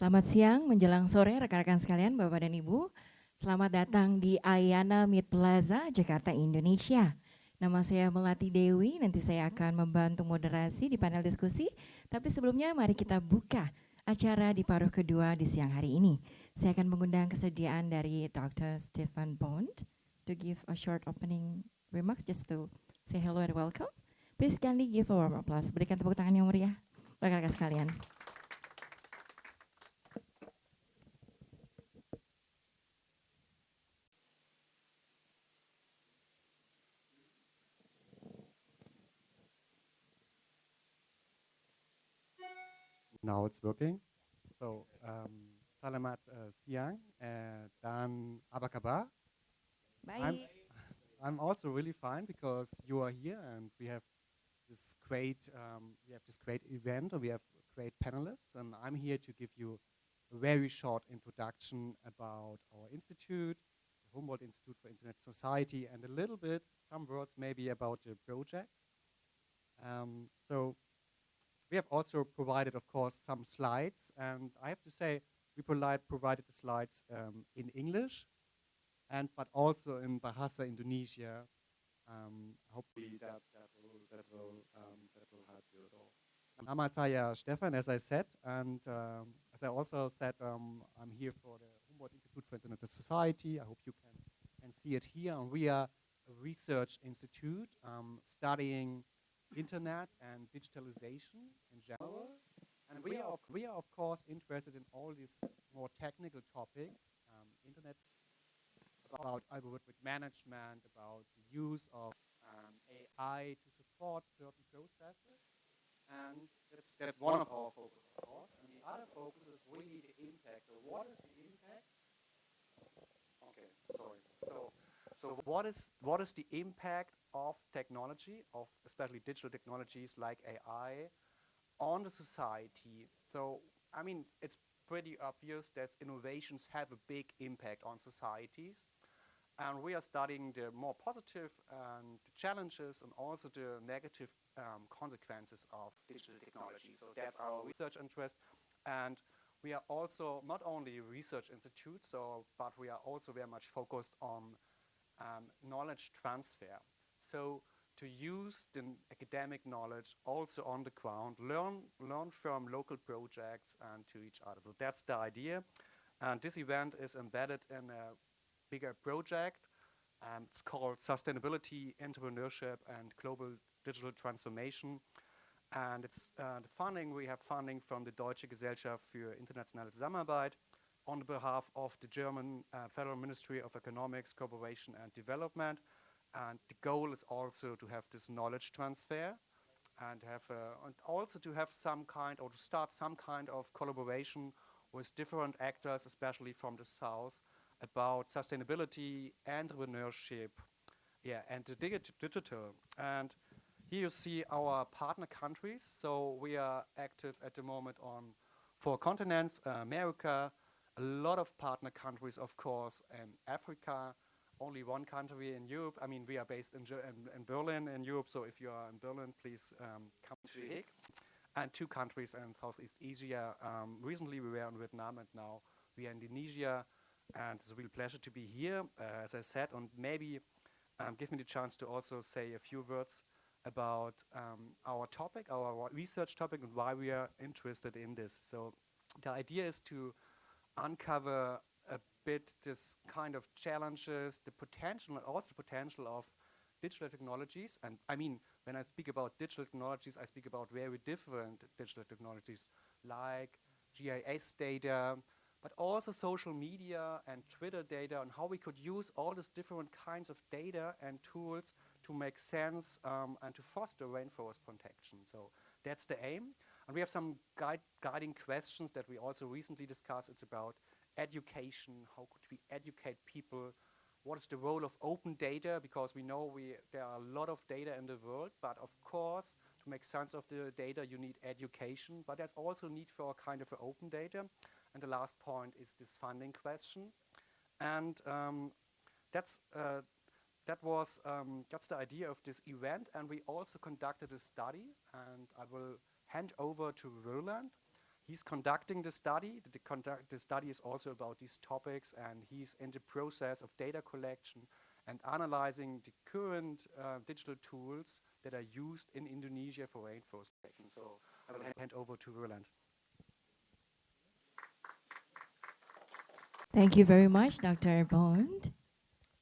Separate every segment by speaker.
Speaker 1: Selamat siang menjelang sore rekan-rekan sekalian Bapak dan Ibu. Selamat datang di Ayana Mid Plaza, Jakarta, Indonesia. Nama saya Melati Dewi, nanti saya akan membantu moderasi di panel diskusi. Tapi sebelumnya mari kita buka acara di paruh kedua di siang hari ini. Saya akan mengundang kesediaan dari Dr. Stefan Bond to give a short opening remarks just to say hello and welcome. Please kindly give a warm applause. Berikan tepuk tangan yang meriah rekan-rekan sekalian.
Speaker 2: Now it's working. So, um, salamat uh, siang uh, dan Abakaba. kabar? I'm, I'm also really fine because you are here and we have this great um, we have this great event and we have great panelists and I'm here to give you a very short introduction about our institute, the Humboldt Institute for Internet Society and a little bit, some words maybe about the project. Um, so we have also provided, of course, some slides, and I have to say, we provide, provided the slides um, in English, and but also in Bahasa Indonesia. Um, hopefully that, that will, that will, um, that will help you at all. Nama saya Stefan, as I said, and um, as I also said, um, I'm here for the Humboldt Institute for Internet Society. I hope you can, can see it here. And we are a research institute um, studying internet and digitalization in general. And we are, we are of course interested in all these more technical topics, um, internet, about algorithmic management, about the use of um, AI to support certain processes. And that's, that's one of our focuses, of course. And the other focus is really the impact. So what is the impact? Okay, sorry. So, so what is what is the impact of technology, of especially digital technologies like AI, on the society. So, I mean, it's pretty obvious that innovations have a big impact on societies. And we are studying the more positive and the challenges and also the negative um, consequences of digital technology. So that's our research interest. And we are also not only a research institute, so, but we are also very much focused on um, knowledge transfer. So to use the academic knowledge also on the ground, learn, learn from local projects and to each other. So that's the idea. And this event is embedded in a bigger project. Um, it's called Sustainability, Entrepreneurship and Global Digital Transformation. And it's uh, the funding, we have funding from the Deutsche Gesellschaft für internationale Zusammenarbeit on behalf of the German uh, Federal Ministry of Economics, Cooperation and Development. And the goal is also to have this knowledge transfer and have uh, and also to have some kind or to start some kind of collaboration with different actors, especially from the south, about sustainability, entrepreneurship, yeah, and the digi digital. And here you see our partner countries. So we are active at the moment on four continents, uh, America, a lot of partner countries, of course, and Africa, only one country in Europe. I mean, we are based in, in, in Berlin in Europe, so if you are in Berlin, please um, come to The Hague. And two countries in Southeast Asia. Um, recently, we were in Vietnam, and now we are in Indonesia. And it's a real pleasure to be here, uh, as I said, and maybe um, give me the chance to also say a few words about um, our topic, our research topic, and why we are interested in this. So the idea is to uncover a bit this kind of challenges, the potential, also the potential of digital technologies. And I mean, when I speak about digital technologies, I speak about very different digital technologies like GIS data, but also social media and Twitter data and how we could use all these different kinds of data and tools to make sense um, and to foster rainforest protection. So that's the aim. And we have some guide guiding questions that we also recently discussed. It's about education, how could we educate people, what is the role of open data, because we know we, there are a lot of data in the world, but of course, to make sense of the data, you need education, but there's also need for a kind of open data. And the last point is this funding question. And um, that's, uh, that was, um, that's the idea of this event, and we also conducted a study, and I will hand over to Roland. he's conducting the study. The, conduct, the study is also about these topics, and he's in the process of data collection and analyzing the current uh, digital tools that are used in Indonesia for rainforest protection. So I will hand over to Roland.
Speaker 1: Thank you very much, Dr. Bond.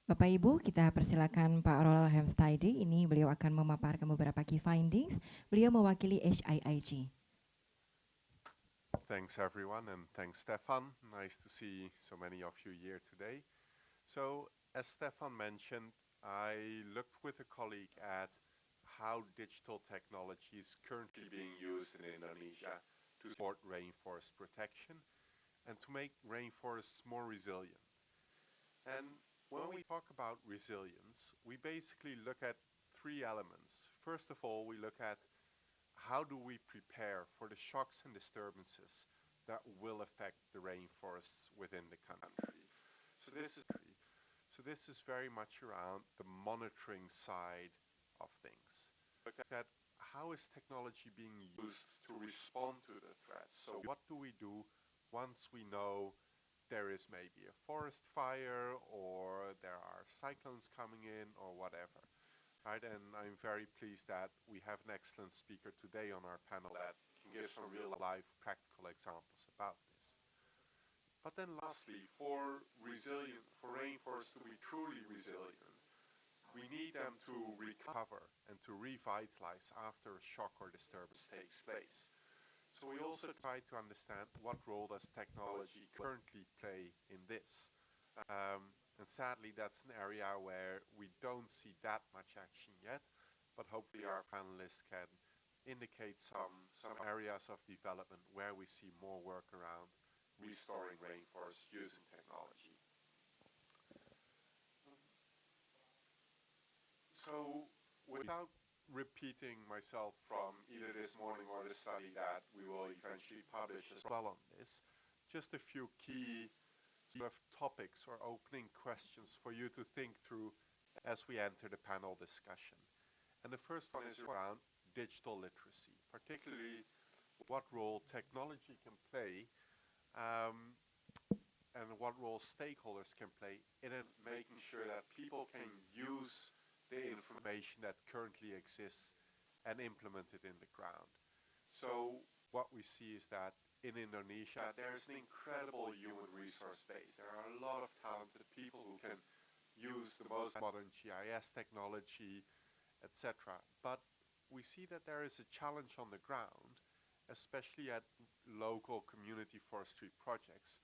Speaker 1: Bapak Ibu, kita persilakan Pak Roland Hemstide. Ini beliau akan memaparkan beberapa key findings. Beliau mewakili HIIG.
Speaker 3: Thanks everyone and thanks Stefan. Nice to see so many of you here today. So as Stefan mentioned, I looked with a colleague at how digital technology is currently being used in Indonesia to support rainforest protection and to make rainforests more resilient. And when we talk about resilience, we basically look at three elements. First of all, we look at how do we prepare for the shocks and disturbances that will affect the rainforests within the country. So this is so this is very much around the monitoring side of things. Look at how is technology being used to respond to the threats. So what do we do once we know there is maybe a forest fire or there are cyclones coming in or whatever. Right, and I'm very pleased that we have an excellent speaker today on our panel that can give some real life practical examples about this. But then lastly, for resilient, for rainforests to be truly resilient, we need them to recover and to revitalize after a shock or disturbance takes place. So we also try to understand what role does technology currently play in this. Um, and sadly, that's an area where we don't see that much action yet, but hopefully our panelists can indicate some, some areas of development where we see more work around restoring rainforests using technology. So without repeating myself from either this morning or the study that we will eventually publish as well on this. Just a few key sort of topics or opening questions for you to think through as we enter the panel discussion. And the first one is around digital literacy, particularly what role technology can play um, and what role stakeholders can play in making sure that people can use the information that currently exists and implement it in the ground. So what we see is that in Indonesia, there's an incredible human resource base. There are a lot of talented people who can use the most modern GIS technology, etc. But we see that there is a challenge on the ground, especially at local community forestry projects,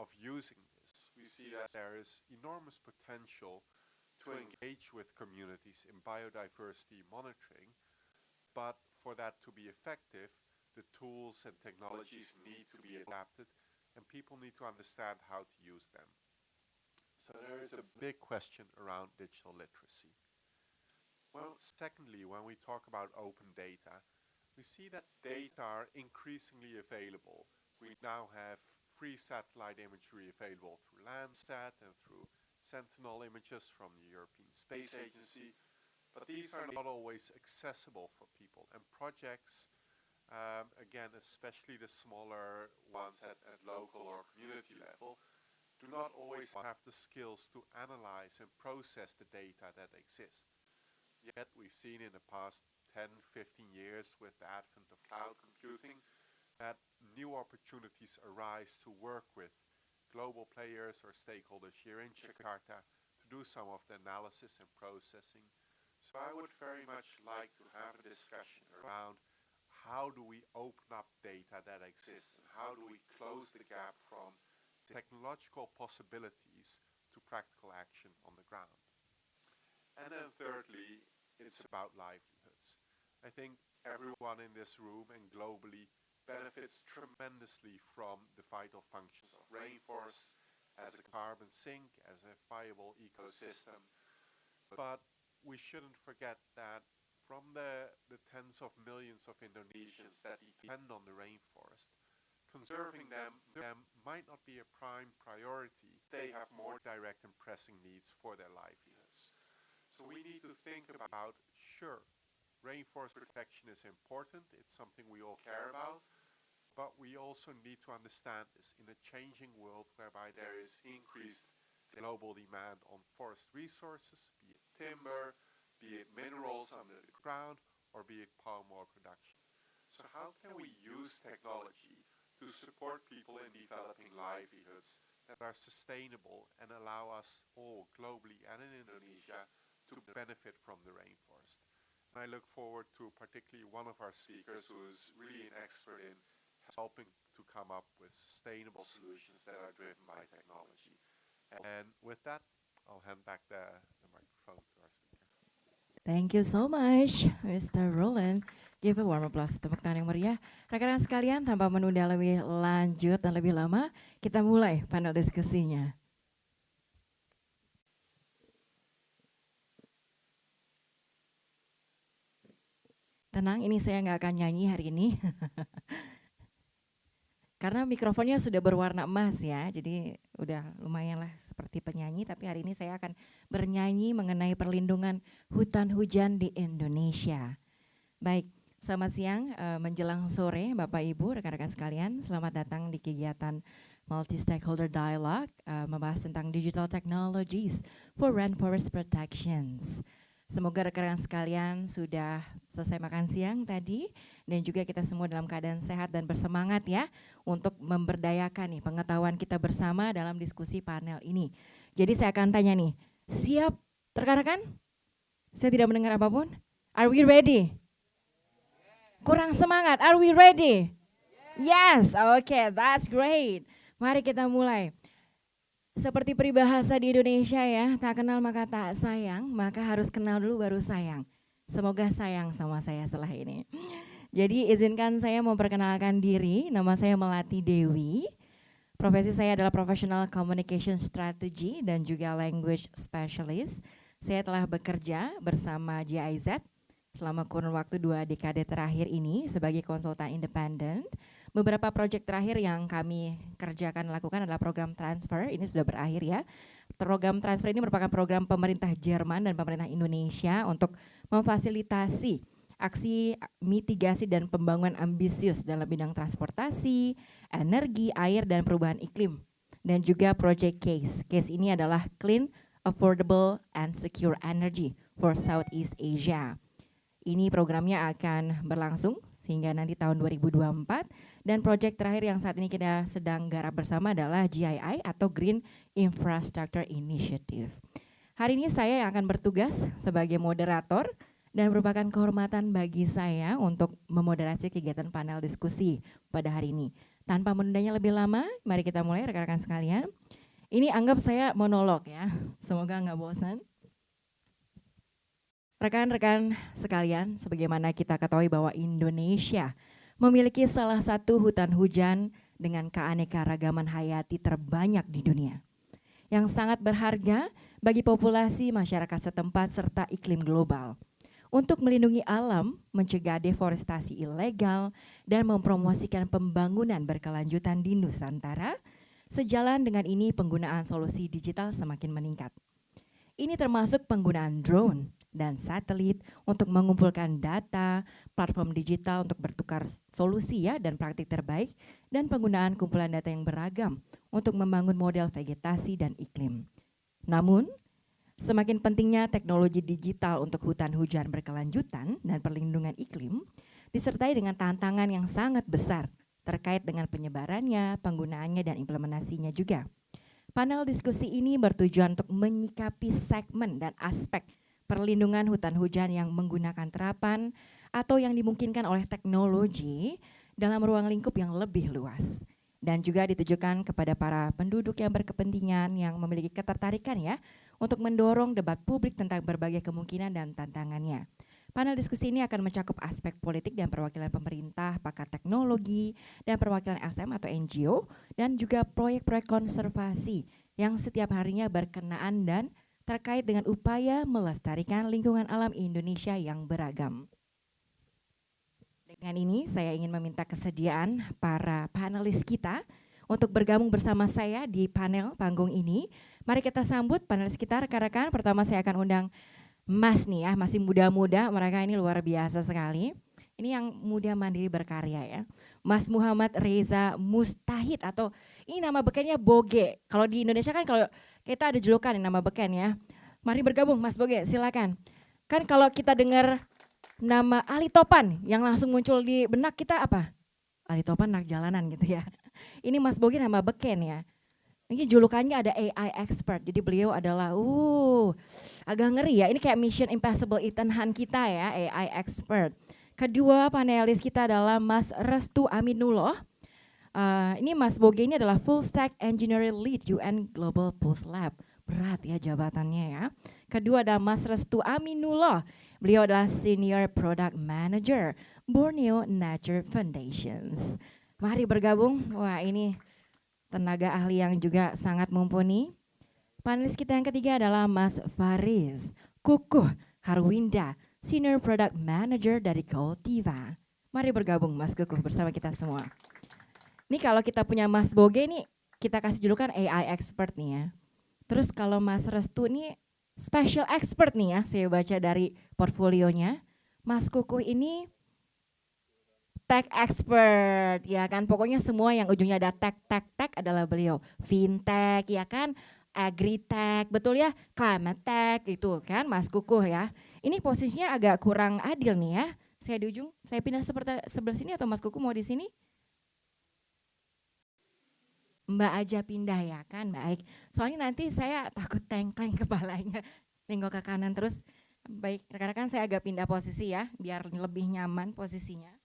Speaker 3: of using this. We see that there is enormous potential to engage with communities in biodiversity monitoring, but for that to be effective, the tools and technologies need to be adapted and people need to understand how to use them. So there is a big question around digital literacy. Well, secondly, when we talk about open data, we see that data are increasingly available. We now have free satellite imagery available through Landsat and through Sentinel images from the European Space Agency, but these are not always accessible for people. And projects, um, again, especially the smaller ones at, at local or community level, do not always have the skills to analyze and process the data that exist. Yet we've seen in the past 10, 15 years with the advent of cloud computing that new opportunities arise to work with global players or stakeholders here in Jakarta to do some of the analysis and processing. So I would very much like to have a discussion around how do we open up data that exists and how do we close the gap from technological possibilities to practical action on the ground. And then thirdly, it's about livelihoods. I think everyone in this room and globally benefits tremendously from the vital functions of rainforests as a carbon sink, as a viable ecosystem. But we shouldn't forget that from the, the tens of millions of Indonesians that depend on the rainforest, conserving them, them might not be a prime priority. They have more direct and pressing needs for their livelihoods. So we need to think about, sure, rainforest protection is important. It's something we all care about. But we also need to understand this in a changing world whereby there is increased global demand on forest resources, be it timber, be it minerals under the ground, or be it palm oil production. So how can we use technology to support people in developing livelihoods that are sustainable and allow us all globally and in Indonesia to benefit from the rainforest? And I look forward to particularly one of our speakers who is really an expert in helping to come up with sustainable solutions that are driven by technology. And with that, I'll hand back the, the microphone to our speaker.
Speaker 1: Thank you so much, Mr. Roland. Give a warm applause, tepuk tangan yang meriah. Rekan-rekan sekalian, tanpa menunda lebih lanjut dan lebih lama, kita mulai panel diskusinya. Tenang, ini saya nggak akan nyanyi hari ini. Karena mikrofonnya sudah berwarna emas ya, jadi udah lumayan lah seperti penyanyi, tapi hari ini saya akan bernyanyi mengenai perlindungan hutan hujan di Indonesia. Baik, selamat siang uh, menjelang sore Bapak Ibu, rekan-rekan sekalian, selamat datang di kegiatan Multi Stakeholder Dialogue uh, membahas tentang Digital Technologies for Rainforest Protections. Semoga rekan-rekan sekalian sudah selesai makan siang tadi dan juga kita semua dalam keadaan sehat dan bersemangat ya untuk memberdayakan nih pengetahuan kita bersama dalam diskusi panel ini. Jadi saya akan tanya nih, siap rekan-rekan? Saya tidak mendengar apa pun. Are we ready? Kurang semangat. Are we ready? Yes, okay, that's great. Mari kita mulai. Seperti peribahasa di Indonesia ya, tak kenal maka tak sayang, maka harus kenal dulu baru sayang. Semoga sayang sama saya setelah ini. Jadi izinkan saya memperkenalkan diri, nama saya Melati Dewi. Profesi saya adalah Professional Communication Strategy dan juga Language Specialist. Saya telah bekerja bersama GIZ selama kurun waktu dua dekade terakhir ini sebagai konsultan independen Beberapa proyek terakhir yang kami kerjakan lakukan adalah program transfer, ini sudah berakhir ya. Program transfer ini merupakan program pemerintah Jerman dan pemerintah Indonesia untuk memfasilitasi aksi mitigasi dan pembangunan ambisius dalam bidang transportasi, energi, air, dan perubahan iklim. Dan juga project CASE. CASE ini adalah Clean, Affordable, and Secure Energy for Southeast Asia. Ini programnya akan berlangsung sehingga nanti tahun 2024 dan proyek terakhir yang saat ini kita sedang garap bersama adalah GII atau Green Infrastructure Initiative. Hari ini saya yang akan bertugas sebagai moderator dan merupakan kehormatan bagi saya untuk memoderasi kegiatan panel diskusi pada hari ini. Tanpa menundanya lebih lama, mari kita mulai rekan-rekan sekalian. Ini anggap saya monolog ya, semoga nggak bosan. Rekan-rekan sekalian, sebagaimana kita ketahui bahwa Indonesia memiliki salah satu hutan hujan dengan keanekaragaman hayati terbanyak di dunia. Yang sangat berharga bagi populasi masyarakat setempat serta iklim global. Untuk melindungi alam, mencegah deforestasi ilegal, dan mempromosikan pembangunan berkelanjutan di Nusantara, sejalan dengan ini penggunaan solusi digital semakin meningkat. Ini termasuk penggunaan drone, dan satelit untuk mengumpulkan data, platform digital untuk bertukar solusi ya dan praktik terbaik, dan penggunaan kumpulan data yang beragam untuk membangun model vegetasi dan iklim. Namun, semakin pentingnya teknologi digital untuk hutan hujan berkelanjutan dan perlindungan iklim, disertai dengan tantangan yang sangat besar terkait dengan penyebarannya, penggunaannya, dan implementasinya juga. Panel diskusi ini bertujuan untuk menyikapi segmen dan aspek perlindungan hutan hujan yang menggunakan terapan atau yang dimungkinkan oleh teknologi dalam ruang lingkup yang lebih luas dan juga ditujukan kepada para penduduk yang berkepentingan yang memiliki ketertarikan ya untuk mendorong debat publik tentang berbagai kemungkinan dan tantangannya. Panel diskusi ini akan mencakup aspek politik dan perwakilan pemerintah, pakar teknologi, dan perwakilan SM atau NGO, dan juga proyek-proyek konservasi yang setiap harinya berkenaan dan terkait dengan upaya melestarikan lingkungan alam Indonesia yang beragam. Dengan ini saya ingin meminta kesediaan para panelis kita untuk bergabung bersama saya di panel panggung ini. Mari kita sambut panelis kita rekan-rekan. Pertama saya akan undang Mas nih ya, masih muda-muda, mereka ini luar biasa sekali. Ini yang muda mandiri berkarya ya. Mas Muhammad Reza Mustahid atau ini nama bekennya Boge. Kalau di Indonesia kan kalau kita ada julukan nama beken ya. Mari bergabung Mas Boge, silakan. Kan kalau kita dengar nama Ali Topan yang langsung muncul di benak kita apa? Ali Topan anak jalanan gitu ya. Ini Mas Boge nama beken ya. Ini julukannya ada AI expert. Jadi beliau adalah uh agak ngeri ya. Ini kayak Mission Impossible Ethan Hunt kita ya, AI expert. Kedua panelis kita adalah Mas Restu Aminullah. Uh, ini Mas Boge ini adalah Full Stack Engineering Lead UN Global Pulse Lab. Berat ya jabatannya ya. Kedua ada Mas Restu Aminullah. Beliau adalah Senior Product Manager Borneo Nature Foundations. Mari bergabung. Wah ini tenaga ahli yang juga sangat mumpuni. Panelis kita yang ketiga adalah Mas Faris Kukuh Harwinda, Senior Product Manager dari Cultiva. Mari bergabung Mas Kukuh bersama kita semua. Ini kalau kita punya Mas Boge nih, kita kasih julukan AI expert nih ya. Terus kalau Mas Restu nih special expert nih ya, saya baca dari portfolionya. Mas Kukuh ini tech expert ya kan? Pokoknya semua yang ujungnya ada tech tech tech adalah beliau. Fintech ya kan? Agritech betul ya? Climate tech itu kan Mas Kukuh ya. Ini posisinya agak kurang adil nih ya. Saya di ujung saya pindah seperti sebelah sini atau Mas Kukuh mau di sini Mbak aja pindah ya kan baik. Soalnya nanti saya takut tengkleng kepalanya nengok ke kanan terus. Baik rekan-rekan saya agak pindah posisi ya biar lebih nyaman posisinya.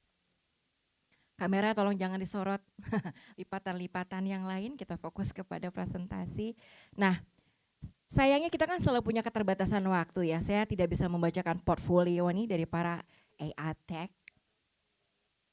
Speaker 1: Kamera tolong jangan disorot. Lipatan-lipatan yang lain, kita fokus kepada presentasi. Nah, sayangnya kita kan selalu punya keterbatasan waktu ya. Saya tidak bisa membacakan portfolio ini dari para AI Tech,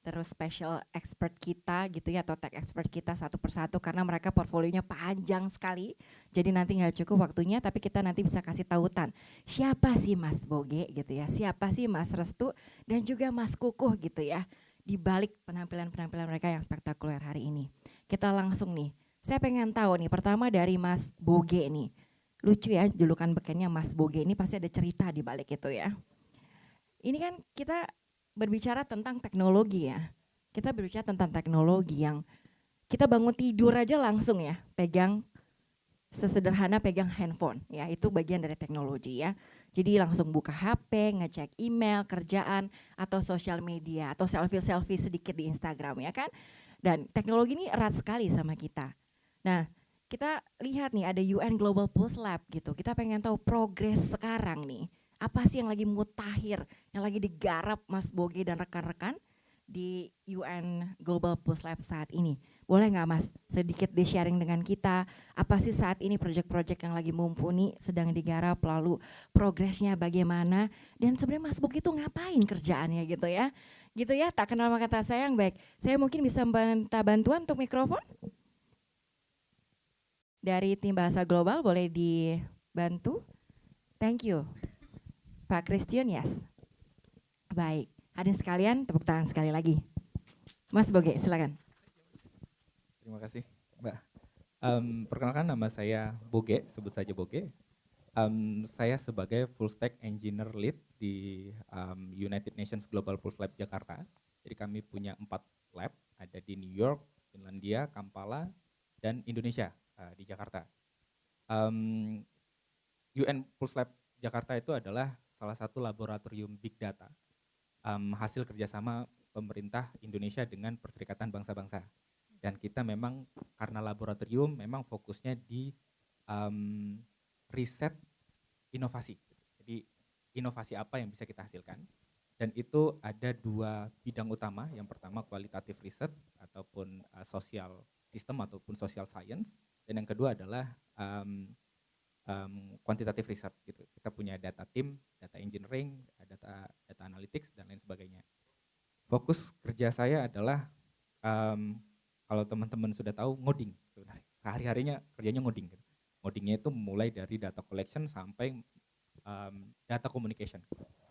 Speaker 1: terus special expert kita gitu ya atau tech expert kita satu persatu karena mereka portfolionya panjang sekali. Jadi nanti nggak cukup waktunya tapi kita nanti bisa kasih tautan. Siapa sih Mas Boge gitu ya, siapa sih Mas Restu dan juga Mas Kukuh gitu ya di balik penampilan-penampilan mereka yang spektakuler hari ini. Kita langsung nih, saya pengen tahu nih pertama dari Mas Boge nih. Lucu ya julukan bekennya Mas Boge ini pasti ada cerita di balik itu ya. Ini kan kita berbicara tentang teknologi ya. Kita berbicara tentang teknologi yang kita bangun tidur aja langsung ya pegang sesederhana pegang handphone ya itu bagian dari teknologi ya jadi langsung buka HP, ngecek email, kerjaan, atau sosial media, atau selfie-selfie sedikit di Instagram ya kan. Dan teknologi ini erat sekali sama kita. Nah kita lihat nih ada UN Global Pulse Lab gitu. Kita pengen tahu progres sekarang nih. Apa sih yang lagi mutakhir, yang lagi digarap Mas Boge dan rekan-rekan di UN Global Pulse Lab saat ini. Boleh nggak Mas sedikit di sharing dengan kita apa sih saat ini proyek-proyek yang lagi mumpuni sedang digarap lalu progresnya bagaimana dan sebenarnya Mas Buk itu ngapain kerjaannya gitu ya. Gitu ya, tak kenal maka tak sayang baik. Saya mungkin bisa minta bantuan untuk mikrofon. Dari tim bahasa global boleh dibantu. Thank you. Pak Christian, yes. Baik, hadirin sekalian tepuk tangan sekali lagi. Mas Boge, silakan.
Speaker 4: Terima kasih, Mbak. Um, perkenalkan nama saya Boge, sebut saja Boge. Um, saya sebagai full stack engineer lead di um, United Nations Global Pulse Lab Jakarta. Jadi kami punya empat lab, ada di New York, Finlandia, Kampala, dan Indonesia uh, di Jakarta. Um, UN Pulse Lab Jakarta itu adalah salah satu laboratorium big data um, hasil kerjasama pemerintah Indonesia dengan Perserikatan Bangsa-Bangsa dan kita memang karena laboratorium memang fokusnya di um, riset inovasi. Jadi inovasi apa yang bisa kita hasilkan dan itu ada dua bidang utama. Yang pertama kualitatif riset ataupun uh, sosial sistem ataupun social science dan yang kedua adalah um, um, kuantitatif riset gitu. Kita punya data team, data engineering, data data analytics dan lain sebagainya. Fokus kerja saya adalah um, kalau teman-teman sudah tahu ngoding sehari-harinya kerjanya ngoding gitu. ngodingnya itu mulai dari data collection sampai um, data communication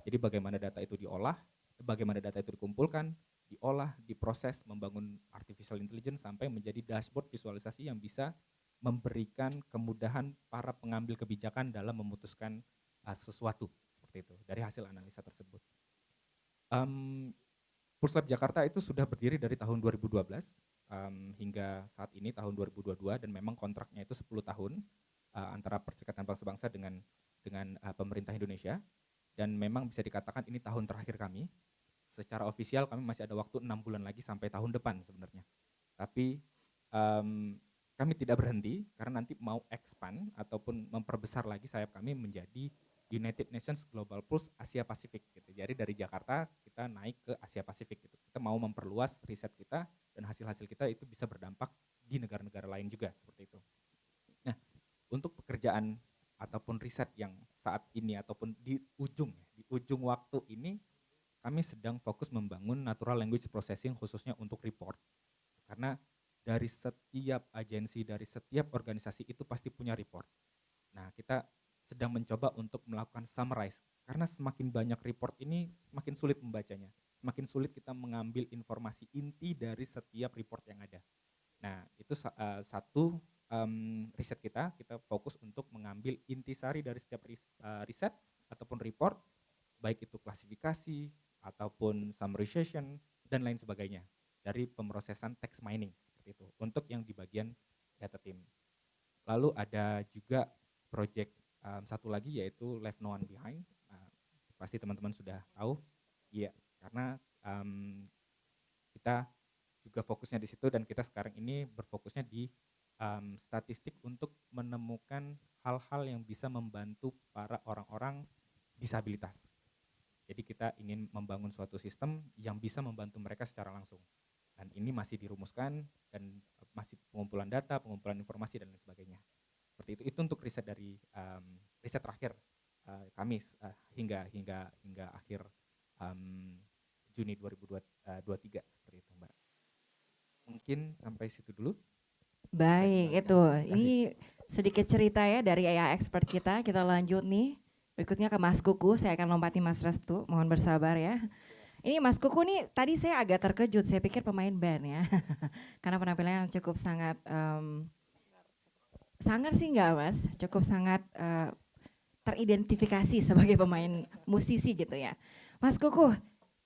Speaker 4: jadi bagaimana data itu diolah bagaimana data itu dikumpulkan diolah diproses membangun artificial intelligence sampai menjadi dashboard visualisasi yang bisa memberikan kemudahan para pengambil kebijakan dalam memutuskan uh, sesuatu seperti itu dari hasil analisa tersebut um, Pulse Lab Jakarta itu sudah berdiri dari tahun 2012 um, hingga saat ini tahun 2022 dan memang kontraknya itu 10 tahun uh, antara Perserikatan Bangsa-Bangsa dengan dengan uh, pemerintah Indonesia dan memang bisa dikatakan ini tahun terakhir kami. Secara ofisial kami masih ada waktu enam bulan lagi sampai tahun depan sebenarnya. Tapi um, kami tidak berhenti karena nanti mau expand ataupun memperbesar lagi sayap kami menjadi United Nations Global Pulse Asia Pasifik gitu. Jadi dari Jakarta kita naik ke Asia Pasifik gitu. Kita mau memperluas riset kita dan hasil-hasil kita itu bisa berdampak di negara-negara lain juga seperti itu. Nah, untuk pekerjaan ataupun riset yang saat ini ataupun di ujung ya, di ujung waktu ini kami sedang fokus membangun natural language processing khususnya untuk report. Karena dari setiap agensi, dari setiap organisasi itu pasti punya report. Nah, kita sedang mencoba untuk melakukan summarize. Karena semakin banyak report ini semakin sulit membacanya. Semakin sulit kita mengambil informasi inti dari setiap report yang ada. Nah itu uh, satu um, riset kita. Kita fokus untuk mengambil intisari dari setiap ris uh, riset ataupun report baik itu klasifikasi ataupun summarization dan lain sebagainya dari pemrosesan text mining seperti itu untuk yang di bagian data team lalu ada juga project um, satu lagi yaitu Left No One Behind. Uh, pasti teman-teman sudah tahu, iya karena um, kita juga fokusnya di situ dan kita sekarang ini berfokusnya di um, statistik untuk menemukan hal-hal yang bisa membantu para orang-orang disabilitas. Jadi kita ingin membangun suatu sistem yang bisa membantu mereka secara langsung. Dan ini masih dirumuskan dan masih pengumpulan data, pengumpulan informasi dan lain sebagainya. Seperti itu. Itu untuk riset dari um, riset terakhir uh, kami uh, hingga hingga hingga akhir um, Juni 2023 uh, seperti itu mbak. Mungkin sampai situ dulu.
Speaker 1: Baik itu. ini sedikit cerita ya dari AI expert kita. Kita lanjut nih. Berikutnya ke Mas Kuku saya akan lompati Mas Restu. Mohon bersabar ya ini Mas Kuku nih tadi saya agak terkejut. Saya pikir pemain band ya. Karena penampilannya cukup sangat um, Sangat sih enggak mas, cukup sangat uh, teridentifikasi sebagai pemain musisi gitu ya. Mas Kuku,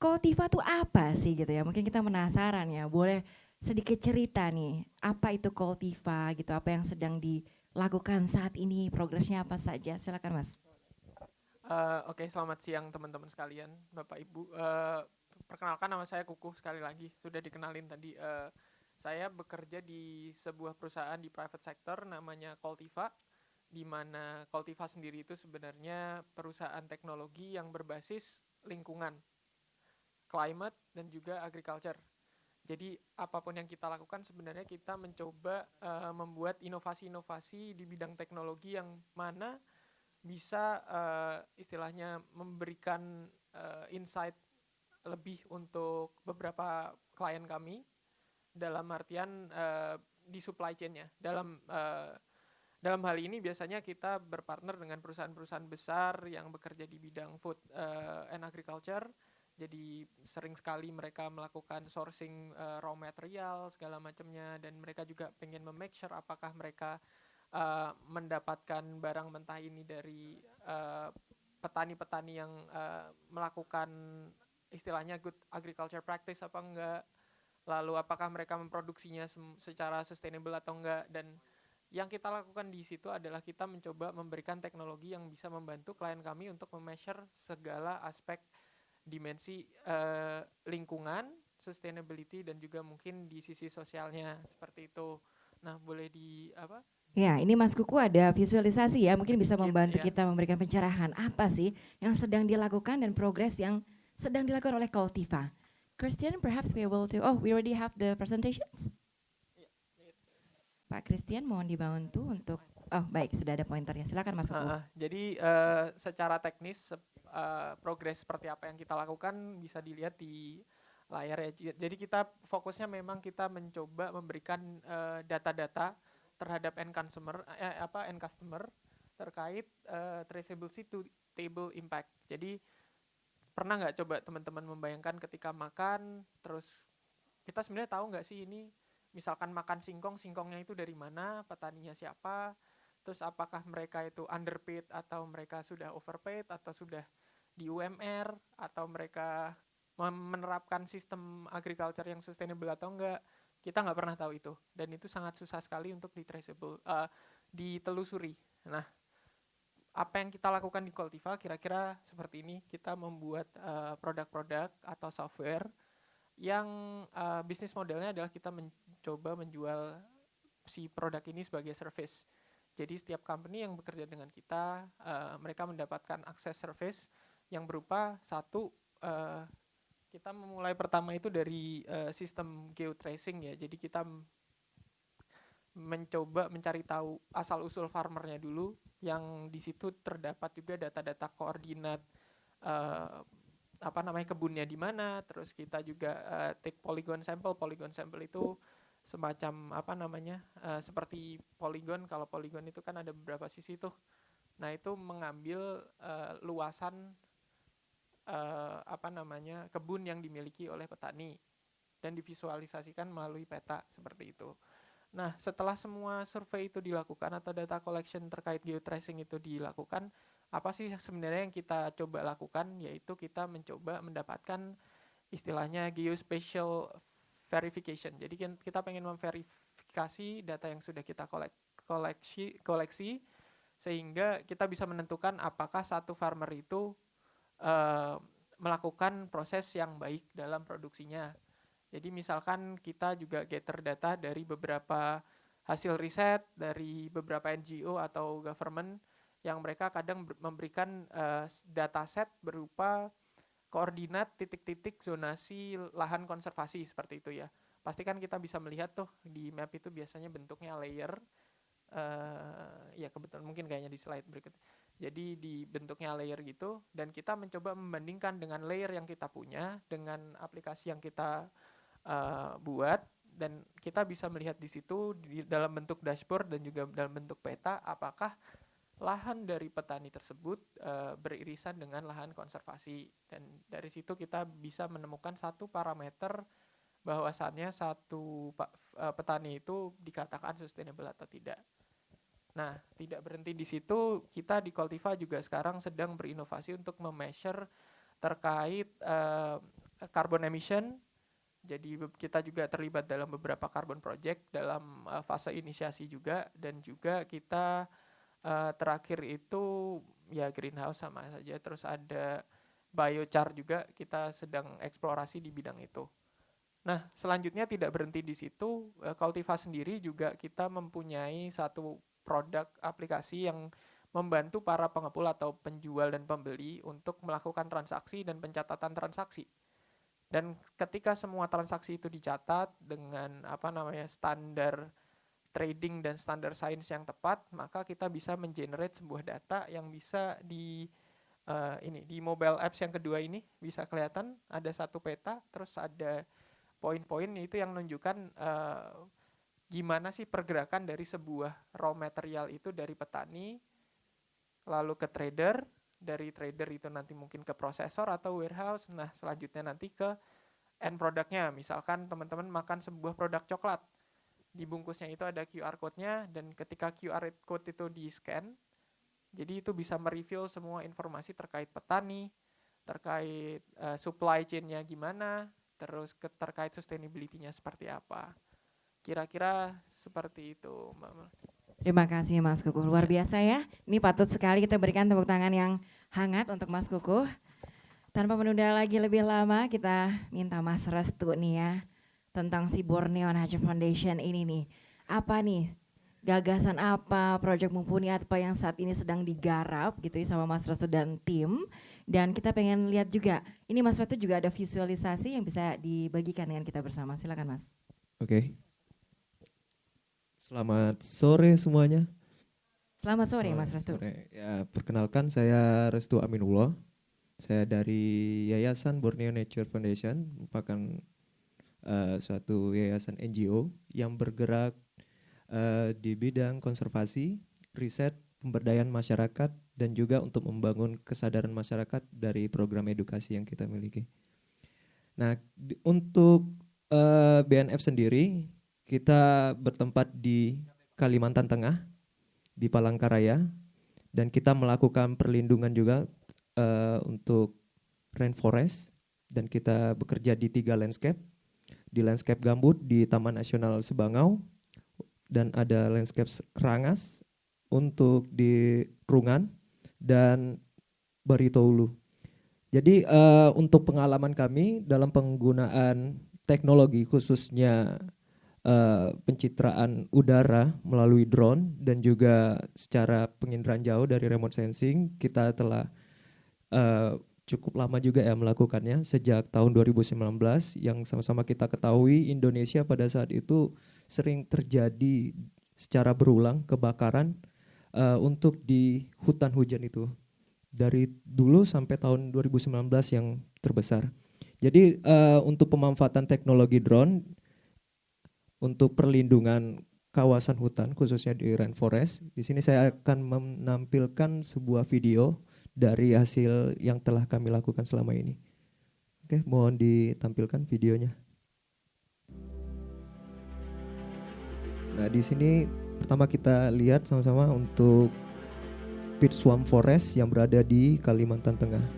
Speaker 1: Koltiva tuh apa sih gitu ya? Mungkin kita penasaran ya, boleh sedikit cerita nih, apa itu Koltiva gitu, apa yang sedang dilakukan saat ini, progresnya apa saja, silakan mas.
Speaker 5: Uh, Oke, okay, selamat siang teman-teman sekalian, Bapak Ibu. Uh, perkenalkan nama saya Kuku sekali lagi, sudah dikenalin tadi. Uh, saya bekerja di sebuah perusahaan di private sector namanya Coltiva, di mana Coltiva sendiri itu sebenarnya perusahaan teknologi yang berbasis lingkungan, climate, dan juga agriculture. Jadi apa pun yang kita lakukan sebenarnya kita mencoba uh, membuat inovasi-inovasi di bidang teknologi yang mana bisa uh, istilahnya memberikan uh, insight lebih untuk beberapa klien kami dalam artian uh, di supply chain-nya. Dalam uh, dalam hal ini biasanya kita berpartner dengan perusahaan-perusahaan besar yang bekerja di bidang food uh, and agriculture. Jadi sering sekali mereka melakukan sourcing uh, raw material segala macamnya dan mereka juga pengen memake sure apakah mereka mendapatkan barang mentah ini dari petani-petani uh, yang uh, melakukan istilahnya good agriculture practice apa enggak lalu apakah mereka memproduksinya secara sustainable atau enggak dan yang kita lakukan di situ adalah kita mencoba memberikan teknologi yang bisa membantu klien kami untuk memeasure segala aspek dimensi uh, lingkungan, sustainability dan juga mungkin di sisi sosialnya seperti itu. Nah, boleh di apa?
Speaker 1: Ya, ini Mas Kuku ada visualisasi ya, mungkin bisa membantu ya. kita memberikan pencerahan apa sih yang sedang dilakukan dan progres yang sedang dilakukan oleh Cultiva. Christian, perhaps we will to, oh, we already have the presentations? Pak Christian, mohon dibantu untuk, oh baik, sudah ada pointernya, silakan Mas Uh,
Speaker 5: jadi uh, secara teknis, uh, progres seperti apa yang kita lakukan bisa dilihat di layar ya. Jadi kita fokusnya memang kita mencoba memberikan data-data uh, terhadap end consumer, eh, apa end customer terkait uh, traceability to table impact. Jadi pernah nggak coba teman-teman membayangkan ketika makan terus kita sebenarnya tahu nggak sih ini misalkan makan singkong singkongnya itu dari mana petaninya siapa terus apakah mereka itu underpaid atau mereka sudah overpaid atau sudah di UMR atau mereka menerapkan sistem agriculture yang sustainable atau enggak kita nggak pernah tahu itu. Dan itu sangat susah sekali untuk di traceable uh, ditelusuri. Nah apa yang kita lakukan di Cultiva kira-kira seperti ini. Kita membuat uh, produk-produk uh, atau software yang uh, bisnis modelnya adalah kita mencoba menjual si produk ini sebagai service. Jadi setiap company yang bekerja dengan kita uh, mereka mendapatkan akses service yang berupa satu uh, kita memulai pertama itu dari uh, sistem geotracing ya. Jadi kita mencoba mencari tahu asal usul farmernya dulu yang di situ terdapat juga data-data koordinat uh, apa namanya kebunnya di mana. Terus kita juga uh, take polygon sample. Polygon sample itu semacam apa namanya uh, seperti polygon. Kalau polygon itu kan ada beberapa sisi tuh. Nah itu mengambil uh, luasan uh, apa namanya kebun yang dimiliki oleh petani dan divisualisasikan melalui peta seperti itu. Nah, setelah semua survei itu dilakukan atau data collection terkait geotracing itu dilakukan, apa sih sebenarnya yang kita coba lakukan yaitu kita mencoba mendapatkan istilahnya geospatial verification. Jadi kita pengen memverifikasi data yang sudah kita kolek, koleksi koleksi sehingga kita bisa menentukan apakah satu farmer itu uh, melakukan proses yang baik dalam produksinya. Jadi misalkan kita juga gather data dari beberapa hasil riset dari beberapa NGO atau government yang mereka kadang memberikan uh, data set berupa koordinat titik-titik zonasi lahan konservasi seperti itu ya. Pastikan kita bisa melihat tuh di map itu biasanya bentuknya layer. Uh, ya kebetulan mungkin kayaknya di slide berikut. Jadi di bentuknya layer gitu dan kita mencoba membandingkan dengan layer yang kita punya dengan aplikasi yang kita uh, buat dan kita bisa melihat di situ di dalam bentuk dashboard dan juga dalam bentuk peta apakah lahan dari petani tersebut uh, beririsan dengan lahan konservasi dan dari situ kita bisa menemukan satu parameter bahwasannya satu uh, petani itu dikatakan sustainable atau tidak. Nah, tidak berhenti di situ, kita di Cultiva juga sekarang sedang berinovasi untuk memeasure terkait uh, carbon emission. Jadi kita juga terlibat dalam beberapa carbon project dalam uh, fase inisiasi juga dan juga kita uh, terakhir itu ya greenhouse sama saja terus ada biochar juga kita sedang eksplorasi di bidang itu. Nah, selanjutnya tidak berhenti di situ, Cultiva sendiri juga kita mempunyai satu produk aplikasi yang membantu para pengepul atau penjual dan pembeli untuk melakukan transaksi dan pencatatan transaksi. Dan ketika semua transaksi itu dicatat dengan apa namanya standar trading dan standar sains yang tepat, maka kita bisa mengenerate sebuah data yang bisa di uh, ini di mobile apps yang kedua ini bisa kelihatan ada satu peta, terus ada poin-poin itu yang menunjukkan uh, gimana sih pergerakan dari sebuah raw material itu dari petani lalu ke trader, dari trader itu nanti mungkin ke prosesor atau warehouse, nah selanjutnya nanti ke end produknya. Misalkan teman-teman makan sebuah produk coklat, di bungkusnya itu ada QR code-nya dan ketika QR code itu di-scan, jadi itu bisa mereview semua informasi terkait petani, terkait uh, supply chain-nya gimana, terus terkait sustainability-nya seperti apa. Kira-kira seperti itu, Mbak
Speaker 1: Terima kasih Mas Kukuh, luar biasa ya. Ini patut sekali kita berikan tepuk tangan yang hangat untuk Mas Kukuh. Tanpa menunda lagi lebih lama, kita minta Mas Restu nih ya, tentang si Borneo Nature Foundation ini nih. Apa nih gagasan apa, proyek mumpuni apa yang saat ini sedang digarap gitu ya sama Mas Restu dan tim. Dan kita pengen lihat juga, ini Mas Restu juga ada visualisasi yang bisa dibagikan dengan kita bersama. Silakan Mas.
Speaker 6: Oke. Okay. Selamat sore semuanya.
Speaker 1: Selamat sore Selamat Mas Restu. Sore.
Speaker 6: Ya, perkenalkan saya Restu Aminullah. Saya dari Yayasan Borneo Nature Foundation, merupakan uh, suatu yayasan NGO yang bergerak uh, di bidang konservasi, riset, pemberdayaan masyarakat, dan juga untuk membangun kesadaran masyarakat dari program edukasi yang kita miliki. Nah, di, untuk uh, BNF sendiri, kita bertempat di Kalimantan Tengah, di Palangkaraya, dan kita melakukan perlindungan juga uh, untuk rainforest dan kita bekerja di tiga landscape. Di landscape gambut di Taman Nasional Sebangau dan ada landscape Rangas untuk di Rungan dan Baritoulu. Jadi uh, untuk pengalaman kami dalam penggunaan teknologi khususnya uh, pencitraan udara melalui drone dan juga secara penginderaan jauh dari remote sensing kita telah uh, cukup lama juga ya melakukannya sejak tahun 2019 yang sama-sama kita ketahui Indonesia pada saat itu sering terjadi secara berulang kebakaran uh, untuk di hutan hujan itu dari dulu sampai tahun 2019 yang terbesar. Jadi uh, untuk pemanfaatan teknologi drone untuk perlindungan kawasan hutan khususnya di rainforest. Di sini saya akan menampilkan sebuah video dari hasil yang telah kami lakukan selama ini. Oke, mohon ditampilkan videonya. Nah, di sini pertama kita lihat sama-sama untuk Pit Swamp Forest yang berada di Kalimantan Tengah.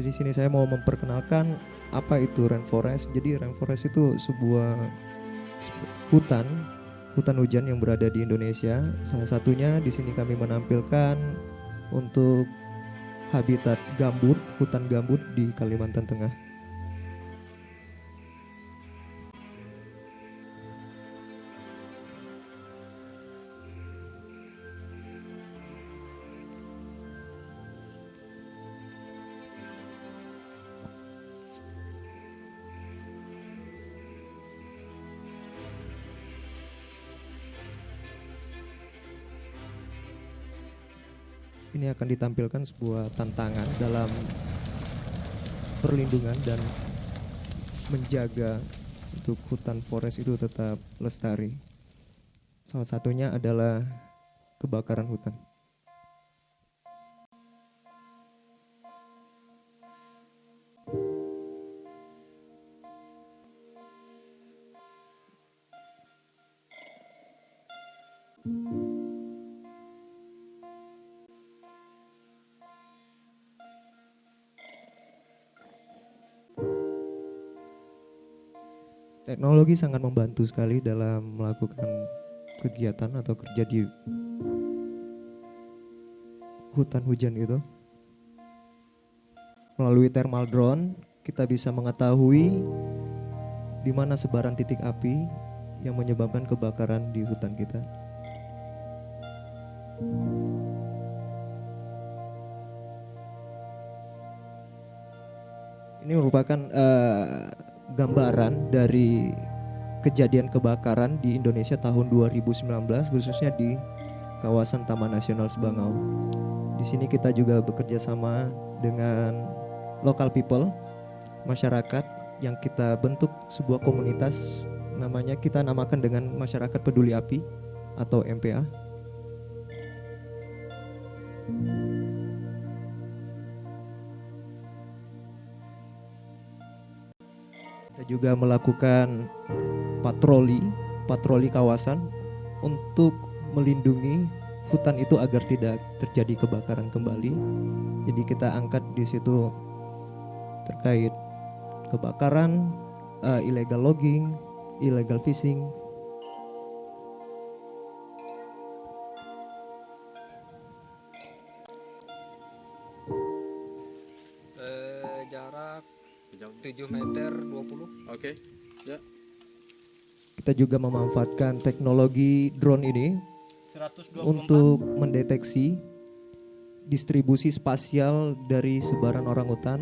Speaker 6: Jadi sini saya mau memperkenalkan apa itu rainforest. Jadi rainforest itu sebuah hutan hutan hujan yang berada di Indonesia. Salah satunya di sini kami menampilkan untuk habitat gambut, hutan gambut di Kalimantan Tengah. Akan ditampilkan sebuah tantangan dalam perlindungan dan menjaga untuk hutan forest itu tetap lestari. Salah satunya adalah kebakaran hutan. Teknologi sangat membantu sekali dalam melakukan kegiatan atau kerja di hutan hujan itu. Melalui thermal drone, kita bisa mengetahui di mana sebaran titik api yang menyebabkan kebakaran di hutan kita. Ini merupakan uh, gambaran dari kejadian kebakaran di Indonesia tahun 2019 khususnya di kawasan Taman Nasional Sebangau. Di sini kita juga bekerja sama dengan local people, masyarakat yang kita bentuk sebuah komunitas namanya kita namakan dengan masyarakat peduli api atau MPA. Juga melakukan patroli, patroli kawasan untuk melindungi hutan itu agar tidak terjadi kebakaran kembali. Jadi kita angkat di situ terkait kebakaran, uh, illegal logging, illegal fishing,
Speaker 7: Oke
Speaker 6: okay. ya kita juga memanfaatkan teknologi drone ini 124. untuk mendeteksi distribusi spasial dari sebaran orang hutan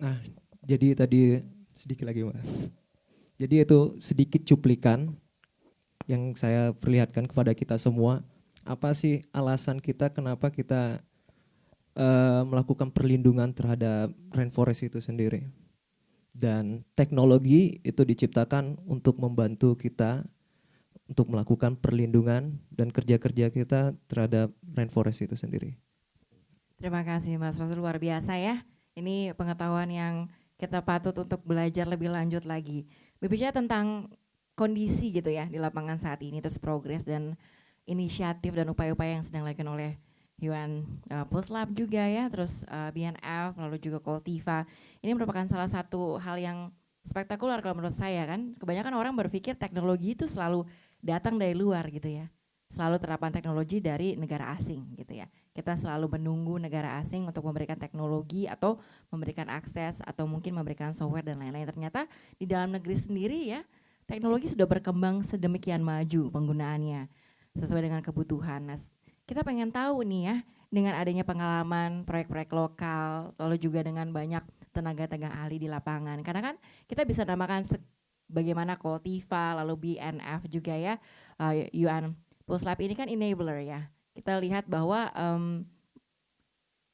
Speaker 6: Nah, jadi tadi sedikit lagi, Mbak. Jadi itu sedikit cuplikan yang saya perlihatkan kepada kita semua. Apa sih alasan kita kenapa kita uh, melakukan perlindungan terhadap rainforest itu sendiri? Dan teknologi itu diciptakan untuk membantu kita untuk melakukan perlindungan dan kerja-kerja kita terhadap rainforest itu sendiri.
Speaker 1: Terima kasih Mas Rasul luar biasa ya. Ini pengetahuan yang kita patut untuk belajar lebih lanjut lagi. Berbicara tentang kondisi gitu ya di lapangan saat ini, terus progres dan inisiatif dan upaya-upaya yang sedang dilakukan oleh Yuan uh, Puslab juga ya, terus uh, BNF, lalu juga Koltiva. Ini merupakan salah satu hal yang spektakuler kalau menurut saya kan. Kebanyakan orang berpikir teknologi itu selalu datang dari luar gitu ya. Selalu terapan teknologi dari negara asing gitu ya. Kita selalu menunggu negara asing untuk memberikan teknologi atau memberikan akses atau mungkin memberikan software dan lain-lain. Ternyata di dalam negeri sendiri ya teknologi sudah berkembang sedemikian maju penggunaannya sesuai dengan kebutuhan. Nah, kita pengen tahu nih ya dengan adanya pengalaman proyek-proyek lokal lalu juga dengan banyak tenaga-tenaga ahli di lapangan. Karena kan kita bisa namakan bagaimana Koltiva lalu BNF juga ya uh, UN Puslab ini kan enabler ya kita lihat bahwa um,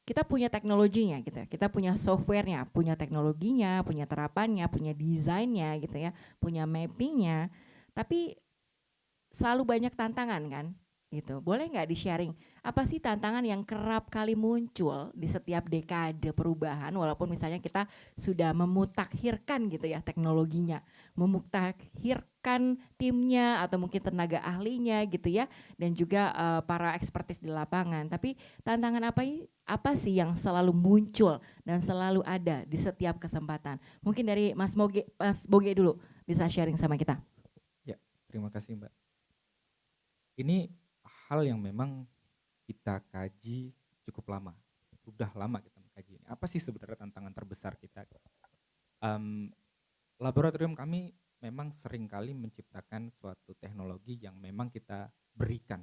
Speaker 1: kita punya teknologinya gitu ya. Kita punya softwarenya, punya teknologinya, punya terapannya, punya desainnya gitu ya, punya mappingnya. Tapi selalu banyak tantangan kan gitu. Boleh nggak di-sharing apa sih tantangan yang kerap kali muncul di setiap dekade perubahan walaupun misalnya kita sudah memutakhirkan gitu ya teknologinya, memutakhirkan timnya atau mungkin tenaga ahlinya gitu ya dan juga uh, para ekspertis di lapangan. Tapi tantangan apa apa sih yang selalu muncul dan selalu ada di setiap kesempatan? Mungkin dari Mas Boge Mas Boge dulu bisa sharing sama kita.
Speaker 4: Ya, terima kasih Mbak. Ini hal yang memang kita kaji cukup lama. Udah lama kita mengkaji ini. Apa sih sebenarnya tantangan terbesar kita? Um, laboratorium kami memang sering kali menciptakan suatu teknologi yang memang kita berikan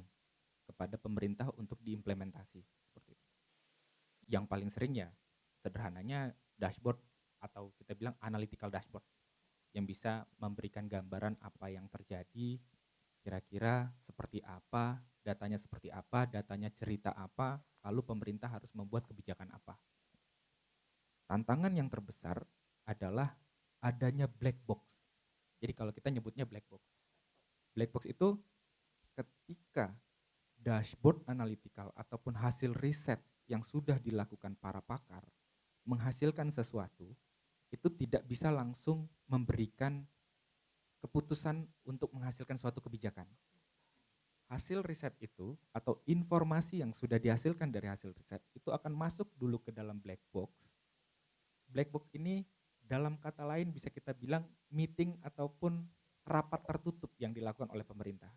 Speaker 4: kepada pemerintah untuk diimplementasi seperti itu. Yang paling sering ya sederhananya dashboard atau kita bilang analytical dashboard yang bisa memberikan gambaran apa yang terjadi, kira-kira seperti apa datanya seperti apa, datanya cerita apa, lalu pemerintah harus membuat kebijakan apa. Tantangan yang terbesar adalah adanya black box. Jadi kalau kita nyebutnya black box. Black box itu ketika dashboard analytical ataupun hasil riset yang sudah dilakukan para pakar menghasilkan sesuatu, itu tidak bisa langsung memberikan keputusan untuk menghasilkan suatu kebijakan hasil riset itu atau informasi yang sudah dihasilkan dari hasil riset itu akan masuk dulu ke dalam black box. Black box ini dalam kata lain bisa kita bilang meeting ataupun rapat tertutup yang dilakukan oleh pemerintah.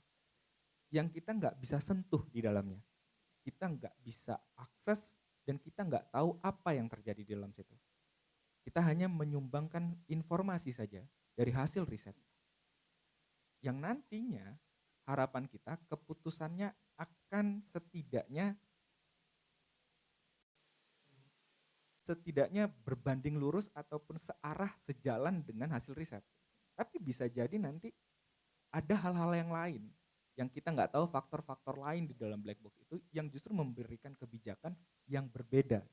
Speaker 4: Yang kita nggak bisa sentuh di dalamnya. Kita nggak bisa akses dan kita nggak tahu apa yang terjadi di dalam situ. Kita hanya menyumbangkan informasi saja dari hasil riset. Yang nantinya harapan kita keputusannya akan setidaknya setidaknya berbanding lurus ataupun searah sejalan dengan hasil riset. Tapi bisa jadi nanti ada hal-hal yang lain yang kita nggak tahu faktor-faktor lain di dalam black box itu yang justru memberikan kebijakan yang berbeda.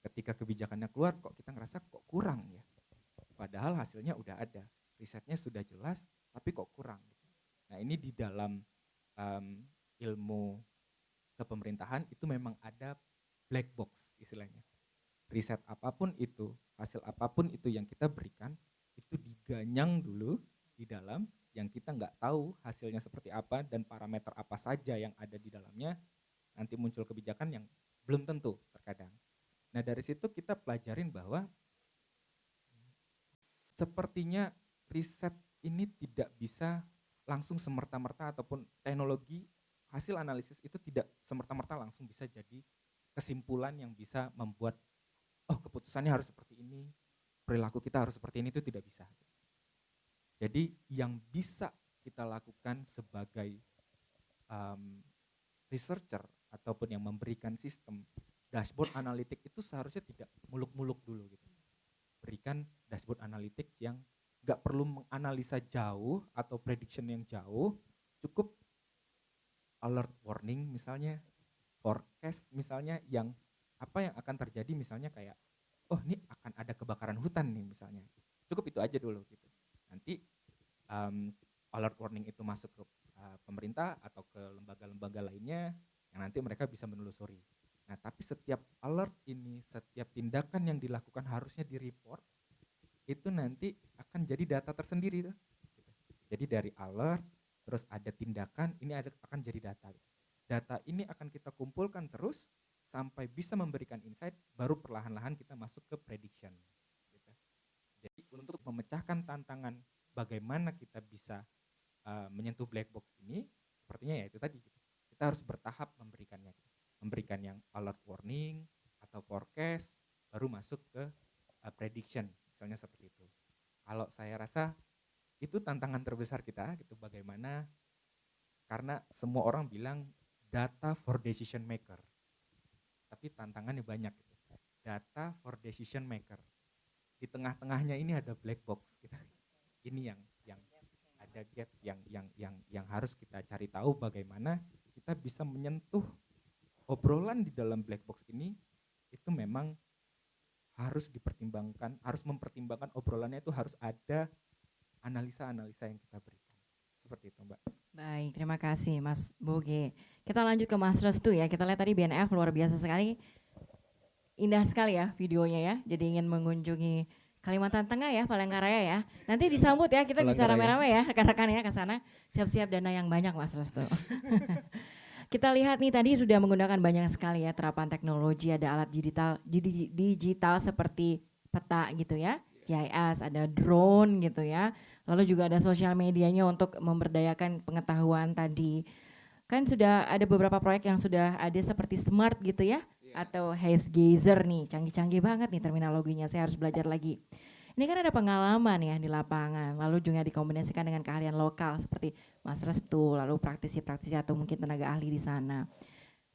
Speaker 4: Ketika kebijakannya keluar kok kita ngerasa kok kurang ya. Padahal hasilnya udah ada, risetnya sudah jelas, tapi kok kurang. Nah ini di dalam um, ilmu kepemerintahan itu memang ada black box istilahnya. Riset apa pun itu, hasil apa pun itu yang kita berikan, itu diganyang dulu di dalam yang kita nggak tahu hasilnya seperti apa dan parameter apa saja yang ada di dalamnya, nanti muncul kebijakan yang belum tentu terkadang. Nah dari situ kita pelajarin bahwa sepertinya riset ini tidak bisa langsung semerta-merta ataupun teknologi hasil analisis itu tidak semerta-merta langsung bisa jadi kesimpulan yang bisa membuat oh keputusan keputusannya harus seperti ini, perilaku kita harus seperti ini itu tidak bisa. Jadi yang bisa kita lakukan sebagai um, researcher ataupun yang memberikan sistem dashboard analitik itu seharusnya tidak muluk-muluk dulu gitu. Berikan dashboard analitik yang nggak perlu menganalisa jauh atau prediction yang jauh, cukup alert warning misalnya, forecast misalnya yang apa yang akan terjadi misalnya kayak oh ini akan ada kebakaran hutan nih misalnya. Cukup itu aja dulu gitu. Nanti um, alert warning itu masuk ke uh, pemerintah atau ke lembaga-lembaga lainnya yang nanti mereka bisa menelusuri. Nah, tapi setiap alert ini, setiap tindakan yang dilakukan harusnya di-report, itu nanti akan jadi data tersendiri tuh. Gitu. Jadi dari alert, terus ada tindakan, ini ada, akan jadi data. Data ini akan kita kumpulkan terus sampai bisa memberikan insight, baru perlahan-lahan kita masuk ke prediction. Gitu. Jadi untuk memecahkan tantangan bagaimana kita bisa uh, menyentuh black box ini, sepertinya ya itu tadi. Gitu. Kita harus bertahap memberikannya. Gitu. Memberikan yang alert warning atau forecast, baru masuk ke uh, prediction, misalnya seperti itu. Kalau saya rasa itu tantangan terbesar kita, gitu bagaimana karena semua orang bilang data for decision maker. Tapi tantangannya banyak. Gitu. Data for decision maker. Di tengah-tengahnya ini ada black box. Gitu ini yang yang ada gaps yang yang yang yang harus kita cari tahu bagaimana kita bisa menyentuh obrolan di dalam black box ini itu memang harus dipertimbangkan, harus mempertimbangkan obrolannya itu harus ada analisa-analisa yang kita berikan. Seperti itu, Mbak.
Speaker 1: Baik, terima kasih Mas Boge. Kita lanjut ke Mas Restu ya. Kita lihat tadi BNF luar biasa sekali. Indah sekali ya videonya ya. Jadi ingin mengunjungi Kalimantan Tengah ya, Palangkaraya ya. Nanti disambut ya, kita bisa rame-rame ya, rekan-rekan ya ke sana. Siap-siap dana yang banyak Mas Restu. kita lihat nih tadi sudah menggunakan banyak sekali ya terapan teknologi, ada alat digital digital seperti peta gitu ya, GIS, ada drone gitu ya. Lalu juga ada sosial medianya untuk memberdayakan pengetahuan tadi. Kan sudah ada beberapa proyek yang sudah ada seperti smart gitu ya, atau haze gazer nih, canggih-canggih banget nih terminologinya, saya harus belajar lagi. Ini kan ada pengalaman ya di lapangan, lalu juga dikombinasikan dengan keahlian lokal seperti Mas Restu, lalu praktisi-praktisi atau mungkin tenaga ahli di sana.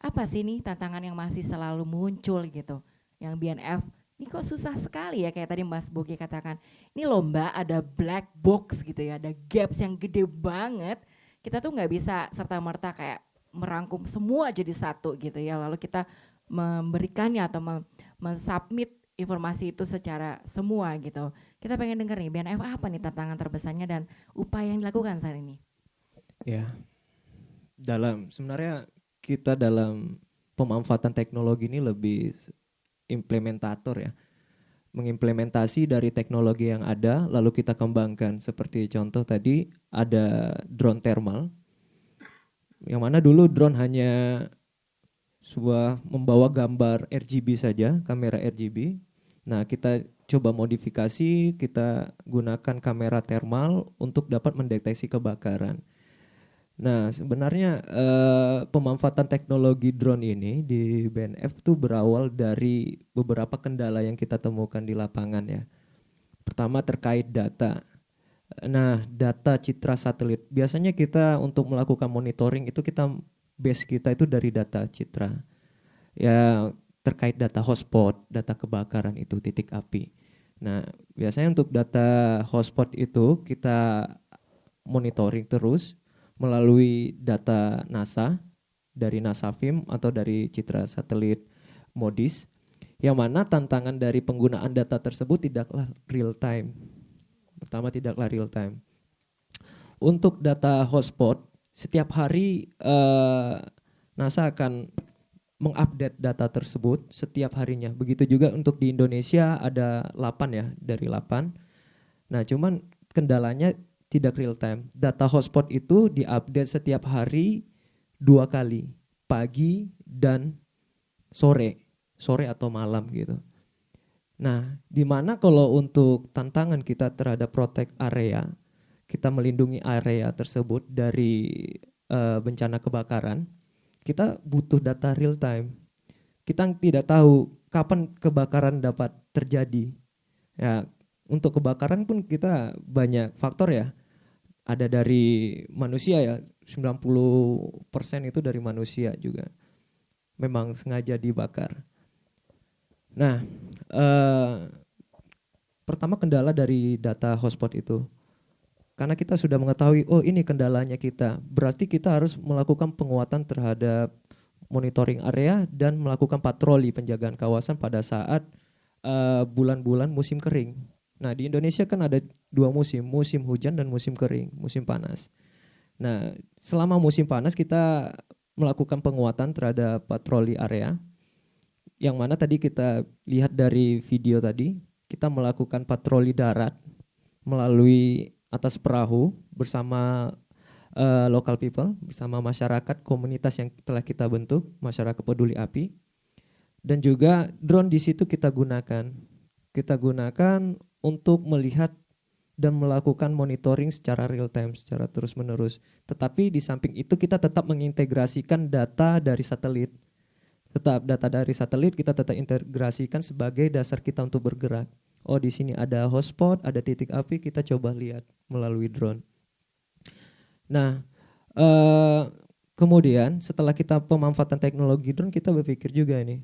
Speaker 1: Apa sih nih tantangan yang masih selalu muncul gitu, yang BNF ini kok susah sekali ya kayak tadi Mas Bogi katakan, ini lomba ada black box gitu ya, ada gaps yang gede banget, kita tuh nggak bisa serta merta kayak merangkum semua jadi satu gitu ya, lalu kita memberikannya atau mensubmit informasi itu secara semua gitu. Kita pengen dengar nih BNF apa nih tantangan terbesarnya dan upaya yang dilakukan saat ini?
Speaker 6: Ya, dalam sebenarnya kita dalam pemanfaatan teknologi ini lebih implementator ya, mengimplementasi dari teknologi yang ada lalu kita kembangkan seperti contoh tadi ada drone thermal, yang mana dulu drone hanya sebuah membawa gambar RGB saja, kamera RGB. Nah, kita coba modifikasi, kita gunakan kamera thermal untuk dapat mendeteksi kebakaran. Nah, sebenarnya eh, pemanfaatan teknologi drone ini di BNF itu berawal dari beberapa kendala yang kita temukan di lapangan ya. Pertama terkait data. Nah, data citra satelit. Biasanya kita untuk melakukan monitoring itu kita base kita itu dari data citra. Ya terkait data hotspot, data kebakaran itu titik api. Nah, biasanya untuk data hotspot itu kita monitoring terus melalui data NASA dari NASA FIM atau dari citra satelit MODIS yang mana tantangan dari penggunaan data tersebut tidaklah real time. Pertama tidaklah real time. Untuk data hotspot setiap hari uh, NASA akan mengupdate data tersebut setiap harinya. Begitu juga untuk di Indonesia ada 8 ya, dari 8. Nah, cuman kendalanya tidak real time. Data hotspot itu diupdate setiap hari dua kali, pagi dan sore, sore atau malam gitu. Nah, di mana kalau untuk tantangan kita terhadap protect area, kita melindungi area tersebut dari uh, bencana kebakaran, kita butuh data real time. Kita tidak tahu kapan kebakaran dapat terjadi. Ya, untuk kebakaran pun kita banyak faktor ya. Ada dari manusia ya, 90% itu dari manusia juga. Memang sengaja dibakar. Nah, eh, pertama kendala dari data hotspot itu. Karena kita sudah mengetahui, oh ini kendalanya kita. Berarti kita harus melakukan penguatan terhadap monitoring area dan melakukan patroli penjagaan kawasan pada saat eh, bulan-bulan uh, musim kering. Nah di Indonesia kan ada dua musim, musim hujan dan musim kering, musim panas. Nah selama musim panas kita melakukan penguatan terhadap patroli area, yang mana tadi kita lihat dari video tadi, kita melakukan patroli darat melalui atas perahu bersama uh, local people bersama masyarakat komunitas yang telah kita bentuk masyarakat peduli api dan juga drone di situ kita gunakan kita gunakan untuk melihat dan melakukan monitoring secara real time secara terus menerus tetapi di samping itu kita tetap mengintegrasikan data dari satelit. Tetap data dari satelit kita tetap integrasikan sebagai dasar kita untuk bergerak. Oh di sini ada hotspot ada titik api kita coba lihat melalui drone. Nah, uh, kemudian setelah kita pemanfaatan teknologi drone, kita berpikir juga ini,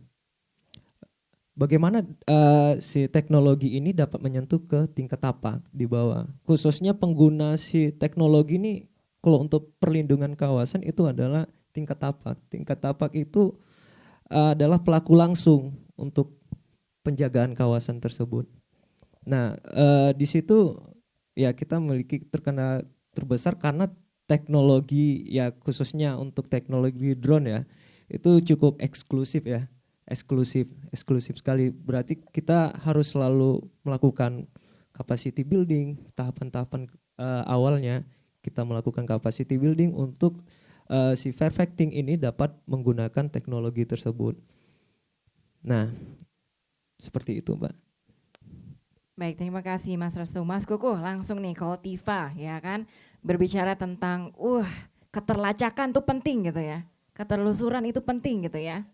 Speaker 6: bagaimana uh, si teknologi ini dapat menyentuh ke tingkat tapak di bawah. Khususnya pengguna si teknologi ini, kalau untuk perlindungan kawasan itu adalah tingkat tapak. Tingkat tapak itu uh, adalah pelaku langsung untuk penjagaan kawasan tersebut. Nah, uh, di situ ya kita memiliki terkena terbesar karena teknologi ya khususnya untuk teknologi drone ya itu cukup eksklusif ya eksklusif eksklusif sekali berarti kita harus selalu melakukan capacity building tahapan-tahapan uh, awalnya kita melakukan capacity building untuk uh, si perfecting ini dapat menggunakan teknologi tersebut nah seperti itu mbak
Speaker 1: Baik, terima kasih Mas Restu. Mas Kukuh, langsung nih kalau Tifa, ya kan, berbicara tentang, uh, keterlacakan tuh penting gitu ya. Ketelusuran itu penting gitu ya.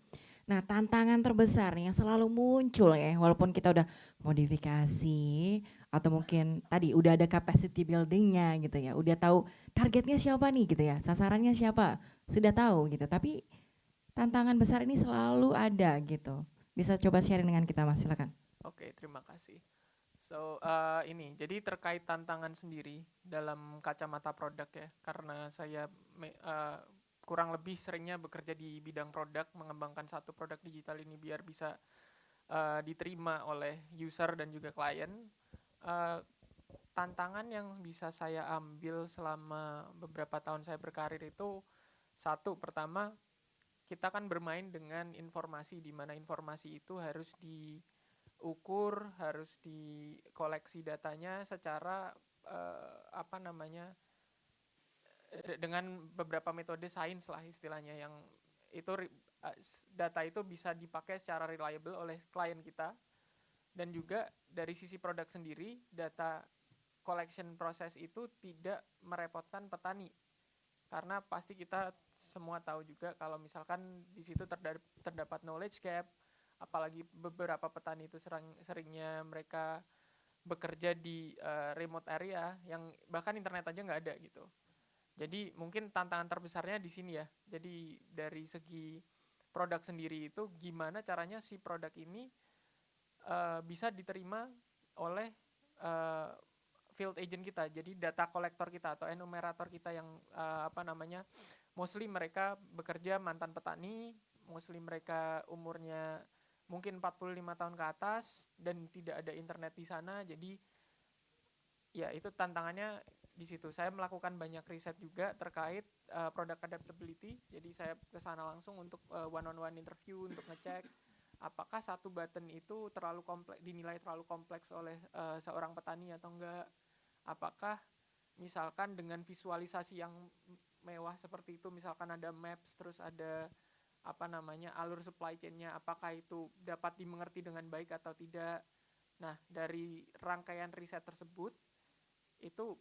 Speaker 1: Nah, tantangan terbesar yang selalu muncul ya, walaupun kita udah modifikasi atau mungkin tadi udah ada capacity buildingnya gitu ya, udah tahu targetnya siapa nih gitu ya, sasarannya siapa, sudah tahu gitu. Tapi tantangan besar ini selalu ada gitu. Bisa coba sharing dengan kita Mas, silakan.
Speaker 5: Oke, terima kasih. So uh, ini jadi terkait tantangan sendiri dalam kacamata produk ya karena saya me, uh, kurang lebih seringnya bekerja di bidang produk mengembangkan satu produk digital ini biar bisa uh, diterima oleh user dan juga klien. Uh, tantangan yang bisa saya ambil selama beberapa tahun saya berkarir itu satu pertama kita kan bermain dengan informasi di mana informasi itu harus di ukur harus dikoleksi datanya secara uh, apa namanya dengan beberapa metode sains lah istilahnya yang itu uh, data itu bisa dipakai secara reliable oleh klien kita dan juga dari sisi produk sendiri data collection proses itu tidak merepotkan petani karena pasti kita semua tahu juga kalau misalkan di situ terdapat knowledge gap apalagi beberapa petani itu sering seringnya mereka bekerja di uh, remote area yang bahkan internet aja nggak ada gitu. Jadi mungkin tantangan terbesarnya di sini ya. Jadi dari segi produk sendiri itu gimana caranya si produk ini uh, bisa diterima oleh uh, field agent kita. Jadi data kolektor kita atau enumerator kita yang uh, apa namanya mostly mereka bekerja mantan petani, mostly mereka umurnya mungkin 45 tahun ke atas dan tidak ada internet di sana jadi ya itu tantangannya di situ. Saya melakukan banyak riset juga terkait uh, produk adaptability. Jadi saya ke sana langsung untuk uh, one on one interview untuk ngecek apakah satu button itu terlalu kompleks dinilai terlalu kompleks oleh uh, seorang petani atau enggak. Apakah misalkan dengan visualisasi yang mewah seperti itu misalkan ada maps terus ada apa namanya alur supply chain-nya apakah itu dapat dimengerti dengan baik atau tidak. Nah, dari rangkaian riset tersebut itu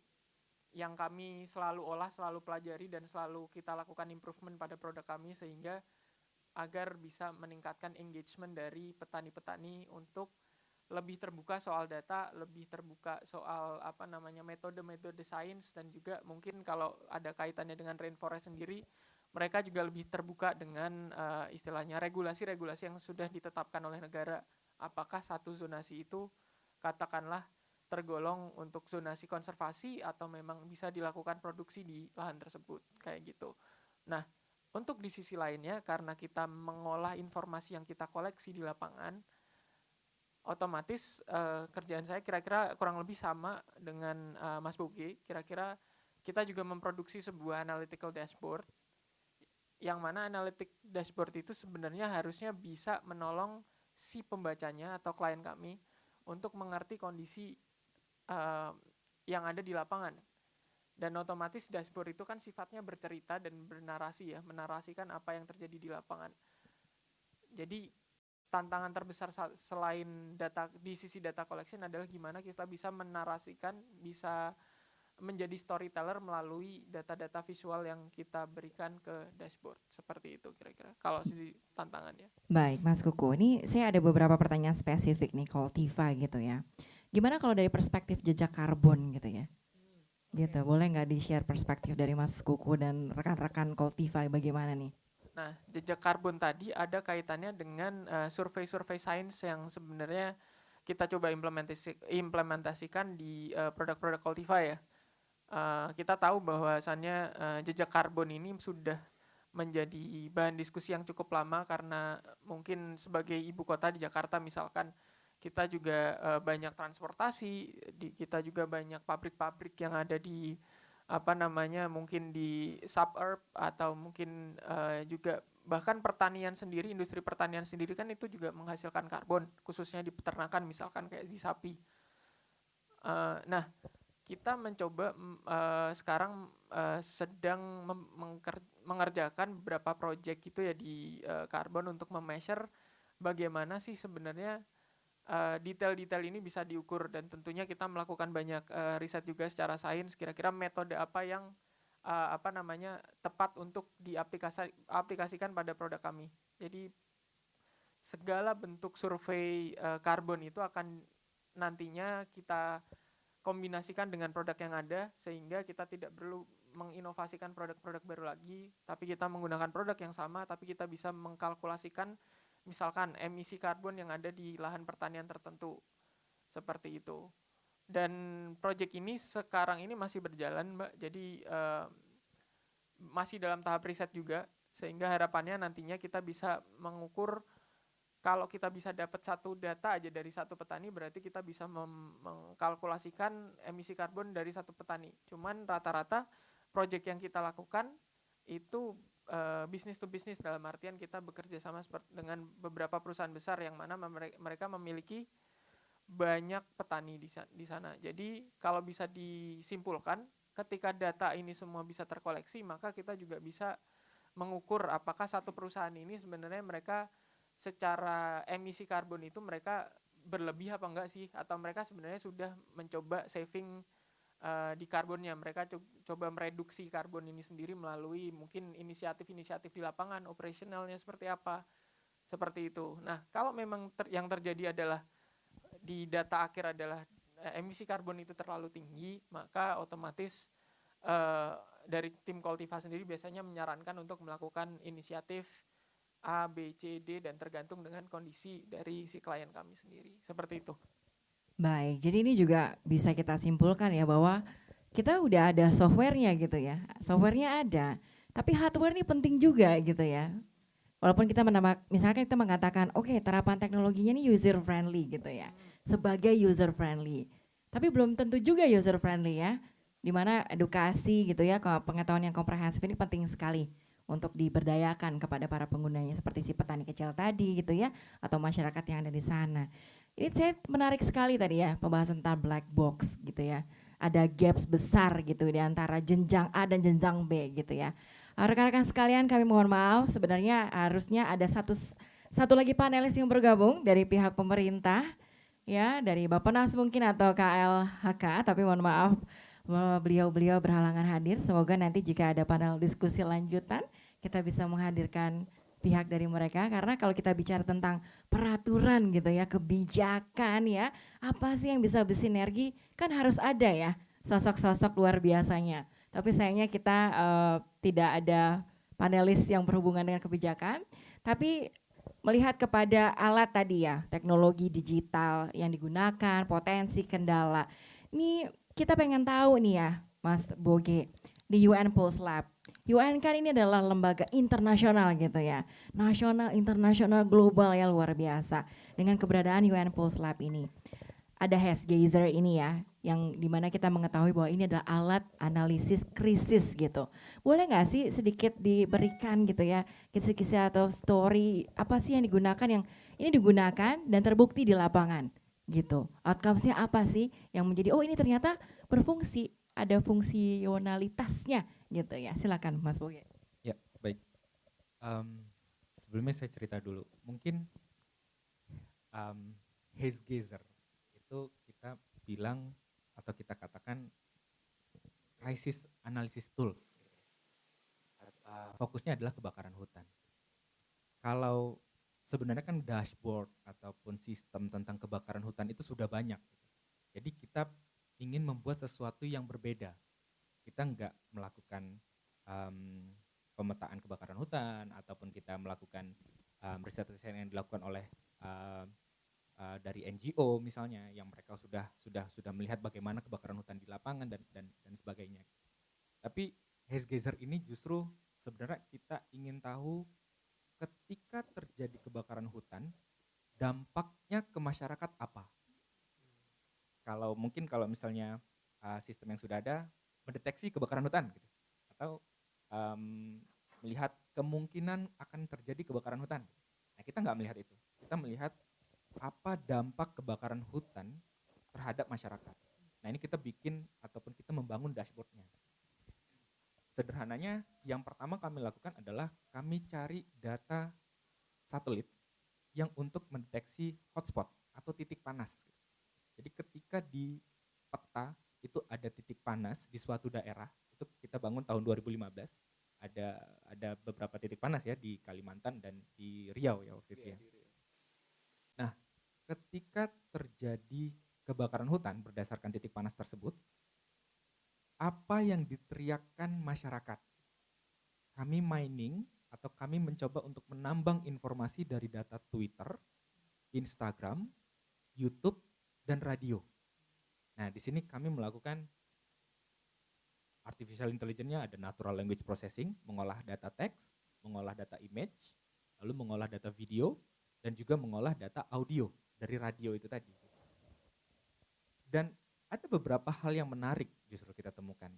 Speaker 5: yang kami selalu olah, selalu pelajari dan selalu kita lakukan improvement pada produk kami sehingga agar bisa meningkatkan engagement dari petani-petani untuk lebih terbuka soal data, lebih terbuka soal apa namanya metode-metode sains dan juga mungkin kalau ada kaitannya dengan rainforest sendiri, mereka juga lebih terbuka dengan uh, istilahnya regulasi-regulasi yang sudah ditetapkan oleh negara. Apakah satu zonasi itu katakanlah tergolong untuk zonasi konservasi atau memang bisa dilakukan produksi di lahan tersebut kayak gitu. Nah, untuk di sisi lainnya karena kita mengolah informasi yang kita koleksi di lapangan, otomatis uh, kerjaan saya kira-kira kurang lebih sama dengan uh, Mas Boge. Kira-kira kita juga memproduksi sebuah analytical dashboard yang mana analytic dashboard itu sebenarnya harusnya bisa menolong si pembacanya atau klien kami untuk mengerti kondisi yang ada di lapangan. Dan otomatis dashboard itu kan sifatnya bercerita dan bernarasi ya, menarasikan apa yang terjadi di lapangan. Jadi tantangan terbesar selain data di sisi data collection adalah gimana kita bisa menarasikan, bisa menjadi storyteller melalui data-data visual yang kita berikan ke dashboard. Seperti itu kira-kira kalau sisi tantangannya.
Speaker 1: Baik, Mas Kuku. Ini saya ada beberapa pertanyaan spesifik nih Coltiva gitu ya. Gimana kalau dari perspektif jejak karbon gitu ya? Hmm, gitu, boleh nggak di-share perspektif dari Mas Kuku dan rekan-rekan Coltiva bagaimana nih?
Speaker 5: Nah, jejak karbon tadi ada kaitannya dengan uh, survei-survei sains yang sebenarnya kita coba implementasi, implementasikan di uh, produk-produk Cultiva ya. Uh, kita tahu bahwasannya uh, jejak karbon ini sudah menjadi bahan diskusi yang cukup lama karena mungkin sebagai ibu kota di Jakarta misalkan kita juga uh, banyak transportasi, di, kita juga banyak pabrik-pabrik yang ada di apa namanya mungkin di suburb atau mungkin uh, juga bahkan pertanian sendiri industri pertanian sendiri kan itu juga menghasilkan karbon khususnya di peternakan misalkan kayak di sapi. Uh, nah kita mencoba uh, sekarang uh, sedang mengerjakan beberapa proyek itu ya di uh, karbon untuk memeasure bagaimana sih sebenarnya detail-detail uh, ini bisa diukur dan tentunya kita melakukan banyak uh, riset juga secara sains kira-kira metode apa yang uh, apa namanya tepat untuk diaplikasikan pada produk kami. Jadi segala bentuk survei uh, karbon itu akan nantinya kita kombinasikan dengan produk yang ada sehingga kita tidak perlu menginovasikan produk-produk baru lagi, tapi kita menggunakan produk yang sama tapi kita bisa mengkalkulasikan misalkan emisi karbon yang ada di lahan pertanian tertentu seperti itu. Dan proyek ini sekarang ini masih berjalan mbak. Jadi uh, masih dalam tahap riset juga sehingga harapannya nantinya kita bisa mengukur kalau kita bisa dapat satu data aja dari satu petani berarti kita bisa mengkalkulasikan emisi karbon dari satu petani. Cuman rata-rata proyek yang kita lakukan itu uh, bisnis to bisnis dalam artian kita bekerja sama dengan beberapa perusahaan besar yang mana mereka memiliki banyak petani di di sana. Jadi kalau bisa disimpulkan, ketika data ini semua bisa terkoleksi, maka kita juga bisa mengukur apakah satu perusahaan ini sebenarnya mereka secara emisi karbon itu mereka berlebih apa enggak sih atau mereka sebenarnya sudah mencoba saving uh, di karbonnya. Mereka co coba mereduksi karbon ini sendiri melalui mungkin inisiatif-inisiatif di lapangan, operasionalnya seperti apa, seperti itu. Nah, kalau memang ter yang terjadi adalah di data akhir adalah uh, emisi karbon itu terlalu tinggi, maka otomatis uh, dari tim Koltiva sendiri biasanya menyarankan untuk melakukan inisiatif A, B, C, D dan tergantung dengan kondisi dari si klien kami sendiri. Seperti itu.
Speaker 1: Baik, jadi ini juga bisa kita simpulkan ya bahwa kita udah ada softwarenya gitu ya. Softwarenya ada, tapi hardware ini penting juga gitu ya. Walaupun kita menambah, misalkan kita mengatakan, oke okay, terapan teknologinya ini user friendly gitu ya, sebagai user friendly. Tapi belum tentu juga user friendly ya, di mana edukasi gitu ya, pengetahuan yang komprehensif ini penting sekali untuk diberdayakan kepada para penggunanya seperti si petani kecil tadi gitu ya, atau masyarakat yang ada di sana. Ini saya menarik sekali tadi ya pembahasan tentang black box gitu ya. Ada gaps besar gitu di antara jenjang A dan jenjang B gitu ya. Ah, rekan-rekan sekalian kami mohon maaf sebenarnya harusnya ada satu satu lagi panelis yang bergabung dari pihak pemerintah ya dari Bapak Nas mungkin atau KLHK tapi mohon maaf beliau-beliau berhalangan hadir. Semoga nanti jika ada panel diskusi lanjutan kita bisa menghadirkan pihak dari mereka karena kalau kita bicara tentang peraturan gitu ya, kebijakan ya, apa sih yang bisa bersinergi kan harus ada ya sosok-sosok luar biasanya. Tapi sayangnya kita uh, tidak ada panelis yang berhubungan dengan kebijakan, tapi melihat kepada alat tadi ya, teknologi digital yang digunakan, potensi kendala. Ini kita pengen tahu nih ya, Mas Boge, di UN Pulse Lab UN kan ini adalah lembaga internasional gitu ya, nasional, internasional, global ya luar biasa. Dengan keberadaan UN Pulse Lab ini, ada Hash Gazer ini ya, yang di mana kita mengetahui bahwa ini adalah alat analisis krisis gitu. Boleh nggak sih sedikit diberikan gitu ya, kisah-kisah atau story apa sih yang digunakan yang ini digunakan dan terbukti di lapangan gitu. Outcomesnya apa sih yang menjadi oh ini ternyata berfungsi, ada fungsionalitasnya gitu ya. Silakan Mas Boge.
Speaker 4: Ya, baik. Um, sebelumnya saya cerita dulu. Mungkin um, haze gazer itu kita bilang atau kita katakan crisis analysis tools. Fokusnya adalah kebakaran hutan. Kalau sebenarnya kan dashboard ataupun sistem tentang kebakaran hutan itu sudah banyak. Jadi kita ingin membuat sesuatu yang berbeda kita nggak melakukan um, pemetaan kebakaran hutan ataupun kita melakukan um, riset-riset yang dilakukan oleh uh, uh, dari NGO misalnya yang mereka sudah sudah sudah melihat bagaimana kebakaran hutan di lapangan dan dan dan sebagainya. Tapi Gazer ini justru sebenarnya kita ingin tahu ketika terjadi kebakaran hutan dampaknya ke masyarakat apa? Kalau mungkin kalau misalnya uh, sistem yang sudah ada mendeteksi kebakaran hutan gitu. atau um, melihat kemungkinan akan terjadi kebakaran hutan. Nah kita nggak melihat itu, kita melihat apa dampak kebakaran hutan terhadap masyarakat. Nah ini kita bikin ataupun kita membangun dashboardnya. Sederhananya yang pertama kami lakukan adalah kami cari data satelit yang untuk mendeteksi hotspot atau titik panas. Jadi ketika di peta itu ada titik panas di suatu daerah itu kita bangun tahun 2015 ada ada beberapa titik panas ya di Kalimantan dan di Riau ya waktu itu ya. Iya, nah, ketika terjadi kebakaran hutan berdasarkan titik panas tersebut, apa yang diteriakkan masyarakat? Kami mining atau kami mencoba untuk menambang informasi dari data Twitter, Instagram, YouTube, dan radio. Nah, di sini kami melakukan artificial intelligence-nya ada natural language processing, mengolah data teks, mengolah data image, lalu mengolah data video, dan juga mengolah data audio dari radio itu tadi. Dan ada beberapa hal yang menarik justru kita temukan.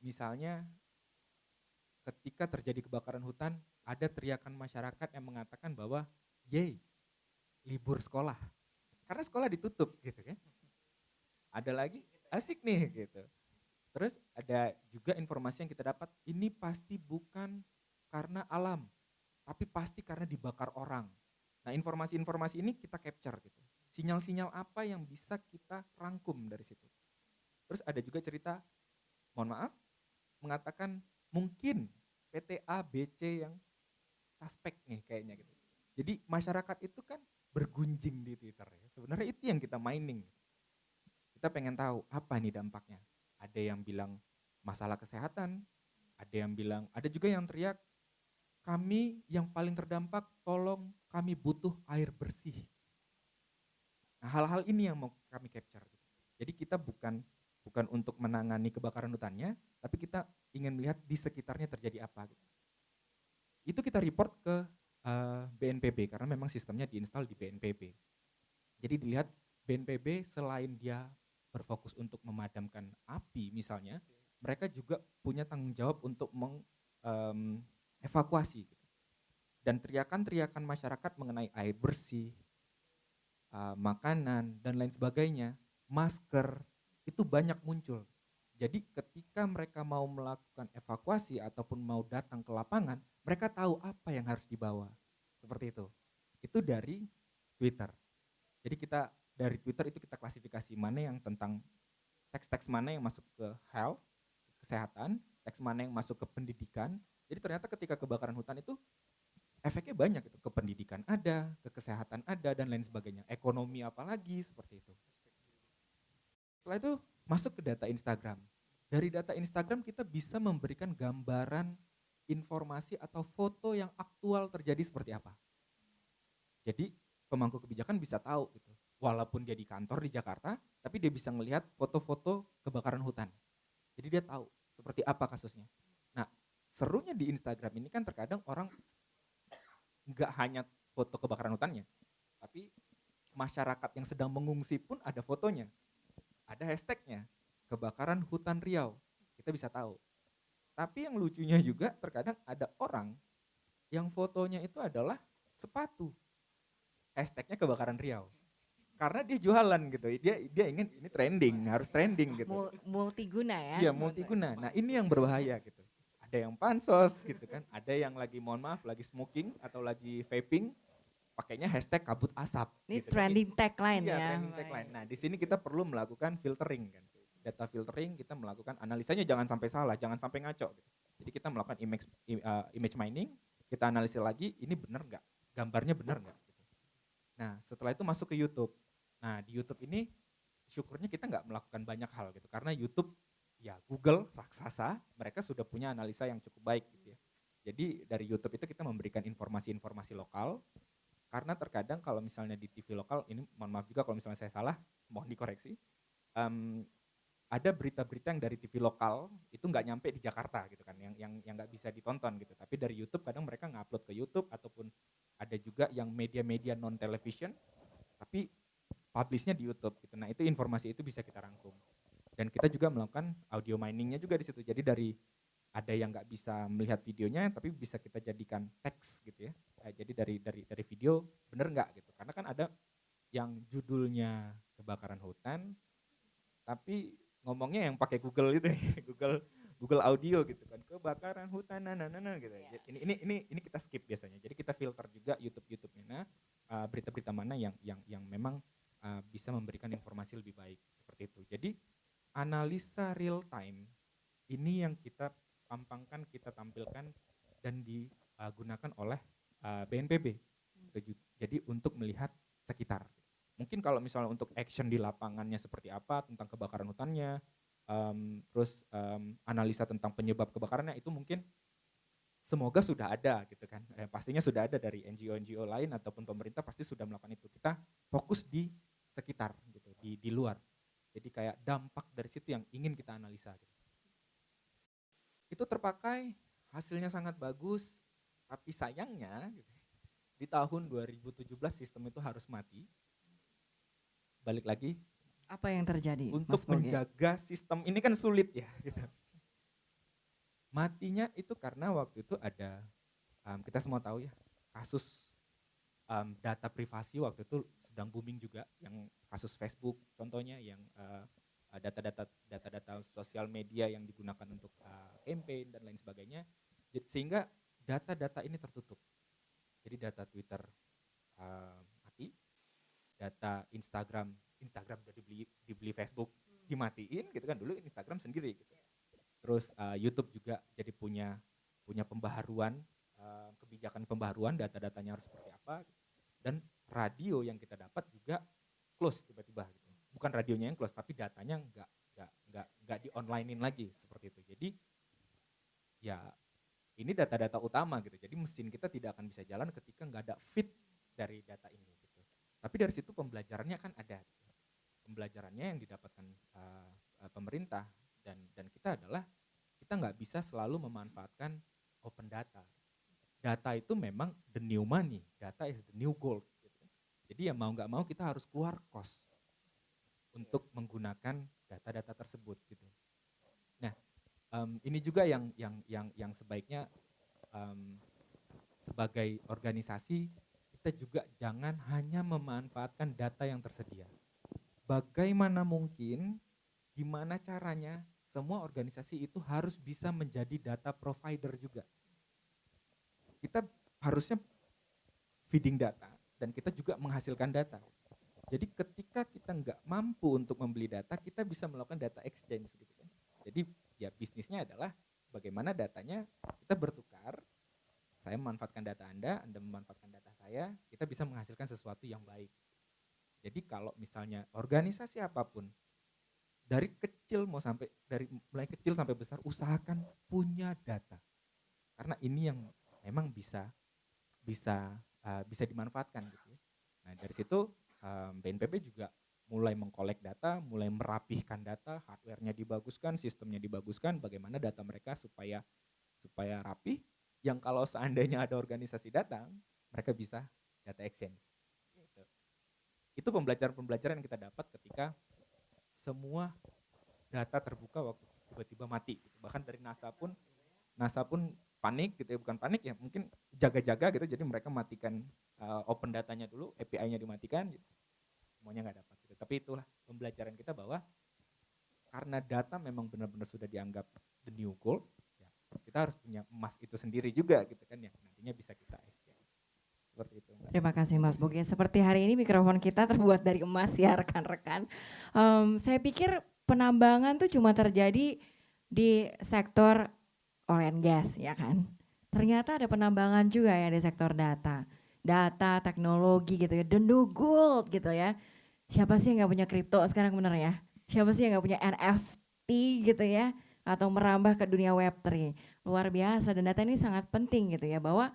Speaker 4: Misalnya ketika terjadi kebakaran hutan, ada teriakan masyarakat yang mengatakan bahwa, yay, libur sekolah. Karena sekolah ditutup gitu kan ada lagi asik nih gitu. Terus ada juga informasi yang kita dapat, ini pasti bukan karena alam, tapi pasti karena dibakar orang. Nah informasi-informasi ini kita capture gitu. Sinyal-sinyal apa yang bisa kita rangkum dari situ. Terus ada juga cerita, mohon maaf, mengatakan mungkin PT A, B, C yang suspek nih kayaknya gitu. Jadi masyarakat itu kan bergunjing di Twitter ya. Sebenarnya itu yang kita mining. Kita pengen tahu apa nih dampaknya. Ada yang bilang masalah kesehatan, ada yang bilang, ada juga yang teriak, kami yang paling terdampak, tolong kami butuh air bersih. Nah hal-hal ini yang mau kami capture. Jadi kita bukan bukan untuk menangani kebakaran hutannya, tapi kita ingin melihat di sekitarnya terjadi apa. Itu kita report ke uh, eh, BNPB karena memang sistemnya diinstal di BNPB. Jadi dilihat BNPB selain dia berfokus untuk memadamkan api misalnya, mereka juga punya tanggung jawab untuk mengevakuasi. Um, gitu. Dan teriakan-teriakan masyarakat mengenai air bersih, uh, makanan, dan lain sebagainya, masker, itu banyak muncul. Jadi ketika mereka mau melakukan evakuasi ataupun mau datang ke lapangan, mereka tahu apa yang harus dibawa. Seperti itu. Itu dari Twitter. Jadi kita dari Twitter itu kita klasifikasi mana yang tentang teks-teks mana yang masuk ke health, kesehatan, teks mana yang masuk ke pendidikan. Jadi ternyata ketika kebakaran hutan itu efeknya banyak itu ke pendidikan ada, ke kesehatan ada dan lain sebagainya. Ekonomi apalagi seperti itu. Setelah itu masuk ke data Instagram. Dari data Instagram kita bisa memberikan gambaran informasi atau foto yang aktual terjadi seperti apa. Jadi pemangku kebijakan bisa tahu gitu. Walaupun dia di kantor di Jakarta, tapi dia bisa melihat foto-foto kebakaran hutan. Jadi dia tahu seperti apa kasusnya. Nah, serunya di Instagram ini kan terkadang orang nggak hanya foto kebakaran hutannya, tapi masyarakat yang sedang mengungsi pun ada fotonya. Ada hashtagnya, kebakaran hutan Riau. Kita bisa tahu. Tapi yang lucunya juga terkadang ada orang yang fotonya itu adalah sepatu. Hashtagnya kebakaran Riau. Karena dia jualan gitu, dia dia ingin ini trending, harus trending gitu.
Speaker 1: Multiguna ya.
Speaker 4: Iya multiguna. Nah ini yang berbahaya gitu. Ada yang pansos gitu kan, ada yang lagi mohon maaf lagi smoking atau lagi vaping, pakainya hashtag kabut asap.
Speaker 1: Ini
Speaker 4: gitu.
Speaker 1: trending tagline
Speaker 4: iya,
Speaker 1: ya.
Speaker 4: trending tagline. Nah di sini kita perlu melakukan filtering kan. Data filtering kita melakukan analisanya jangan sampai salah, jangan sampai ngaco. Gitu. Jadi kita melakukan image uh, image mining, kita analisis lagi ini benar nggak, gambarnya benar nggak. Gitu. Nah setelah itu masuk ke YouTube. Nah di YouTube ini syukurnya kita nggak melakukan banyak hal gitu. Karena YouTube ya Google raksasa mereka sudah punya analisa yang cukup baik gitu ya. Jadi dari YouTube itu kita memberikan informasi-informasi lokal. Karena terkadang kalau misalnya di TV lokal ini mohon maaf juga kalau misalnya saya salah mohon dikoreksi um, ada berita-berita yang dari TV lokal itu nggak nyampe di Jakarta gitu kan yang yang yang nggak bisa ditonton gitu. Tapi dari YouTube kadang mereka ngupload ke YouTube ataupun ada juga yang media-media non television tapi publishnya di YouTube gitu. Nah itu informasi itu bisa kita rangkum. Dan kita juga melakukan audio miningnya juga di situ. Jadi dari ada yang nggak bisa melihat videonya tapi bisa kita jadikan teks gitu ya. Nah, jadi dari dari dari video bener nggak gitu. Karena kan ada yang judulnya kebakaran hutan tapi ngomongnya yang pakai Google itu ya. Google Google Audio gitu kan. Kebakaran hutan nah nah nah gitu. Ya. ini ini ini ini kita skip biasanya. Jadi kita filter juga YouTube YouTube-nya nah uh, berita-berita mana yang yang yang memang uh, bisa memberikan informasi lebih baik seperti itu jadi analisa real time ini yang kita pampangkan, kita tampilkan dan digunakan oleh uh, BNPB. Jadi untuk melihat sekitar. Mungkin kalau misalnya untuk action di lapangannya seperti apa tentang kebakaran hutannya, um, terus um, analisa tentang penyebab kebakarannya itu mungkin semoga sudah ada gitu kan. Eh, pastinya sudah ada dari NGO-NGO lain ataupun pemerintah pasti sudah melakukan itu. Kita fokus di sekitar gitu, di di luar. Jadi kayak dampak dari situ yang ingin kita analisa. Gitu itu terpakai, hasilnya sangat bagus, tapi sayangnya gitu, di tahun 2017 sistem itu harus mati. Balik lagi.
Speaker 1: Apa yang terjadi?
Speaker 4: Untuk
Speaker 1: Mas
Speaker 4: menjaga sistem ini kan sulit ya. Gitu. Matinya itu karena waktu itu ada, um, kita semua tahu ya, kasus um, data privasi waktu itu sedang booming juga, yang kasus Facebook contohnya, yang uh, Eh, data-data data-data sosial media yang digunakan untuk uh, campaign dan lain sebagainya. Sehingga data-data ini tertutup. Jadi data Twitter uh, mati data Instagram Instagram udah dibeli dibeli Facebook hmm. dimatiin gitu kan dulu Instagram sendiri gitu. Terus uh, YouTube juga jadi punya punya pembaharuan uh, kebijakan pembaharuan data-datanya harus seperti apa. Dan radio yang kita dapat juga close tiba-tiba gitu. Bukan radionya yang close tapi datanya nggak nggak nggak nggak di onlinein lagi seperti itu. Jadi ya ini data-data utama gitu. Jadi mesin kita tidak akan bisa jalan ketika nggak ada fit dari data ini gitu. Tapi dari situ pembelajarannya kan ada. Pembelajarannya yang didapatkan uh, pemerintah dan dan kita adalah kita nggak bisa selalu memanfaatkan open data. Data itu memang the new money. Data is the new gold. Jadi ya mau nggak mau kita harus keluar cost untuk menggunakan data-data tersebut gitu. Nah, um, ini juga yang yang yang yang sebaiknya um, sebagai organisasi kita juga jangan hanya memanfaatkan data yang tersedia. Bagaimana mungkin, gimana caranya semua organisasi itu harus bisa menjadi data provider juga. Kita harusnya feeding data dan kita juga menghasilkan data. Jadi ketika kita nggak mampu untuk membeli data, kita bisa melakukan data exchange gitu kan. Jadi ya bisnisnya adalah bagaimana datanya kita bertukar, saya memanfaatkan data Anda, Anda memanfaatkan data saya, kita bisa menghasilkan sesuatu yang baik. Jadi kalau misalnya organisasi apa pun dari kecil mau sampai dari mulai kecil sampai besar usahakan punya data. Karena ini yang memang bisa bisa uh, bisa dimanfaatkan gitu. Ya. Nah, dari situ um, BNPB juga mulai mengkolek data, mulai merapihkan data, hardware-nya dibaguskan, sistemnya dibaguskan, bagaimana data mereka supaya supaya rapi, yang kalau seandainya ada organisasi datang, mereka bisa data exchange. Gitu. Itu pembelajaran-pembelajaran yang kita dapat ketika semua data terbuka waktu tiba-tiba mati. Gitu. Bahkan dari NASA pun, NASA pun panik gitu ya, bukan panik ya, mungkin jaga-jaga gitu, jadi mereka matikan uh, open datanya dulu, API-nya dimatikan, gitu. semuanya nggak dapat tapi itulah pembelajaran kita bahwa karena data memang benar-benar sudah dianggap the new gold, ya, kita harus punya emas itu sendiri juga gitu kan ya, nantinya bisa kita exchange.
Speaker 1: Seperti itu. Mbak. Terima kasih Mas Boge. Seperti hari ini mikrofon kita terbuat dari emas ya rekan-rekan. Um, saya pikir penambangan tuh cuma terjadi di sektor oil and gas ya kan. Ternyata ada penambangan juga ya di sektor data. Data, teknologi gitu ya, the new gold gitu ya siapa sih yang nggak punya kripto sekarang bener ya? Siapa sih yang nggak punya NFT gitu ya? Atau merambah ke dunia Web3. Luar biasa dan data ini sangat penting gitu ya bahwa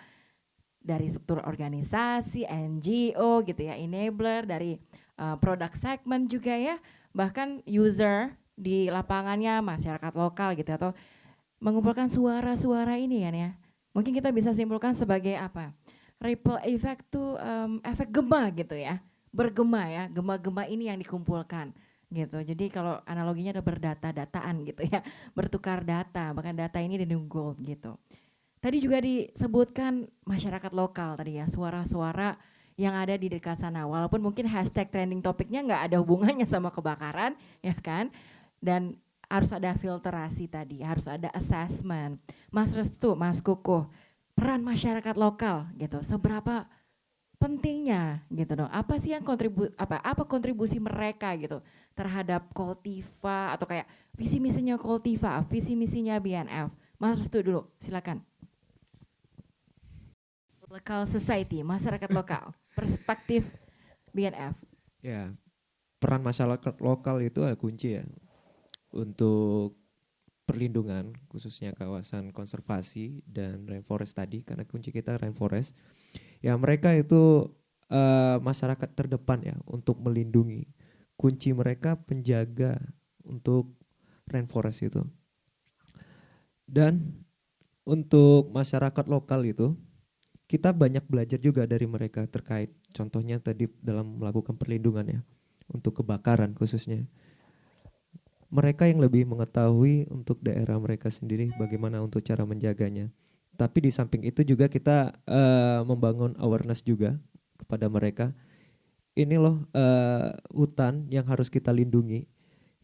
Speaker 1: dari struktur organisasi, NGO gitu ya, enabler, dari uh, produk segment juga ya, bahkan user di lapangannya masyarakat lokal gitu atau mengumpulkan suara-suara ini kan ya. Mungkin kita bisa simpulkan sebagai apa? Ripple effect tuh um, efek gema gitu ya bergema ya, gema-gema ini yang dikumpulkan gitu. Jadi kalau analoginya ada berdata-dataan gitu ya, bertukar data, bahkan data ini di gold gitu. Tadi juga disebutkan masyarakat lokal tadi ya, suara-suara yang ada di dekat sana. Walaupun mungkin hashtag trending topiknya nggak ada hubungannya sama kebakaran, ya kan? Dan harus ada filterasi tadi, harus ada assessment. Mas Restu, Mas Kukuh, peran masyarakat lokal gitu, seberapa pentingnya gitu dong. Apa sih yang kontribu apa apa kontribusi mereka gitu terhadap Koltiva atau kayak visi misinya Koltiva, visi misinya BNF. Mas Restu dulu, silakan. Local society, masyarakat lokal, perspektif BNF.
Speaker 6: Ya, peran masyarakat lokal itu kunci ya untuk perlindungan khususnya kawasan konservasi dan rainforest tadi karena kunci kita rainforest ya mereka itu uh, masyarakat terdepan ya untuk melindungi. Kunci mereka penjaga untuk rainforest itu. Dan untuk masyarakat lokal itu kita banyak belajar juga dari mereka terkait. Contohnya tadi dalam melakukan perlindungan ya untuk kebakaran khususnya mereka yang lebih mengetahui untuk daerah mereka sendiri bagaimana untuk cara menjaganya. Tapi di samping itu juga kita uh, membangun awareness juga kepada mereka. Ini loh uh, hutan yang harus kita lindungi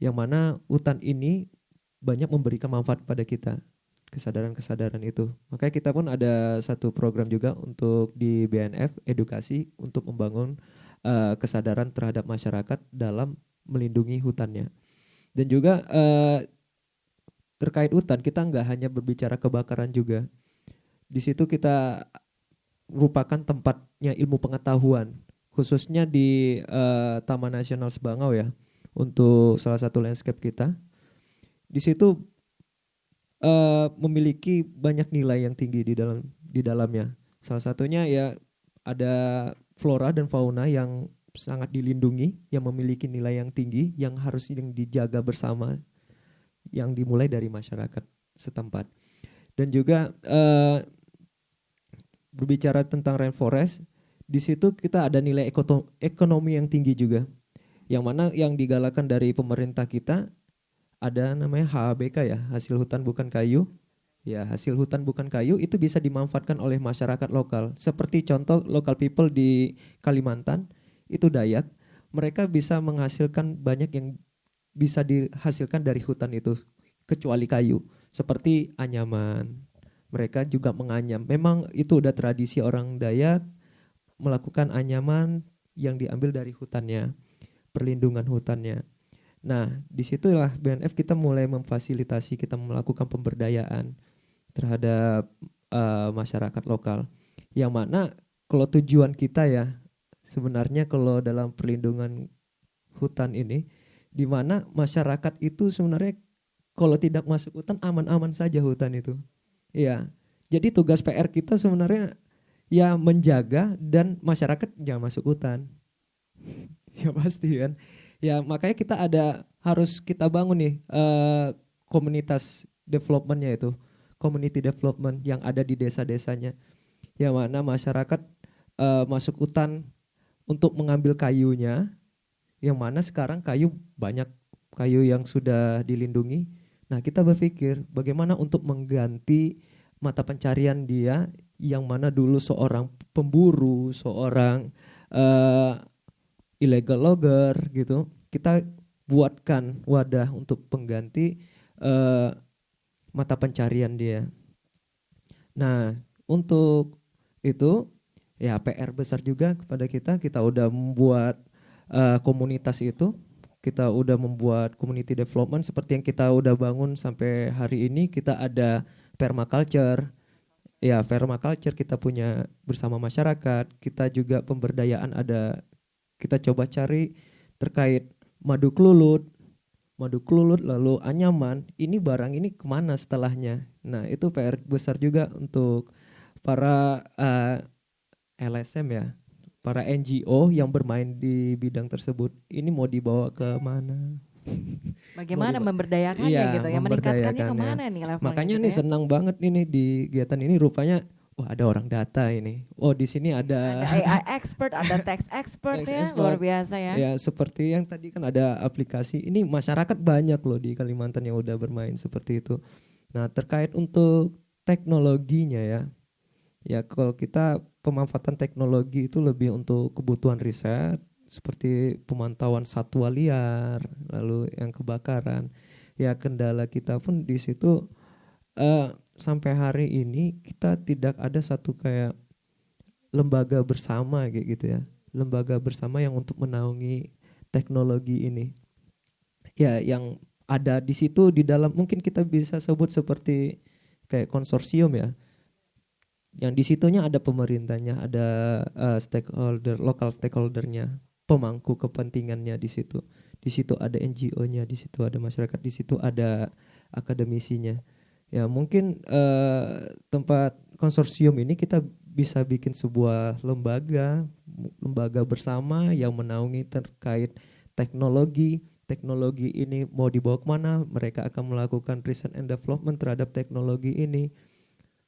Speaker 6: yang mana hutan ini banyak memberikan manfaat kepada kita kesadaran-kesadaran itu. Makanya kita pun ada satu program juga untuk di BNF edukasi untuk membangun uh, kesadaran terhadap masyarakat dalam melindungi hutannya dan juga uh, terkait hutan kita nggak hanya berbicara kebakaran juga. Di situ kita merupakan tempatnya ilmu pengetahuan khususnya di uh, Taman Nasional Sebangau ya untuk salah satu landscape kita. Di situ uh, memiliki banyak nilai yang tinggi di dalam di dalamnya. Salah satunya ya ada flora dan fauna yang sangat dilindungi yang memiliki nilai yang tinggi yang harus yang dijaga bersama yang dimulai dari masyarakat setempat dan juga uh, berbicara tentang rainforest, di situ kita ada nilai ekonomi yang tinggi juga. Yang mana yang digalakan dari pemerintah kita ada namanya HABK ya, hasil hutan bukan kayu. Ya, hasil hutan bukan kayu itu bisa dimanfaatkan oleh masyarakat lokal. Seperti contoh local people di Kalimantan, itu Dayak, mereka bisa menghasilkan banyak yang bisa dihasilkan dari hutan itu kecuali kayu, seperti anyaman, mereka juga menganyam. Memang itu udah tradisi orang Dayak melakukan anyaman yang diambil dari hutannya, perlindungan hutannya. Nah, di situlah BNF kita mulai memfasilitasi, kita melakukan pemberdayaan terhadap uh, masyarakat lokal. Yang mana kalau tujuan kita ya sebenarnya kalau dalam perlindungan hutan ini di mana masyarakat itu sebenarnya kalau tidak masuk hutan aman-aman saja hutan itu. Iya. Jadi tugas PR kita sebenarnya ya menjaga dan masyarakat jangan masuk hutan. ya pasti kan. Ya makanya kita ada harus kita bangun nih uh, komunitas developmentnya itu, community development yang ada di desa-desanya. Yang mana masyarakat uh, masuk hutan untuk mengambil kayunya, yang mana sekarang kayu banyak kayu yang sudah dilindungi. Nah kita berpikir bagaimana untuk mengganti mata pencarian dia yang mana dulu seorang pemburu, seorang uh, illegal logger gitu. Kita buatkan wadah untuk pengganti uh, mata pencarian dia. Nah, untuk itu ya PR besar juga kepada kita. Kita udah membuat uh, komunitas itu, kita udah membuat community development seperti yang kita udah bangun sampai hari ini. Kita ada permaculture, ya permaculture kita punya bersama masyarakat. Kita juga pemberdayaan ada, kita coba cari terkait madu klulut, madu klulut lalu anyaman. Ini barang ini ke mana setelahnya? Nah itu PR besar juga untuk para uh, LSM ya, para NGO yang bermain di bidang tersebut. Ini mau dibawa ke mana?
Speaker 1: Bagaimana memberdayakannya
Speaker 6: iya,
Speaker 1: gitu ya, meningkatkannya ke mana nih levelnya
Speaker 6: Makanya
Speaker 1: gitu
Speaker 6: nih
Speaker 1: ya?
Speaker 6: senang banget ini di kegiatan ini rupanya wah ada orang data ini. Oh di sini ada,
Speaker 1: ada AI expert, ada tax expert ya,
Speaker 6: expert.
Speaker 1: luar biasa ya.
Speaker 6: Ya seperti yang tadi kan ada aplikasi. Ini masyarakat banyak loh di Kalimantan yang udah bermain seperti itu. Nah terkait untuk teknologinya ya, ya kalau kita pemanfaatan teknologi itu lebih untuk kebutuhan riset seperti pemantauan satwa liar, lalu yang kebakaran. Ya kendala kita pun di situ uh, sampai hari ini kita tidak ada satu kayak lembaga bersama kayak gitu ya. Lembaga bersama yang untuk menaungi teknologi ini. Ya yang ada di situ di dalam mungkin kita bisa sebut seperti kayak konsorsium ya yang di situnya ada pemerintahnya, ada uh, stakeholder, lokal stakeholdernya, pemangku kepentingannya di situ. Di situ ada NGO-nya, di situ ada masyarakat, di situ ada akademisinya. Ya mungkin uh, tempat konsorsium ini kita bisa bikin sebuah lembaga, lembaga bersama yang menaungi terkait teknologi. Teknologi ini mau dibawa ke mana? Mereka akan melakukan research and development terhadap teknologi ini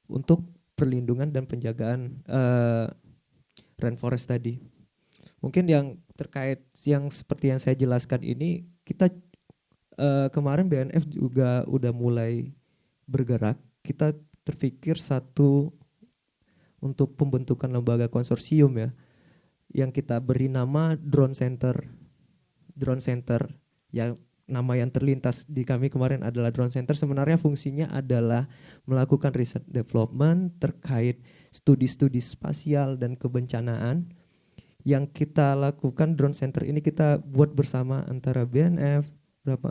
Speaker 6: untuk perlindungan dan penjagaan uh, rainforest tadi. Mungkin yang terkait yang seperti yang saya jelaskan ini kita uh, kemarin BNF juga udah mulai bergerak. Kita terpikir satu untuk pembentukan lembaga konsorsium ya yang kita beri nama Drone Center. Drone Center yang nama yang terlintas di kami kemarin adalah Drone Center. Sebenarnya fungsinya adalah melakukan riset development terkait studi-studi spasial dan kebencanaan. Yang kita lakukan drone center ini kita buat bersama antara BNF berapa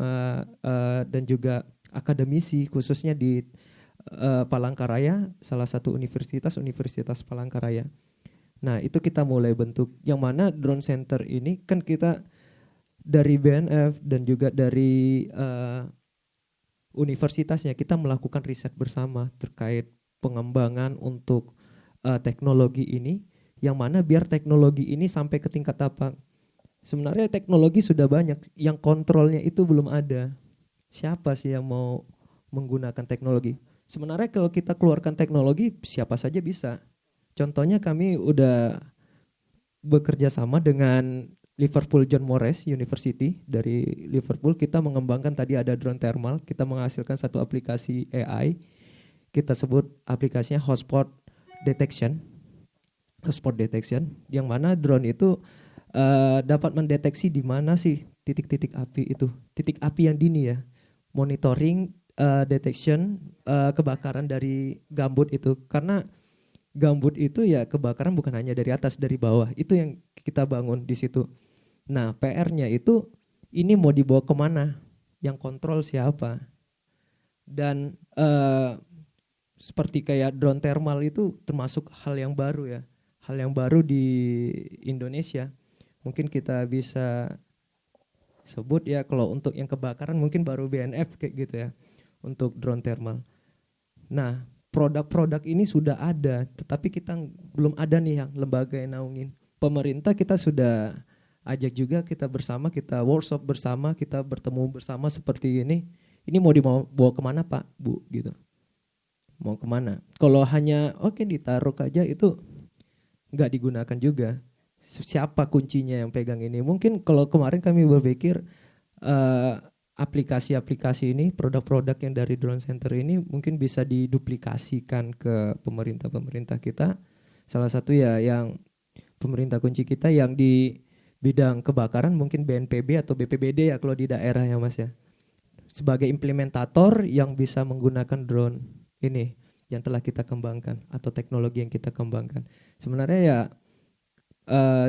Speaker 6: uh, dan juga akademisi khususnya di uh, Palangkaraya salah satu universitas Universitas Palangkaraya. Nah, itu kita mulai bentuk. Yang mana drone center ini kan kita dari BNF dan juga dari uh, universitasnya kita melakukan riset bersama terkait pengembangan untuk uh, teknologi ini yang mana biar teknologi ini sampai ke tingkat apa? Sebenarnya teknologi sudah banyak, yang kontrolnya itu belum ada. Siapa sih yang mau menggunakan teknologi? Sebenarnya kalau kita keluarkan teknologi, siapa saja bisa. Contohnya kami udah bekerja sama dengan Liverpool John Moores University dari Liverpool kita mengembangkan tadi ada drone thermal kita menghasilkan satu aplikasi AI kita sebut aplikasinya hotspot detection. Spot detection yang mana drone itu uh, dapat mendeteksi di mana sih titik-titik api itu titik api yang dini ya. Monitoring uh, detection uh, kebakaran dari gambut itu. Karena gambut itu ya kebakaran bukan hanya dari atas dari bawah. Itu yang kita bangun di situ nah PR-nya itu ini mau dibawa ke mana yang kontrol siapa dan uh, seperti kayak drone thermal itu termasuk hal yang baru ya, hal yang baru di Indonesia. Mungkin kita bisa sebut ya kalau untuk yang kebakaran mungkin baru BNF kayak gitu ya untuk drone thermal. Nah, produk-produk ini sudah ada, tetapi kita belum ada nih yang lembaga yang naungin. Pemerintah kita sudah ajak juga kita bersama, kita workshop bersama, kita bertemu bersama seperti ini. Ini mau dibawa ke mana Pak, Bu gitu. Mau ke mana? Kalau hanya oke okay, ditaruh aja itu nggak digunakan juga. Siapa kuncinya yang pegang ini? Mungkin kalau kemarin kami berpikir uh, aplikasi-aplikasi ini, produk-produk yang dari drone center ini mungkin bisa diduplikasikan ke pemerintah-pemerintah kita. Salah satu ya yang pemerintah kunci kita yang di bidang kebakaran mungkin BNPB atau BPBD ya kalau di daerah ya Mas ya. Sebagai implementator yang bisa menggunakan drone ini yang telah kita kembangkan atau teknologi yang kita kembangkan. Sebenarnya ya uh,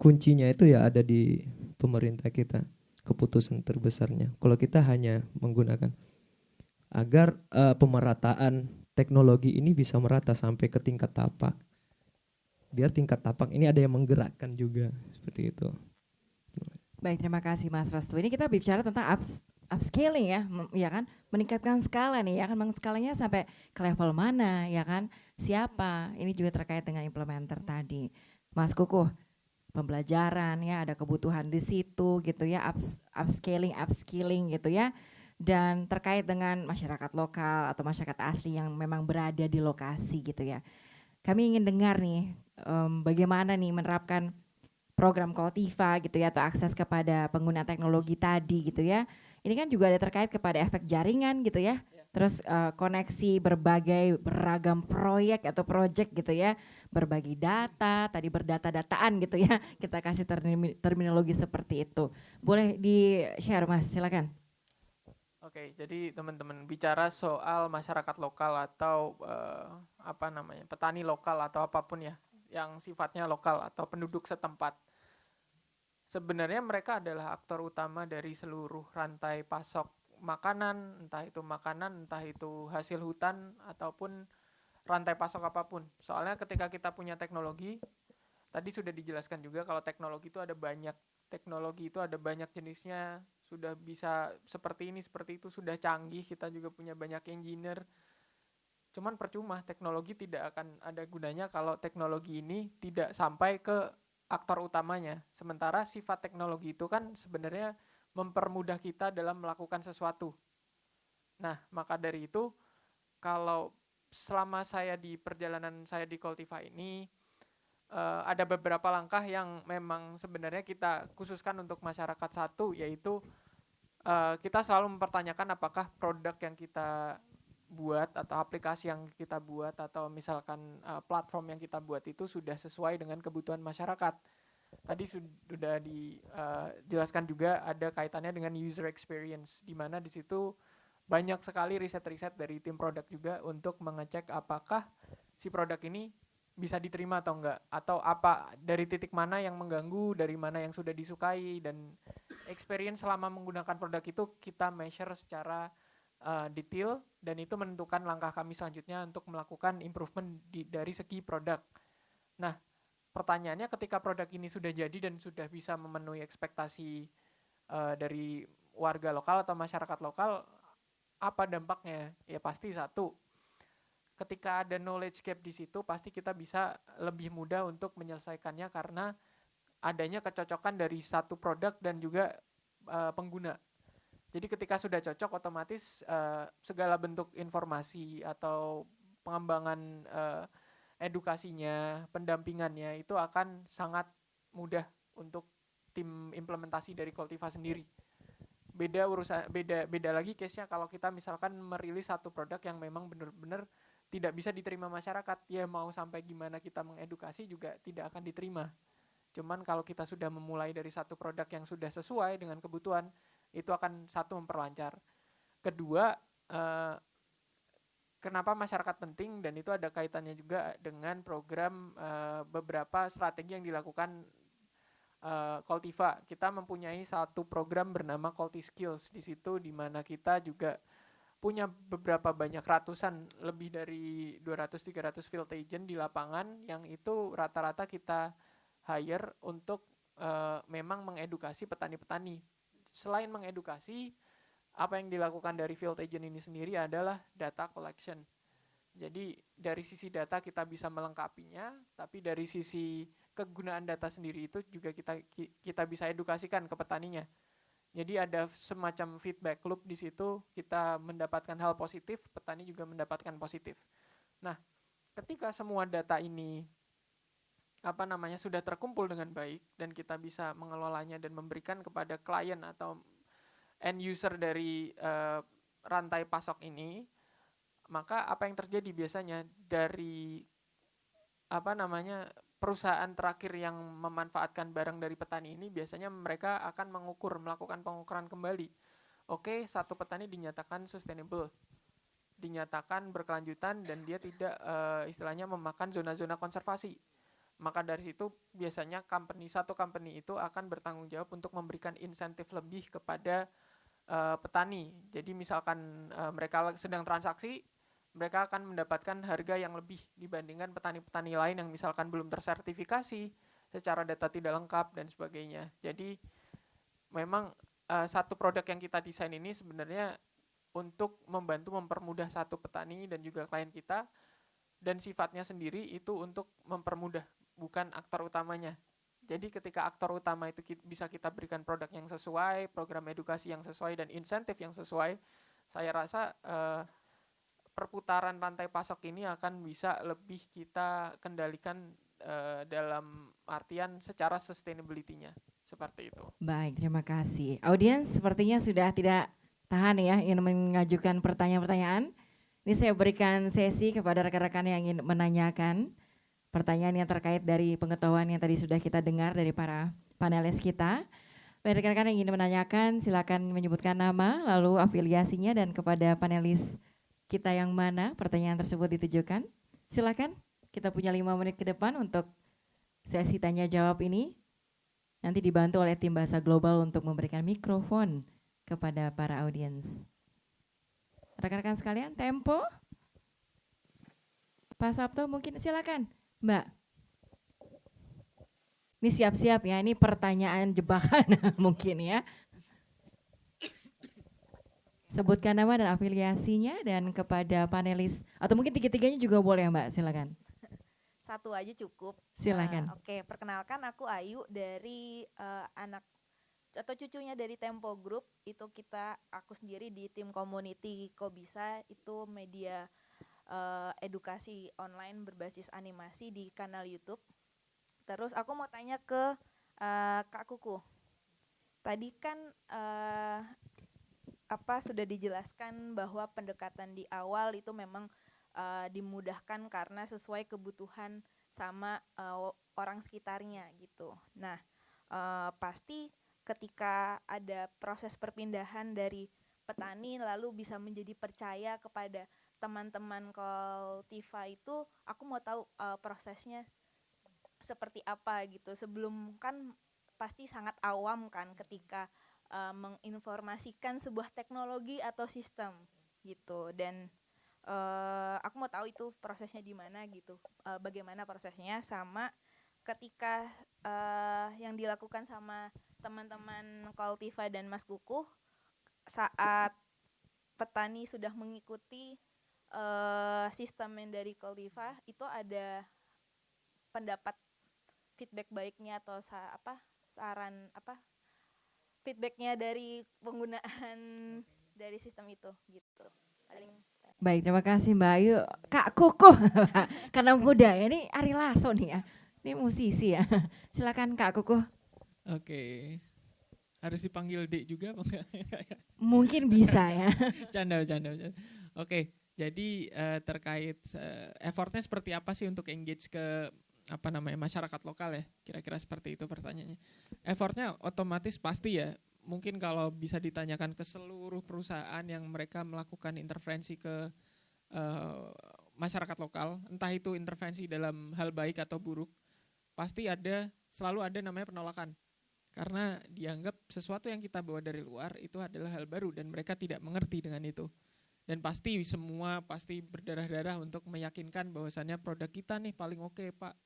Speaker 6: kuncinya itu ya ada di pemerintah kita keputusan terbesarnya. Kalau kita hanya menggunakan agar uh, pemerataan teknologi ini bisa merata sampai ke tingkat tapak. Biar tingkat tapak ini ada yang menggerakkan juga seperti itu.
Speaker 1: Baik, terima kasih Mas Restu. Ini kita bicara tentang ups, upscaling ya, ya kan? Meningkatkan skala nih, ya kan? Skalanya sampai ke level mana, ya kan? Siapa? Ini juga terkait dengan implementer tadi. Mas Kukuh, pembelajaran ya, ada kebutuhan di situ gitu ya, ups, upscaling, upskilling gitu ya. Dan terkait dengan masyarakat lokal atau masyarakat asli yang memang berada di lokasi gitu ya. Kami ingin dengar nih um, bagaimana nih menerapkan program Koltiva gitu ya atau akses kepada pengguna teknologi tadi gitu ya. Ini kan juga ada terkait kepada efek jaringan gitu ya terus uh, koneksi berbagai beragam proyek atau project gitu ya, berbagi data, tadi berdata-dataan gitu ya, kita kasih terminologi seperti itu. Boleh di-share Mas, silakan.
Speaker 5: Oke, jadi teman-teman bicara soal masyarakat lokal atau uh, apa namanya petani lokal atau apa pun ya, yang sifatnya lokal atau penduduk setempat. Sebenarnya mereka adalah aktor utama dari seluruh rantai pasok makanan, entah itu makanan, entah itu hasil hutan ataupun rantai pasok apa pun. Soalnya ketika kita punya teknologi, tadi sudah dijelaskan juga kalau teknologi itu ada banyak teknologi itu ada banyak jenisnya, sudah bisa seperti ini, seperti itu, sudah canggih, kita juga punya banyak engineer. Cuman percuma, teknologi tidak akan ada gunanya kalau teknologi ini tidak sampai ke aktor utamanya. Sementara sifat teknologi itu kan sebenarnya mempermudah kita dalam melakukan sesuatu. Nah, maka dari itu kalau selama saya di perjalanan saya di Coltiva ini uh, ada beberapa langkah yang memang sebenarnya kita khususkan untuk masyarakat satu yaitu uh, kita selalu mempertanyakan apakah produk yang kita buat atau aplikasi yang kita buat atau misalkan uh, platform yang kita buat itu sudah sesuai dengan kebutuhan masyarakat. Tadi sudah dijelaskan uh, juga ada kaitannya dengan user experience di mana di situ banyak sekali riset-riset dari tim produk juga untuk mengecek apakah si produk ini bisa diterima atau enggak atau apa dari titik mana yang mengganggu dari mana yang sudah disukai dan experience selama menggunakan produk itu kita measure secara uh, detail dan itu menentukan langkah kami selanjutnya untuk melakukan improvement di, dari segi produk. Nah, pertanyaannya ketika produk ini sudah jadi dan sudah bisa memenuhi ekspektasi uh, dari warga lokal atau masyarakat lokal, apa dampaknya? Ya pasti satu, ketika ada knowledge gap di situ, pasti kita bisa lebih mudah untuk menyelesaikannya karena adanya kecocokan dari satu produk dan juga uh, pengguna. Jadi ketika sudah cocok, otomatis uh, segala bentuk informasi atau pengembangan uh, edukasinya, pendampingannya itu akan sangat mudah untuk tim implementasi dari Koltiva sendiri. Beda urusan beda beda lagi case-nya kalau kita misalkan merilis satu produk yang memang benar-benar tidak bisa diterima masyarakat, ya mau sampai gimana kita mengedukasi juga tidak akan diterima. Cuman kalau kita sudah memulai dari satu produk yang sudah sesuai dengan kebutuhan, itu akan satu memperlancar. Kedua, eh, kenapa masyarakat penting dan itu ada kaitannya juga dengan program uh, beberapa strategi yang dilakukan Koltiva. Kita mempunyai satu program bernama Kolti Skills di situ di mana kita juga punya beberapa banyak ratusan lebih dari 200-300 field agent di lapangan yang itu rata-rata kita hire untuk uh, memang mengedukasi petani-petani. Selain mengedukasi, apa yang dilakukan dari field agent ini sendiri adalah data collection. Jadi dari sisi data kita bisa melengkapinya, tapi dari sisi kegunaan data sendiri itu juga kita kita bisa edukasikan ke petaninya. Jadi ada semacam feedback loop di situ, kita mendapatkan hal positif, petani juga mendapatkan positif. Nah, ketika semua data ini apa namanya sudah terkumpul dengan baik dan kita bisa mengelolanya dan memberikan kepada klien atau end user dari uh, rantai pasok ini, maka apa yang terjadi biasanya dari apa namanya perusahaan terakhir yang memanfaatkan barang dari petani ini biasanya mereka akan mengukur, melakukan pengukuran kembali. Oke, satu petani dinyatakan sustainable, dinyatakan berkelanjutan dan dia tidak uh, istilahnya memakan zona-zona konservasi. Maka dari situ biasanya company satu company itu akan bertanggung jawab untuk memberikan insentif lebih kepada uh, petani. Jadi misalkan uh, mereka sedang transaksi, mereka akan mendapatkan harga yang lebih dibandingkan petani-petani lain yang misalkan belum tersertifikasi, secara data tidak lengkap dan sebagainya. Jadi memang uh, satu produk yang kita desain ini sebenarnya untuk membantu mempermudah satu petani dan juga klien kita dan sifatnya sendiri itu untuk mempermudah bukan aktor utamanya. Jadi ketika aktor utama itu bisa kita berikan produk yang sesuai, program edukasi yang sesuai dan insentif yang sesuai, saya rasa uh, perputaran rantai pasok ini akan bisa lebih kita kendalikan uh, dalam artian secara sustainability-nya seperti itu.
Speaker 1: Baik, terima kasih. Audiens sepertinya sudah tidak tahan ya ingin mengajukan pertanyaan-pertanyaan. Ini saya berikan sesi kepada rekan-rekan yang ingin menanyakan pertanyaan yang terkait dari pengetahuan yang tadi sudah kita dengar dari para panelis kita. Bagi rekan-rekan yang ingin menanyakan, silakan menyebutkan nama, lalu afiliasinya dan kepada panelis kita yang mana pertanyaan tersebut ditujukan? Silakan, kita punya lima menit ke depan untuk sesi tanya jawab ini. Nanti dibantu oleh tim bahasa global untuk memberikan mikrofon kepada para audiens. Rekan-rekan sekalian, tempo. Pak Sabto mungkin silakan, Mbak. Ini siap-siap ya, ini pertanyaan jebakan mungkin ya. Sebutkan nama dan afiliasinya dan kepada panelis atau mungkin tiga-tiganya juga boleh ya Mbak, silakan.
Speaker 8: Satu aja cukup.
Speaker 1: Silakan.
Speaker 8: Uh, Oke, okay. perkenalkan aku Ayu dari uh, anak atau cucunya dari Tempo Group. Itu kita aku sendiri di tim community kok bisa itu media uh, edukasi online berbasis animasi di kanal YouTube. Terus aku mau tanya ke uh, Kak Kuku. Tadi kan uh, apa sudah dijelaskan bahwa pendekatan di awal itu memang uh, dimudahkan karena sesuai kebutuhan sama uh, orang sekitarnya gitu. Nah, uh, pasti ketika ada proses perpindahan dari petani lalu bisa menjadi percaya kepada teman-teman Koltiva itu, aku mau tahu uh, prosesnya seperti apa gitu. Sebelum kan pasti sangat awam kan ketika uh, menginformasikan sebuah teknologi atau sistem gitu dan uh, aku mau tahu itu prosesnya di mana gitu uh, bagaimana prosesnya sama ketika uh, yang dilakukan sama teman-teman Koltiva dan Mas Kukuh saat petani sudah mengikuti uh, sistem yang dari Koltiva itu ada pendapat feedback baiknya atau sa apa saran apa feedbacknya dari penggunaan dari sistem itu gitu paling
Speaker 1: Baik, terima kasih Mbak Ayu. Kak Koko, karena muda ya, ini Ari Lasso nih ya, ini musisi ya. Silakan Kak Koko.
Speaker 9: Oke, harus dipanggil Dek juga apa enggak?
Speaker 1: Mungkin bisa ya.
Speaker 9: canda, canda, canda. Oke, jadi uh, terkait uh, effortnya seperti apa sih untuk engage ke apa namanya masyarakat lokal ya? Kira-kira seperti itu pertanyaannya. Effortnya otomatis pasti ya. Mungkin kalau bisa ditanyakan ke seluruh perusahaan yang mereka melakukan intervensi ke uh, masyarakat lokal entah itu intervensi dalam hal baik atau buruk pasti ada selalu ada namanya penolakan. Karena dianggap sesuatu yang kita bawa dari luar itu adalah hal baru dan mereka tidak mengerti dengan itu
Speaker 5: dan pasti semua pasti berdarah-darah untuk meyakinkan bahwasannya produk kita nih paling oke okay, pak.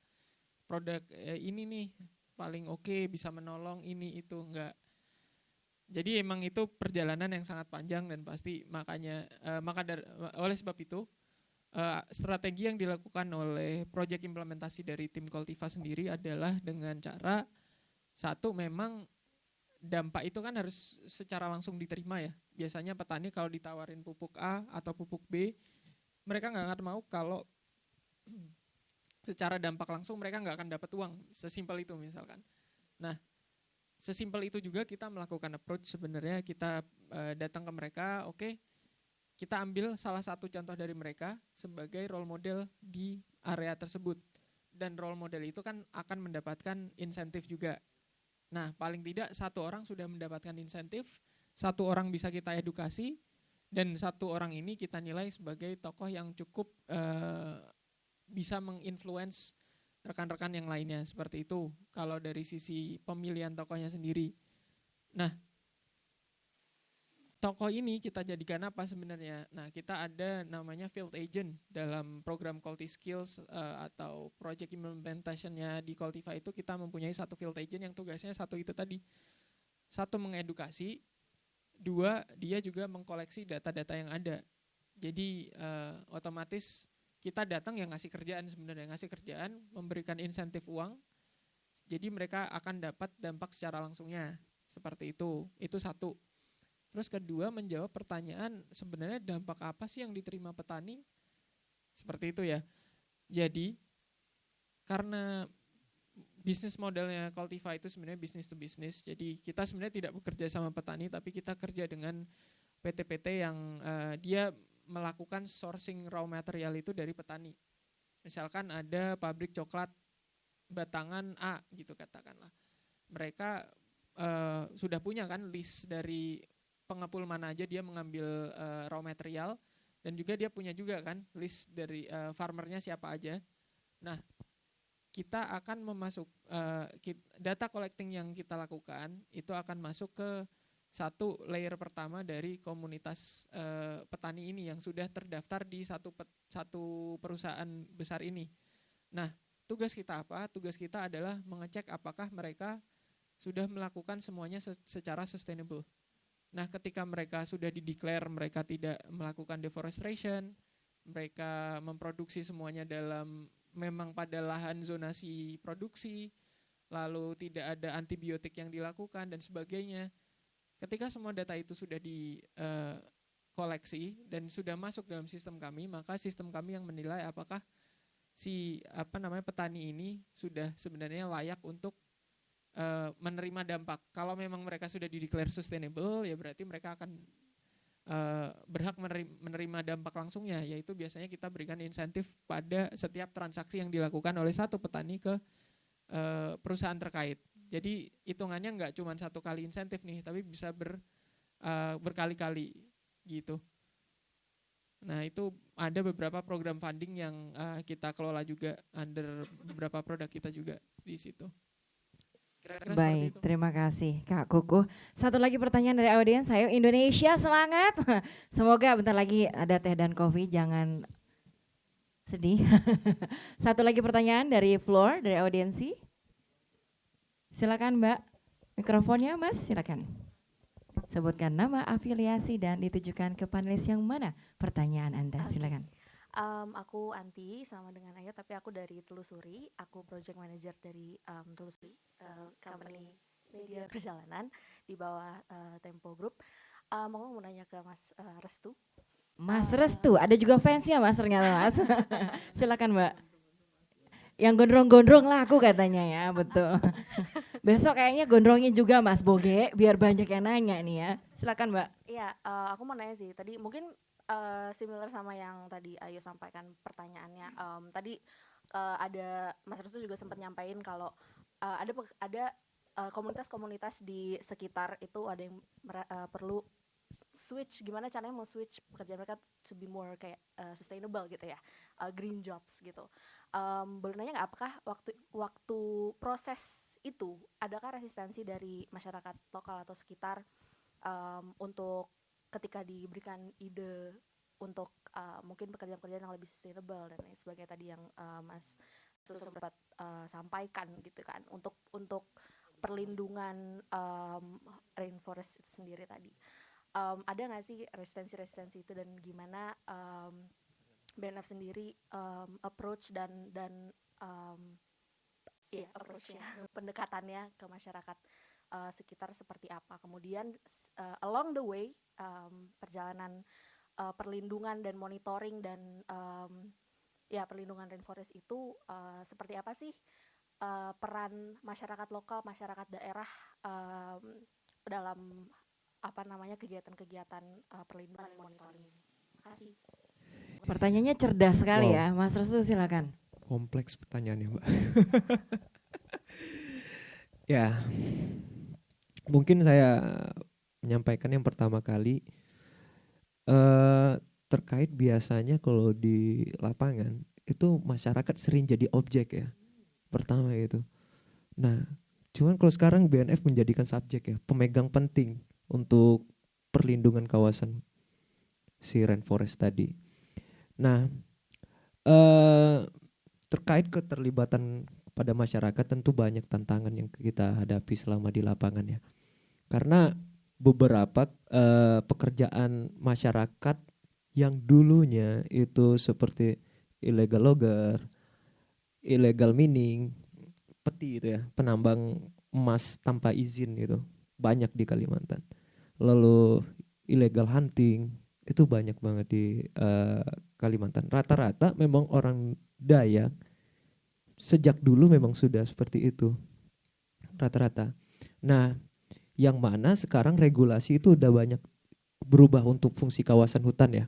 Speaker 5: Produk eh, ini nih paling oke okay, bisa menolong ini itu enggak. Jadi emang itu perjalanan yang sangat panjang dan pasti makanya uh, maka dari, oleh sebab itu uh, strategi yang dilakukan oleh proyek implementasi dari tim Koltiva sendiri adalah dengan cara satu memang dampak itu kan harus secara langsung diterima ya. Biasanya petani kalau ditawarin pupuk A atau pupuk B, mereka nggak akan mau kalau secara dampak langsung mereka nggak akan dapat uang. Sesimpel itu misalkan. Nah, sesimpel itu juga kita melakukan approach sebenarnya kita uh, datang ke mereka, oke, okay, kita ambil salah satu contoh dari mereka sebagai role model di area tersebut. Dan role model itu kan akan mendapatkan insentif juga Nah, paling tidak satu orang sudah mendapatkan insentif, satu orang bisa kita edukasi, dan satu orang ini kita nilai sebagai tokoh yang cukup uh, bisa menginfluence rekan-rekan yang lainnya seperti itu. Kalau dari sisi pemilihan tokohnya sendiri. Nah, toko ini kita jadikan apa sebenarnya? Nah, kita ada namanya field agent dalam program Culti Skills uh, atau project implementationnya di Cultiva itu kita mempunyai satu field agent yang tugasnya satu itu tadi. Satu mengedukasi, dua dia juga mengkoleksi data-data yang ada. Jadi uh, otomatis kita datang yang ngasih kerjaan sebenarnya, ngasih kerjaan, memberikan insentif uang. Jadi mereka akan dapat dampak secara langsungnya. Seperti itu. Itu satu. Terus kedua menjawab pertanyaan sebenarnya dampak apa sih yang diterima petani? Seperti itu ya. Jadi karena bisnis modelnya Cultiva itu sebenarnya bisnis to bisnis. Jadi kita sebenarnya tidak bekerja sama petani tapi kita kerja dengan PT-PT yang uh, dia melakukan sourcing raw material itu dari petani. Misalkan ada pabrik coklat batangan A gitu katakanlah. Mereka uh, sudah punya kan list dari pengepul mana aja dia mengambil uh, raw material dan juga dia punya juga kan list dari uh, farmernya siapa aja. Nah, kita akan memasuk uh, data collecting yang kita lakukan itu akan masuk ke satu layer pertama dari komunitas uh, petani ini yang sudah terdaftar di satu pet, satu perusahaan besar ini. Nah, tugas kita apa? Tugas kita adalah mengecek apakah mereka sudah melakukan semuanya secara sustainable. Nah, ketika mereka sudah dideklar mereka tidak melakukan deforestation, mereka memproduksi semuanya dalam memang pada lahan zonasi produksi, lalu tidak ada antibiotik yang dilakukan dan sebagainya. Ketika semua data itu sudah di uh, koleksi dan sudah masuk dalam sistem kami, maka sistem kami yang menilai apakah si apa namanya petani ini sudah sebenarnya layak untuk uh, menerima dampak. Kalau memang mereka sudah dideklar sustainable, ya berarti mereka akan uh, berhak menerima dampak langsungnya, yaitu biasanya kita berikan insentif pada setiap transaksi yang dilakukan oleh satu petani ke uh, perusahaan terkait. Jadi hitungannya nggak cuma satu kali insentif nih, tapi bisa ber, berkali-kali gitu. Nah itu ada beberapa program funding yang kita kelola juga under beberapa produk kita juga di situ.
Speaker 1: Kira-kira Baik, terima kasih Kak Kuku. Satu lagi pertanyaan dari audiens, ayo Indonesia semangat. Semoga bentar lagi ada teh dan kopi, jangan sedih. Satu lagi pertanyaan dari floor, dari audiensi. Silakan Mbak, mikrofonnya Mas, silakan. Sebutkan nama, afiliasi, dan ditujukan ke panelis yang mana pertanyaan Anda, silakan.
Speaker 10: Um, aku Anti sama dengan Ayo tapi aku dari Telusuri. Aku project manager dari um, Telusuri, uh, company media perjalanan di bawah uh, Tempo Group. Um, aku mau nanya ke Mas uh, Restu.
Speaker 1: Mas uh, Restu, ada juga fansnya Mas ternyata Mas. Silakan Mbak. Yang gondrong-gondrong laku katanya ya, betul. Besok kayaknya gondrongin juga Mas Boge, biar banyak yang nanya nih ya. Silakan Mbak.
Speaker 10: Iya, uh, aku mau nanya sih. Tadi mungkin uh, similar sama yang tadi Ayu sampaikan pertanyaannya. Um, tadi uh, ada Mas Restu juga sempat nyampaikan kalau uh, ada ada komunitas-komunitas uh, di sekitar itu ada yang uh, perlu switch gimana caranya mau switch pekerjaan mereka to be more kayak uh, sustainable gitu ya uh, green jobs gitu um, boleh nanya nggak apakah waktu waktu proses itu adakah resistensi dari masyarakat lokal atau sekitar um, untuk ketika diberikan ide untuk uh, mungkin pekerjaan-pekerjaan yang lebih sustainable dan lain sebagainya tadi yang uh, Mas sempat uh, sampaikan gitu kan untuk untuk perlindungan um, rainforest itu sendiri tadi. Um, ada nggak sih resistensi-resistensi itu dan gimana um, BNF sendiri um, approach dan dan um, ya approachnya pendekatannya ke masyarakat uh, sekitar seperti apa kemudian uh, along the way um, perjalanan uh, perlindungan dan monitoring dan um, ya perlindungan rainforest itu uh, seperti apa sih uh, peran masyarakat lokal, masyarakat daerah um, dalam apa namanya kegiatan-kegiatan uh, perlindungan dan monitoring. Terima kasih.
Speaker 1: Pertanyaannya cerdas sekali wow. ya, Mas Restu silakan.
Speaker 6: Kompleks pertanyaannya, Mbak. ya, mungkin saya menyampaikan yang pertama kali uh, terkait biasanya kalau di lapangan itu masyarakat sering jadi objek ya pertama itu. Nah, cuman kalau sekarang BNF menjadikan subjek ya, pemegang penting untuk perlindungan kawasan si rainforest tadi. Nah, eh, terkait keterlibatan pada masyarakat tentu banyak tantangan yang kita hadapi selama di lapangan ya. Karena beberapa eh, pekerjaan masyarakat yang dulunya itu seperti illegal logger, illegal mining, peti itu ya, penambang emas tanpa izin itu banyak di Kalimantan. Lalu illegal hunting itu banyak banget di uh, Kalimantan. Rata-rata memang orang Dayak sejak dulu memang sudah seperti itu. Rata-rata. Nah, yang mana sekarang regulasi itu udah banyak berubah untuk fungsi kawasan hutan ya.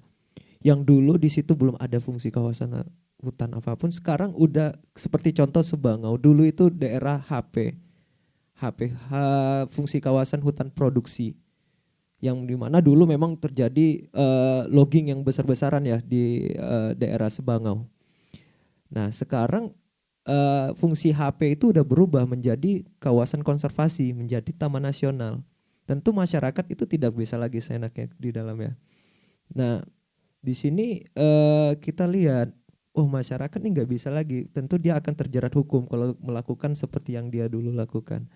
Speaker 6: Yang dulu di situ belum ada fungsi kawasan hutan apa pun sekarang udah seperti contoh Sebangau dulu itu daerah HP HP fungsi kawasan hutan produksi yang di mana dulu memang terjadi uh, logging yang besar-besaran ya di uh, daerah Sebangau. Nah sekarang uh, fungsi HP itu udah berubah menjadi kawasan konservasi, menjadi taman nasional. Tentu masyarakat itu tidak bisa lagi seenaknya di dalamnya. Nah di sini uh, kita lihat oh masyarakat ini nggak bisa lagi, tentu dia akan terjerat hukum kalau melakukan seperti yang dia dulu lakukan.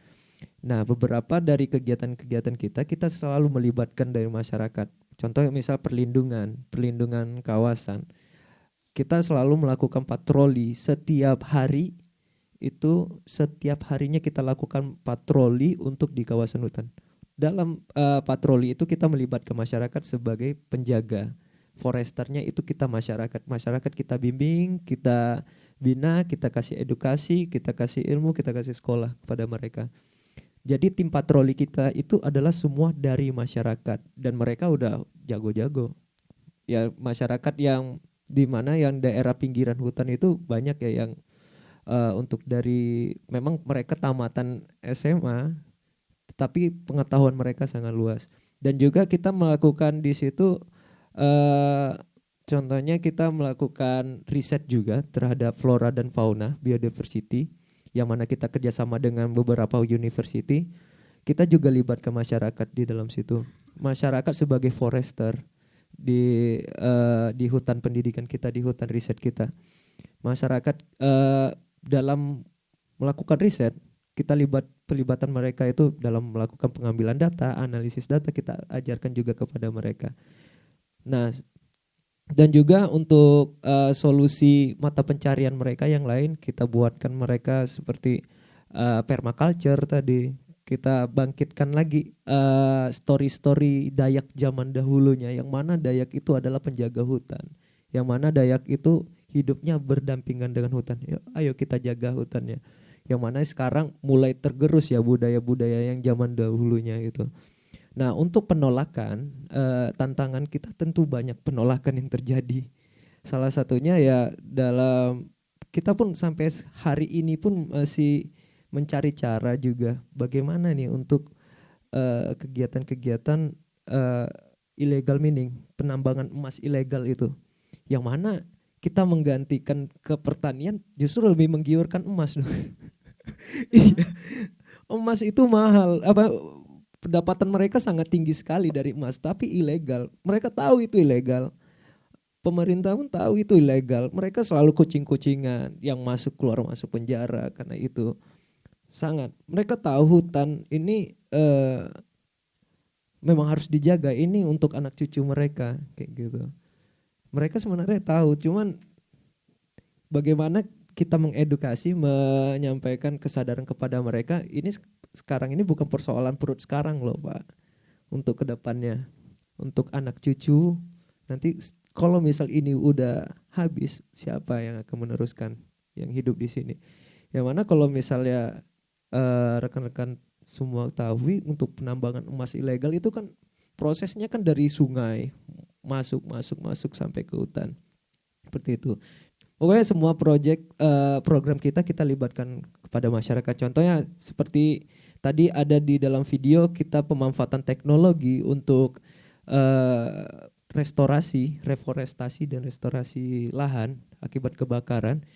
Speaker 6: Nah, beberapa dari kegiatan-kegiatan kita, kita selalu melibatkan dari masyarakat. Contoh misal perlindungan, perlindungan kawasan. Kita selalu melakukan patroli setiap hari, itu setiap harinya kita lakukan patroli untuk di kawasan hutan. Dalam uh, patroli itu kita melibatkan masyarakat sebagai penjaga. Foresternya itu kita masyarakat. Masyarakat kita bimbing kita bina kita kasih edukasi kita kasih ilmu kita kasih sekolah kepada mereka. Jadi tim patroli kita itu adalah semua dari masyarakat. Dan mereka udah jago-jago. Ya masyarakat yang di mana yang daerah pinggiran hutan itu banyak ya yang uh, untuk dari memang mereka tamatan SMA tapi pengetahuan mereka sangat luas dan juga kita melakukan di situ Uh, contohnya kita melakukan riset juga terhadap flora dan fauna biodiversity yang mana kita kerjasama dengan beberapa university. Kita juga libatkan masyarakat di dalam situ. Masyarakat sebagai forester di uh, di hutan pendidikan kita, di hutan riset kita. Masyarakat uh, dalam melakukan riset kita libat pelibatan mereka itu dalam melakukan pengambilan data, analisis data kita ajarkan juga kepada mereka. Nah, dan juga untuk uh, solusi mata pencarian mereka yang lain kita buatkan mereka seperti uh, permaculture tadi kita bangkitkan lagi uh, story-story Dayak zaman dahulunya. Yang mana Dayak itu adalah penjaga hutan. Yang mana Dayak itu hidupnya berdampingan dengan hutan. Yuk, ayo kita jaga hutannya. Yang mana sekarang mulai tergerus ya budaya-budaya yang zaman dahulunya itu. Nah, untuk penolakan, uh, tantangan kita tentu banyak penolakan yang terjadi. Salah satunya ya dalam kita pun sampai hari ini pun masih mencari cara juga bagaimana nih untuk eh, kegiatan-kegiatan uh, illegal mining, penambangan emas ilegal itu. Yang mana kita menggantikan ke pertanian justru lebih menggiurkan emas dong. Iya. emas itu mahal apa pendapatan mereka sangat tinggi sekali dari emas tapi ilegal mereka tahu itu ilegal pemerintah pun tahu itu ilegal. Mereka selalu kucing-kucingan yang masuk keluar masuk penjara karena itu sangat. Mereka tahu hutan ini eh, memang harus dijaga. Ini untuk anak cucu mereka kayak gitu. Mereka sebenarnya tahu, cuman bagaimana kita mengedukasi, menyampaikan kesadaran kepada mereka. Ini sekarang ini bukan persoalan perut sekarang loh pak, untuk ke depannya, untuk anak cucu nanti kalau misal ini udah habis, siapa yang akan meneruskan yang hidup di sini? Yang mana kalau misalnya eh, rekan-rekan semua tahu untuk penambangan emas ilegal itu kan prosesnya kan dari sungai masuk masuk masuk sampai ke hutan seperti itu. Pokoknya semua proyek uh, program kita kita libatkan kepada masyarakat. Contohnya seperti tadi ada di dalam video kita pemanfaatan teknologi untuk uh, restorasi, reforestasi dan restorasi lahan akibat kebakaran.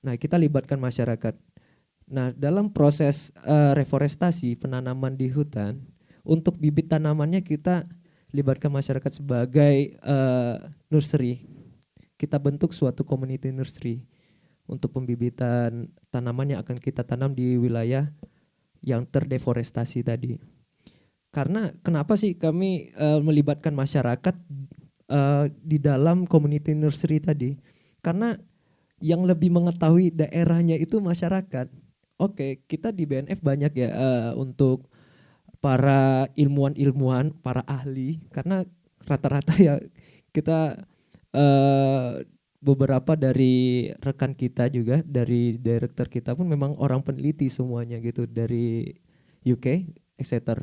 Speaker 6: Nah, kita libatkan masyarakat. Nah, dalam proses uh, reforestasi penanaman di hutan, untuk bibit tanamannya kita libatkan masyarakat sebagai uh, nursery. Kita bentuk suatu community nursery untuk pembibitan tanaman yang akan kita tanam di wilayah yang terdeforestasi tadi. Karena kenapa sih kami uh, melibatkan masyarakat uh, di dalam community nursery tadi? Karena yang lebih mengetahui daerahnya itu masyarakat. Oke, kita di BNF banyak ya uh, untuk para ilmuwan-ilmuwan, para ahli, karena rata-rata ya kita uh, beberapa dari rekan kita juga dari director kita pun memang orang peneliti semuanya gitu dari UK, etc.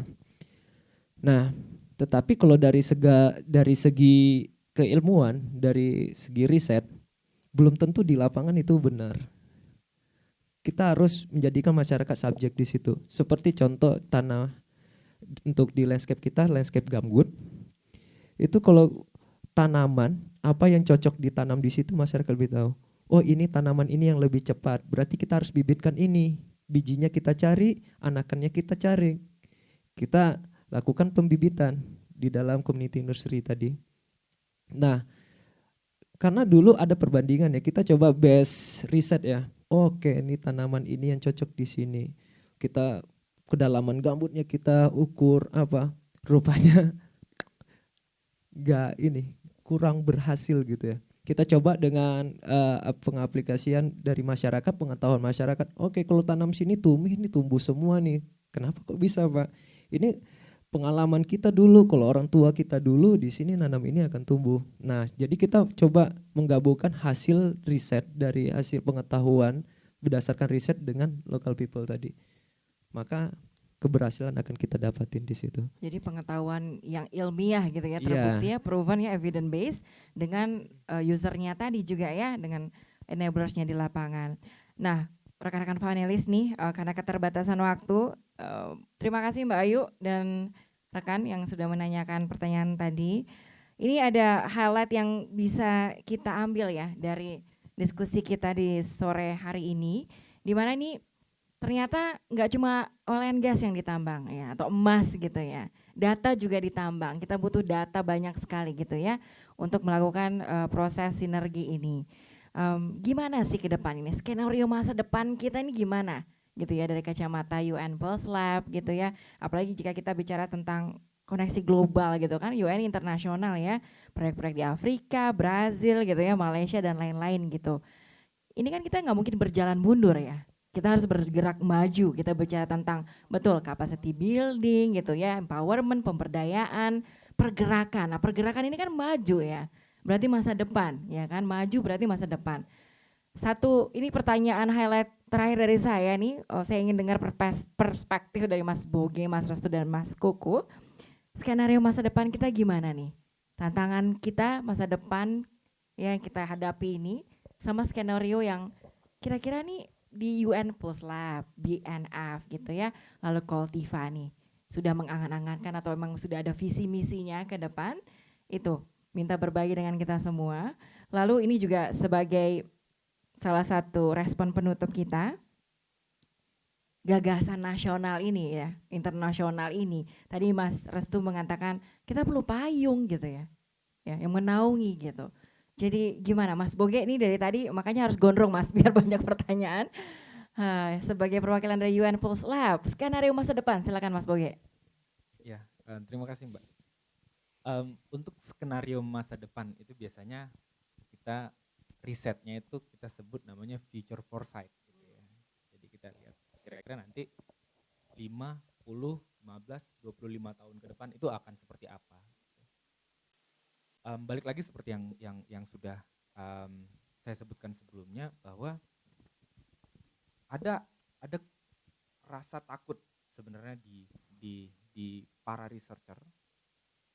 Speaker 6: Nah, tetapi kalau dari sega dari segi keilmuan, dari segi riset, belum tentu di lapangan itu benar. Kita harus menjadikan masyarakat subjek di situ. Seperti contoh tanah untuk di landscape kita, landscape gambut. Itu kalau tanaman apa yang cocok ditanam di situ masyarakat lebih tahu. Oh ini tanaman ini yang lebih cepat, berarti kita harus bibitkan ini. Bijinya kita cari, anakannya kita cari. Kita lakukan pembibitan di dalam community nursery tadi. Nah, karena dulu ada perbandingan ya, kita coba base riset ya. Oke, ini tanaman ini yang cocok di sini. Kita kedalaman gambutnya kita ukur apa? Rupanya gak ini kurang berhasil gitu ya. Kita coba dengan uh, pengaplikasian dari masyarakat, pengetahuan masyarakat. Oke, kalau tanam sini tumbuh, ini tumbuh semua nih. Kenapa kok bisa, Pak? Ini pengalaman kita dulu kalau orang tua kita dulu di sini nanam ini akan tumbuh. Nah, jadi kita coba menggabungkan hasil riset dari hasil pengetahuan berdasarkan riset dengan local people tadi. Maka keberhasilan akan kita dapatin di situ.
Speaker 1: Jadi pengetahuan yang ilmiah gitu ya, terbukti yeah. ya, proven ya, evidence based dengan uh, usernya tadi juga ya, dengan enablersnya di lapangan. Nah, rekan-rekan panelis nih, uh, karena keterbatasan waktu, uh, terima kasih Mbak Ayu dan rekan yang sudah menanyakan pertanyaan tadi. Ini ada highlight yang bisa kita ambil ya dari diskusi kita di sore hari ini, di mana ini ternyata nggak cuma oil gas yang ditambang ya atau emas gitu ya, data juga ditambang. Kita butuh data banyak sekali gitu ya untuk melakukan uh, proses sinergi ini um, gimana sih ke depan ini? Skenario masa depan kita ini gimana? Gitu ya dari kacamata UN Pulse Lab gitu ya. Apalagi jika kita bicara tentang koneksi global gitu kan UN internasional ya. Proyek-proyek di Afrika Brazil gitu ya Malaysia dan lain-lain gitu. Ini kan kita nggak mungkin berjalan mundur ya. Kita harus bergerak maju. Kita bicara tentang betul capacity building gitu ya empowerment pemberdayaan pergerakan. Nah pergerakan ini kan maju ya berarti masa depan, ya kan? Maju berarti masa depan. Satu, ini pertanyaan highlight terakhir dari saya nih, oh, saya ingin dengar perspektif dari Mas Boge, Mas Restu, dan Mas Koko. Skenario masa depan kita gimana nih? Tantangan kita masa depan yang kita hadapi ini sama skenario yang kira-kira nih di UN Plus Lab, BNF gitu ya, lalu Koltiva nih sudah mengangan-angankan atau memang sudah ada visi misinya ke depan itu minta berbagi dengan kita semua. Lalu ini juga sebagai salah satu respon penutup kita, gagasan nasional ini ya, internasional ini. Tadi Mas Restu mengatakan kita perlu payung gitu ya, ya yang menaungi gitu. Jadi gimana Mas Boge ini dari tadi makanya harus gondrong Mas biar banyak pertanyaan. Uh, sebagai perwakilan dari UN Pulse Lab, skenario masa depan silakan Mas Boge.
Speaker 4: Ya, uh, terima kasih Mbak. Um, untuk skenario masa depan itu biasanya kita risetnya itu kita sebut namanya future foresight. Gitu ya. Jadi kita lihat kira-kira nanti 5, 10, 15, 25 tahun ke depan itu akan seperti apa um, balik lagi seperti yang yang yang sudah um, saya sebutkan sebelumnya bahwa ada ada rasa takut sebenarnya di di di para researcher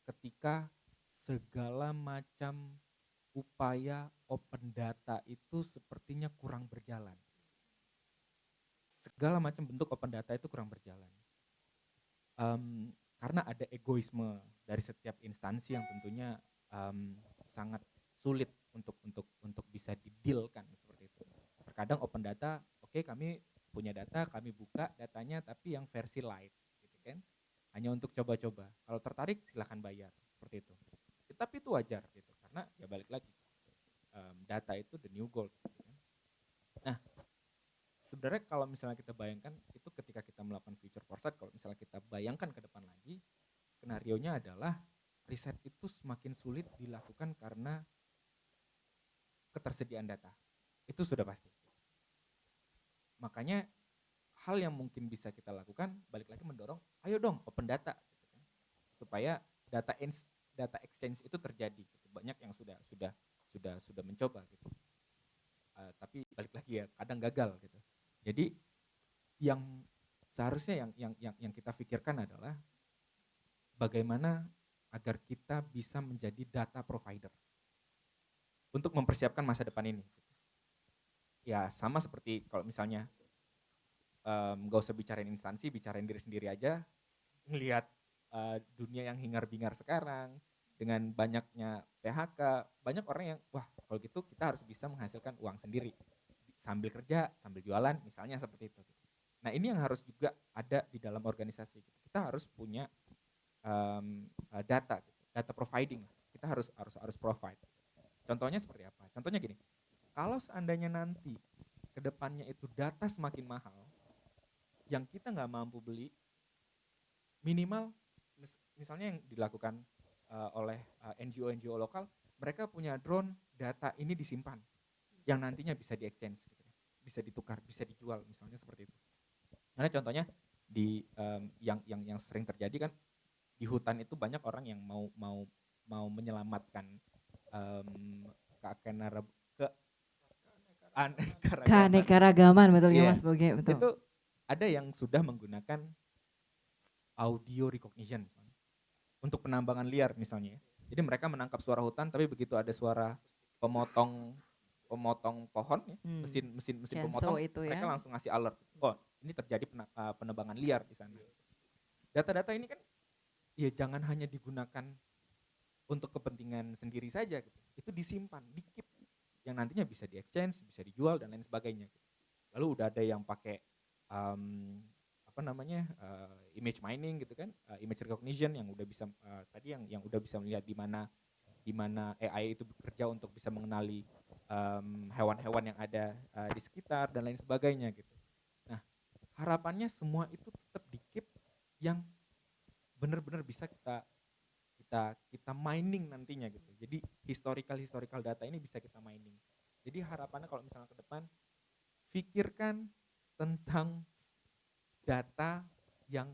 Speaker 4: ketika segala macam upaya open data itu sepertinya kurang berjalan. Segala macam bentuk open data itu kurang berjalan. Um, karena ada egoisme dari setiap instansi yang tentunya um, sangat sulit untuk untuk untuk bisa didilkan seperti itu. Terkadang open data, oke okay, kami punya data, kami buka datanya tapi yang versi light gitu kan. Hanya untuk coba-coba. Kalau tertarik silahkan bayar seperti itu. Tapi itu wajar gitu karena ya balik lagi um, data itu the new gold. Gitu kan. Nah, sebenarnya kalau misalnya kita bayangkan itu ketika kita melakukan future foresight, kalau misalnya kita bayangkan ke depan lagi, skenario nya adalah riset itu semakin sulit dilakukan karena ketersediaan data. Itu sudah pasti. Makanya hal yang mungkin bisa kita lakukan balik lagi mendorong, ayo dong open data, gitu kan. supaya data data exchange itu terjadi. Gitu. Banyak yang sudah sudah sudah sudah mencoba gitu. Uh, tapi balik lagi ya kadang gagal gitu. Jadi yang seharusnya yang yang yang, yang kita pikirkan adalah bagaimana agar kita bisa menjadi data provider untuk mempersiapkan masa depan ini. Ya sama seperti kalau misalnya um, gak usah bicarain instansi, bicarain diri sendiri aja, melihat uh, dunia yang hingar-bingar sekarang dengan banyaknya PHK, banyak orang yang wah kalau gitu kita harus bisa menghasilkan uang sendiri sambil kerja, sambil jualan, misalnya seperti itu. Nah ini yang harus juga ada di dalam organisasi. Kita harus punya um, data, gitu. data providing. Kita harus harus harus provide. Contohnya seperti apa? Contohnya gini, kalau seandainya nanti ke depannya itu data semakin mahal, yang kita nggak mampu beli, minimal misalnya yang dilakukan uh, oleh uh, eh, NGO-NGO lokal, mereka punya drone, data ini disimpan, yang nantinya bisa di exchange, gitu. Ya. bisa ditukar, bisa dijual, misalnya seperti itu. Karena contohnya di um, yang yang yang sering terjadi kan di hutan itu banyak orang yang mau mau mau menyelamatkan um, keanekaragaman ke
Speaker 1: keanekaragaman betul ya Mas Boge betul.
Speaker 4: Itu ada yang sudah menggunakan audio recognition misalnya, untuk penambangan liar misalnya. Ya. Jadi mereka menangkap suara hutan tapi begitu ada suara pemotong pemotong pohon ya, hmm. mesin mesin mesin pemotong itu ya. mereka langsung ngasih alert. Oh, ini terjadi penebangan liar di sana. Data-data ini kan ya jangan hanya digunakan untuk kepentingan sendiri saja gitu. Itu disimpan, dikip yang nantinya bisa di exchange, bisa dijual dan lain sebagainya. Gitu. Lalu udah ada yang pakai um, apa namanya uh, image mining gitu kan, uh, image recognition yang udah bisa uh, tadi yang yang udah bisa melihat di mana di mana AI itu bekerja untuk bisa mengenali hewan-hewan um, yang ada uh, di sekitar dan lain sebagainya gitu. Nah harapannya semua itu tetap dikip yang benar-benar bisa kita kita kita mining nantinya gitu. Jadi historical historical data ini bisa kita mining. Jadi harapannya kalau misalnya ke depan pikirkan tentang data yang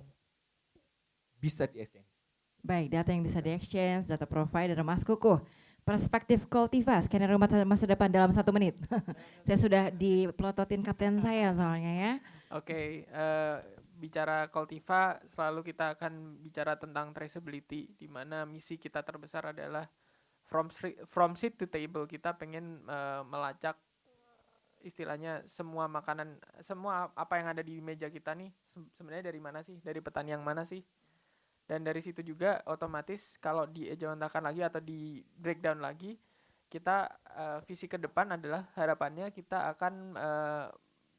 Speaker 4: bisa di exchange.
Speaker 1: Baik, data yang bisa di exchange, data provider, Mas Kuku. Perspektif Kultiva, skenario masa depan dalam satu menit. saya sudah diplototin kapten saya soalnya ya.
Speaker 5: Oke, okay, uh, eh, bicara Cultiva selalu kita akan bicara tentang traceability di mana misi kita terbesar adalah from from seat to table kita pengen uh, melacak istilahnya semua makanan semua apa yang ada di meja kita nih sebenarnya dari mana sih dari petani yang mana sih dan dari situ juga otomatis kalau diejawantahkan lagi atau di breakdown lagi kita uh, visi ke depan adalah harapannya kita akan uh,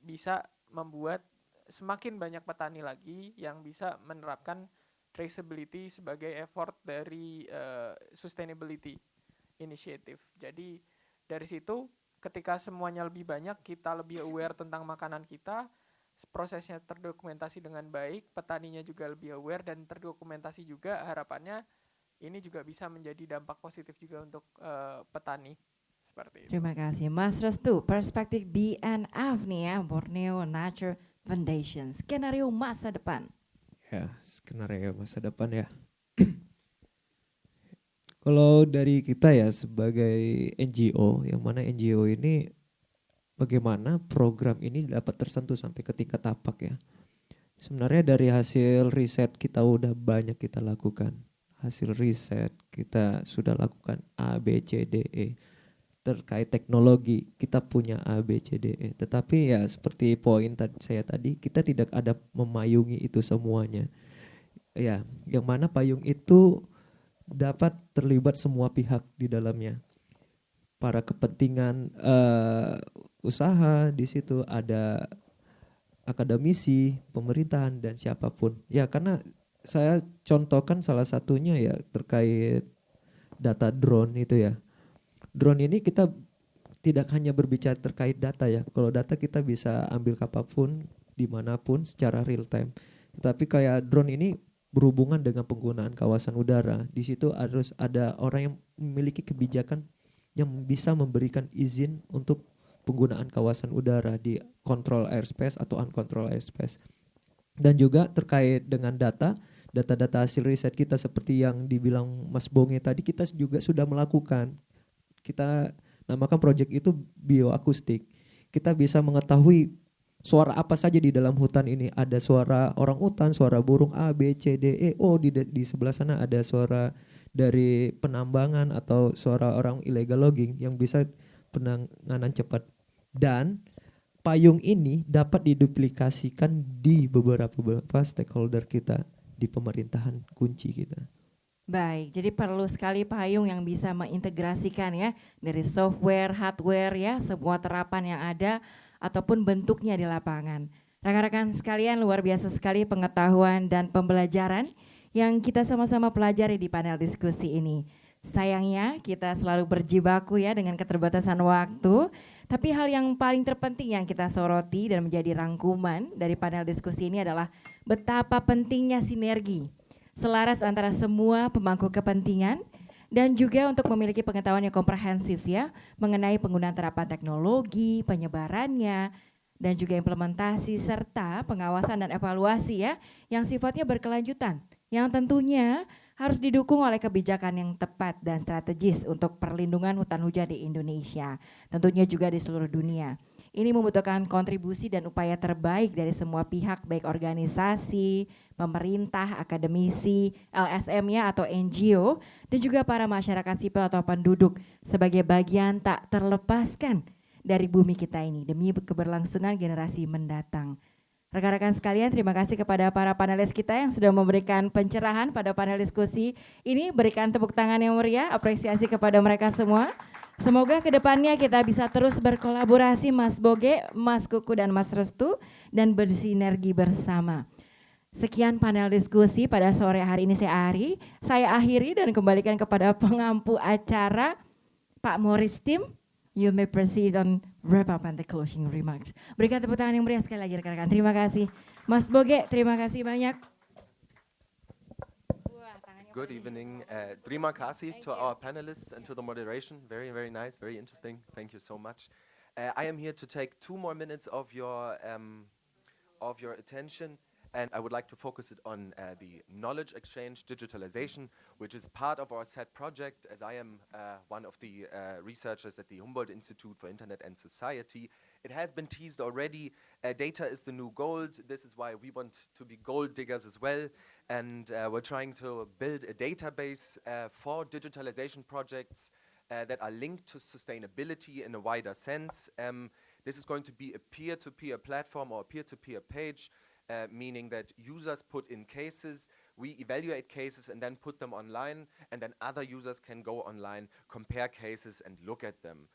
Speaker 5: bisa membuat semakin banyak petani lagi yang bisa menerapkan traceability sebagai effort dari uh, sustainability initiative. Jadi Dari situ ketika semuanya lebih banyak, kita lebih aware tentang makanan kita, prosesnya terdokumentasi dengan baik, petaninya juga lebih aware dan terdokumentasi juga harapannya ini juga bisa menjadi dampak positif juga untuk uh, petani seperti itu.
Speaker 1: Terima kasih Mas Restu, perspektif BNF nih ya, Borneo Nature Foundation, skenario masa depan.
Speaker 6: Ya, skenario masa depan ya. Kalau dari kita ya sebagai NGO, yang mana NGO ini bagaimana program ini dapat tersentuh sampai ke tingkat tapak ya. Sebenarnya dari hasil riset kita udah banyak kita lakukan. Hasil riset kita sudah lakukan A, B, C, D, E. Terkait teknologi kita punya A, B, C, D, E. Tetapi ya seperti poin saya tadi kita tidak ada memayungi itu semuanya. Ya, yang mana payung itu dapat terlibat semua pihak di dalamnya para kepentingan uh, usaha di situ ada akademisi, pemerintahan dan siapa pun. Ya karena saya contohkan salah satunya ya terkait data drone itu ya. Drone ini kita tidak hanya berbicara terkait data ya. Kalau data kita bisa ambil kapan pun, di mana pun secara real time. Tapi kayak drone ini berhubungan dengan penggunaan kawasan udara. Di situ harus ada orang yang memiliki kebijakan yang bisa memberikan izin untuk penggunaan kawasan udara di control airspace atau uncontrol airspace. Dan juga terkait dengan data, data-data hasil riset kita seperti yang dibilang Mas Bonge tadi kita juga sudah melakukan. Kita namakan project itu bioakustik. Kita bisa mengetahui suara apa saja di dalam hutan ini. Ada suara orang hutan, suara burung A, B, C, D, E. Oh di di sebelah sana ada suara dari penambangan atau suara orang illegal logging yang bisa penanganan cepat dan payung ini dapat diduplikasikan di beberapa beberapa stakeholder kita di pemerintahan kunci kita.
Speaker 1: Baik, jadi perlu sekali payung yang bisa mengintegrasikan ya dari software, hardware ya, semua terapan yang ada ataupun bentuknya di lapangan. Rekan-rekan sekalian luar biasa sekali pengetahuan dan pembelajaran yang kita sama-sama pelajari di panel diskusi ini. Sayangnya kita selalu berjibaku ya dengan keterbatasan waktu, tapi hal yang paling terpenting yang kita soroti dan menjadi rangkuman dari panel diskusi ini adalah betapa pentingnya sinergi, selaras antara semua pemangku kepentingan dan juga untuk memiliki pengetahuan yang komprehensif ya mengenai penggunaan terapan teknologi, penyebarannya, dan juga implementasi serta pengawasan dan evaluasi ya yang sifatnya berkelanjutan yang tentunya harus didukung oleh kebijakan yang tepat dan strategis untuk perlindungan hutan hujan di Indonesia, tentunya juga di seluruh dunia. Ini membutuhkan kontribusi dan upaya terbaik dari semua pihak baik organisasi, pemerintah, akademisi, LSM ya atau NGO dan juga para masyarakat sipil atau penduduk sebagai bagian tak terlepaskan dari bumi kita ini demi keberlangsungan generasi mendatang. Rekan-rekan sekalian, terima kasih kepada para panelis kita yang sudah memberikan pencerahan pada panel diskusi ini. Berikan tepuk tangan yang meriah, apresiasi kepada mereka semua. Semoga ke depannya kita bisa terus berkolaborasi Mas Boge, Mas Kuku, dan Mas Restu, dan bersinergi bersama. Sekian panel diskusi pada sore hari ini saya Ari. Saya akhiri dan kembalikan kepada pengampu acara Pak Morris Tim. You may proceed on wrap up and the closing remarks. Berikan tepuk tangan yang meriah sekali lagi rekan-rekan. Terima kasih. Mas Boge, terima kasih banyak.
Speaker 11: Good evening. Uh, terima kasih to our panelists and to the moderation. Very, very nice, very interesting. Thank you so much. Uh, I am here to take two more minutes of your um, of your attention. And I would like to focus it on uh, the knowledge exchange digitalization, which is part of our SET project, as I am uh, one of the uh, researchers at the Humboldt Institute for Internet and Society. It has been teased already. Uh, data is the new gold. This is why we want to be gold diggers as well. And uh, we're trying to build a database uh, for digitalization projects that are linked to sustainability in a wider sense. Um, this is going to be a peer-to-peer -peer platform or a peer-to-peer -peer page uh, meaning that users put in cases, we evaluate cases and then put them online, and then other users can go online, compare cases, and look at them.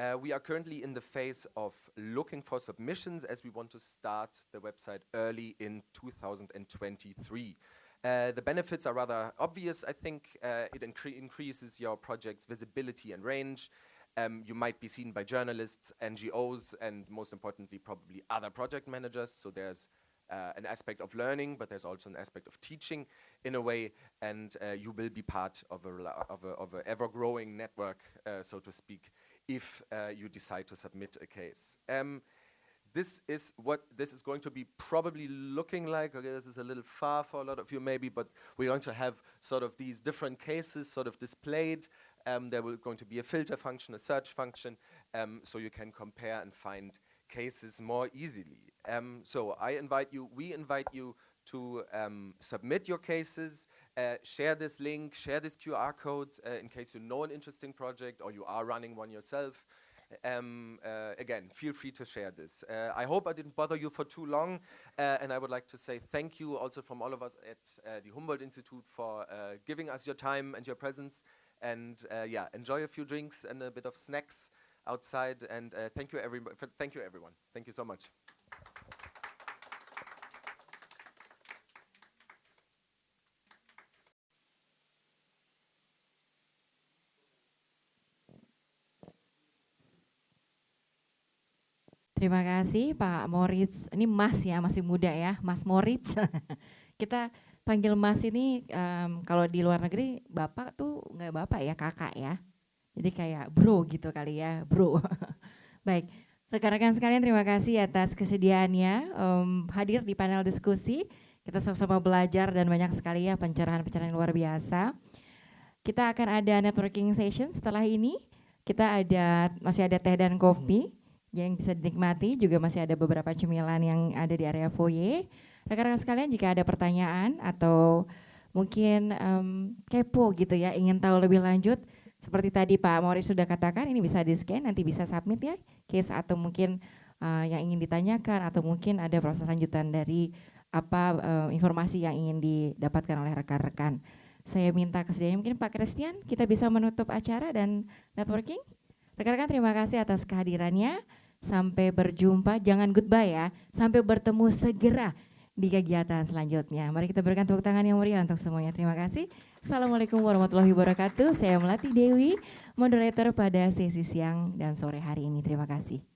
Speaker 11: Uh, we are currently in the phase of looking for submissions as we want to start the website early in 2023. Uh, the benefits are rather obvious, I think. Uh, it incre increases your project's visibility and range. Um, you might be seen by journalists, NGOs, and most importantly, probably other project managers. So there's uh, an aspect of learning, but there's also an aspect of teaching in a way, and uh, you will be part of a, of a, of a ever-growing network, uh, so to speak, if uh, you decide to submit a case. Um, this is what this is going to be probably looking like. Okay, this is a little far for a lot of you maybe, but we're going to have sort of these different cases sort of displayed. Um, there will going to be a filter function, a search function, um, so you can compare and find cases more easily. Um, so I invite you, we invite you to um, submit your cases, uh, share this link, share this QR code uh, in case you know an interesting project or you are running one yourself. Um, uh, again, feel free to share this. Uh, I hope I didn't bother you for too long, uh, and I would like to say thank you also from all of us at uh, the Humboldt Institute for giving us your time and your presence. And yeah, enjoy a few drinks and a bit of snacks outside. And thank you, everybody. Thank you, everyone. Thank you so much.
Speaker 1: Terima kasih Pak Moritz. Ini Mas ya, masih muda ya, Mas Moritz. Kita panggil Mas ini um, kalau di luar negeri Bapak tuh nggak Bapak ya, Kakak ya. Jadi kayak bro gitu kali ya, bro. Baik, rekan-rekan sekalian terima kasih atas kesediaannya um, hadir di panel diskusi. Kita sama-sama belajar dan banyak sekali ya pencerahan-pencerahan luar biasa. Kita akan ada networking session setelah ini. Kita ada masih ada teh dan kopi yang bisa dinikmati juga masih ada beberapa cemilan yang ada di area foyer. Rekan-rekan sekalian jika ada pertanyaan atau mungkin um, kepo gitu ya, ingin tahu lebih lanjut, seperti tadi Pak Morris sudah katakan ini bisa di scan, nanti bisa submit ya case atau mungkin uh, yang ingin ditanyakan atau mungkin ada proses lanjutan dari apa uh, informasi yang ingin didapatkan oleh rekan-rekan. Saya minta kesediaan mungkin Pak Christian kita bisa menutup acara dan networking. Rekan-rekan terima kasih atas kehadirannya. Sampai berjumpa, jangan goodbye ya. Sampai bertemu segera di kegiatan selanjutnya. Mari kita berikan tepuk tangan yang meriah untuk semuanya. Terima kasih. Assalamualaikum warahmatullahi wabarakatuh. Saya Melati Dewi, moderator pada sesi siang dan sore hari ini. Terima kasih.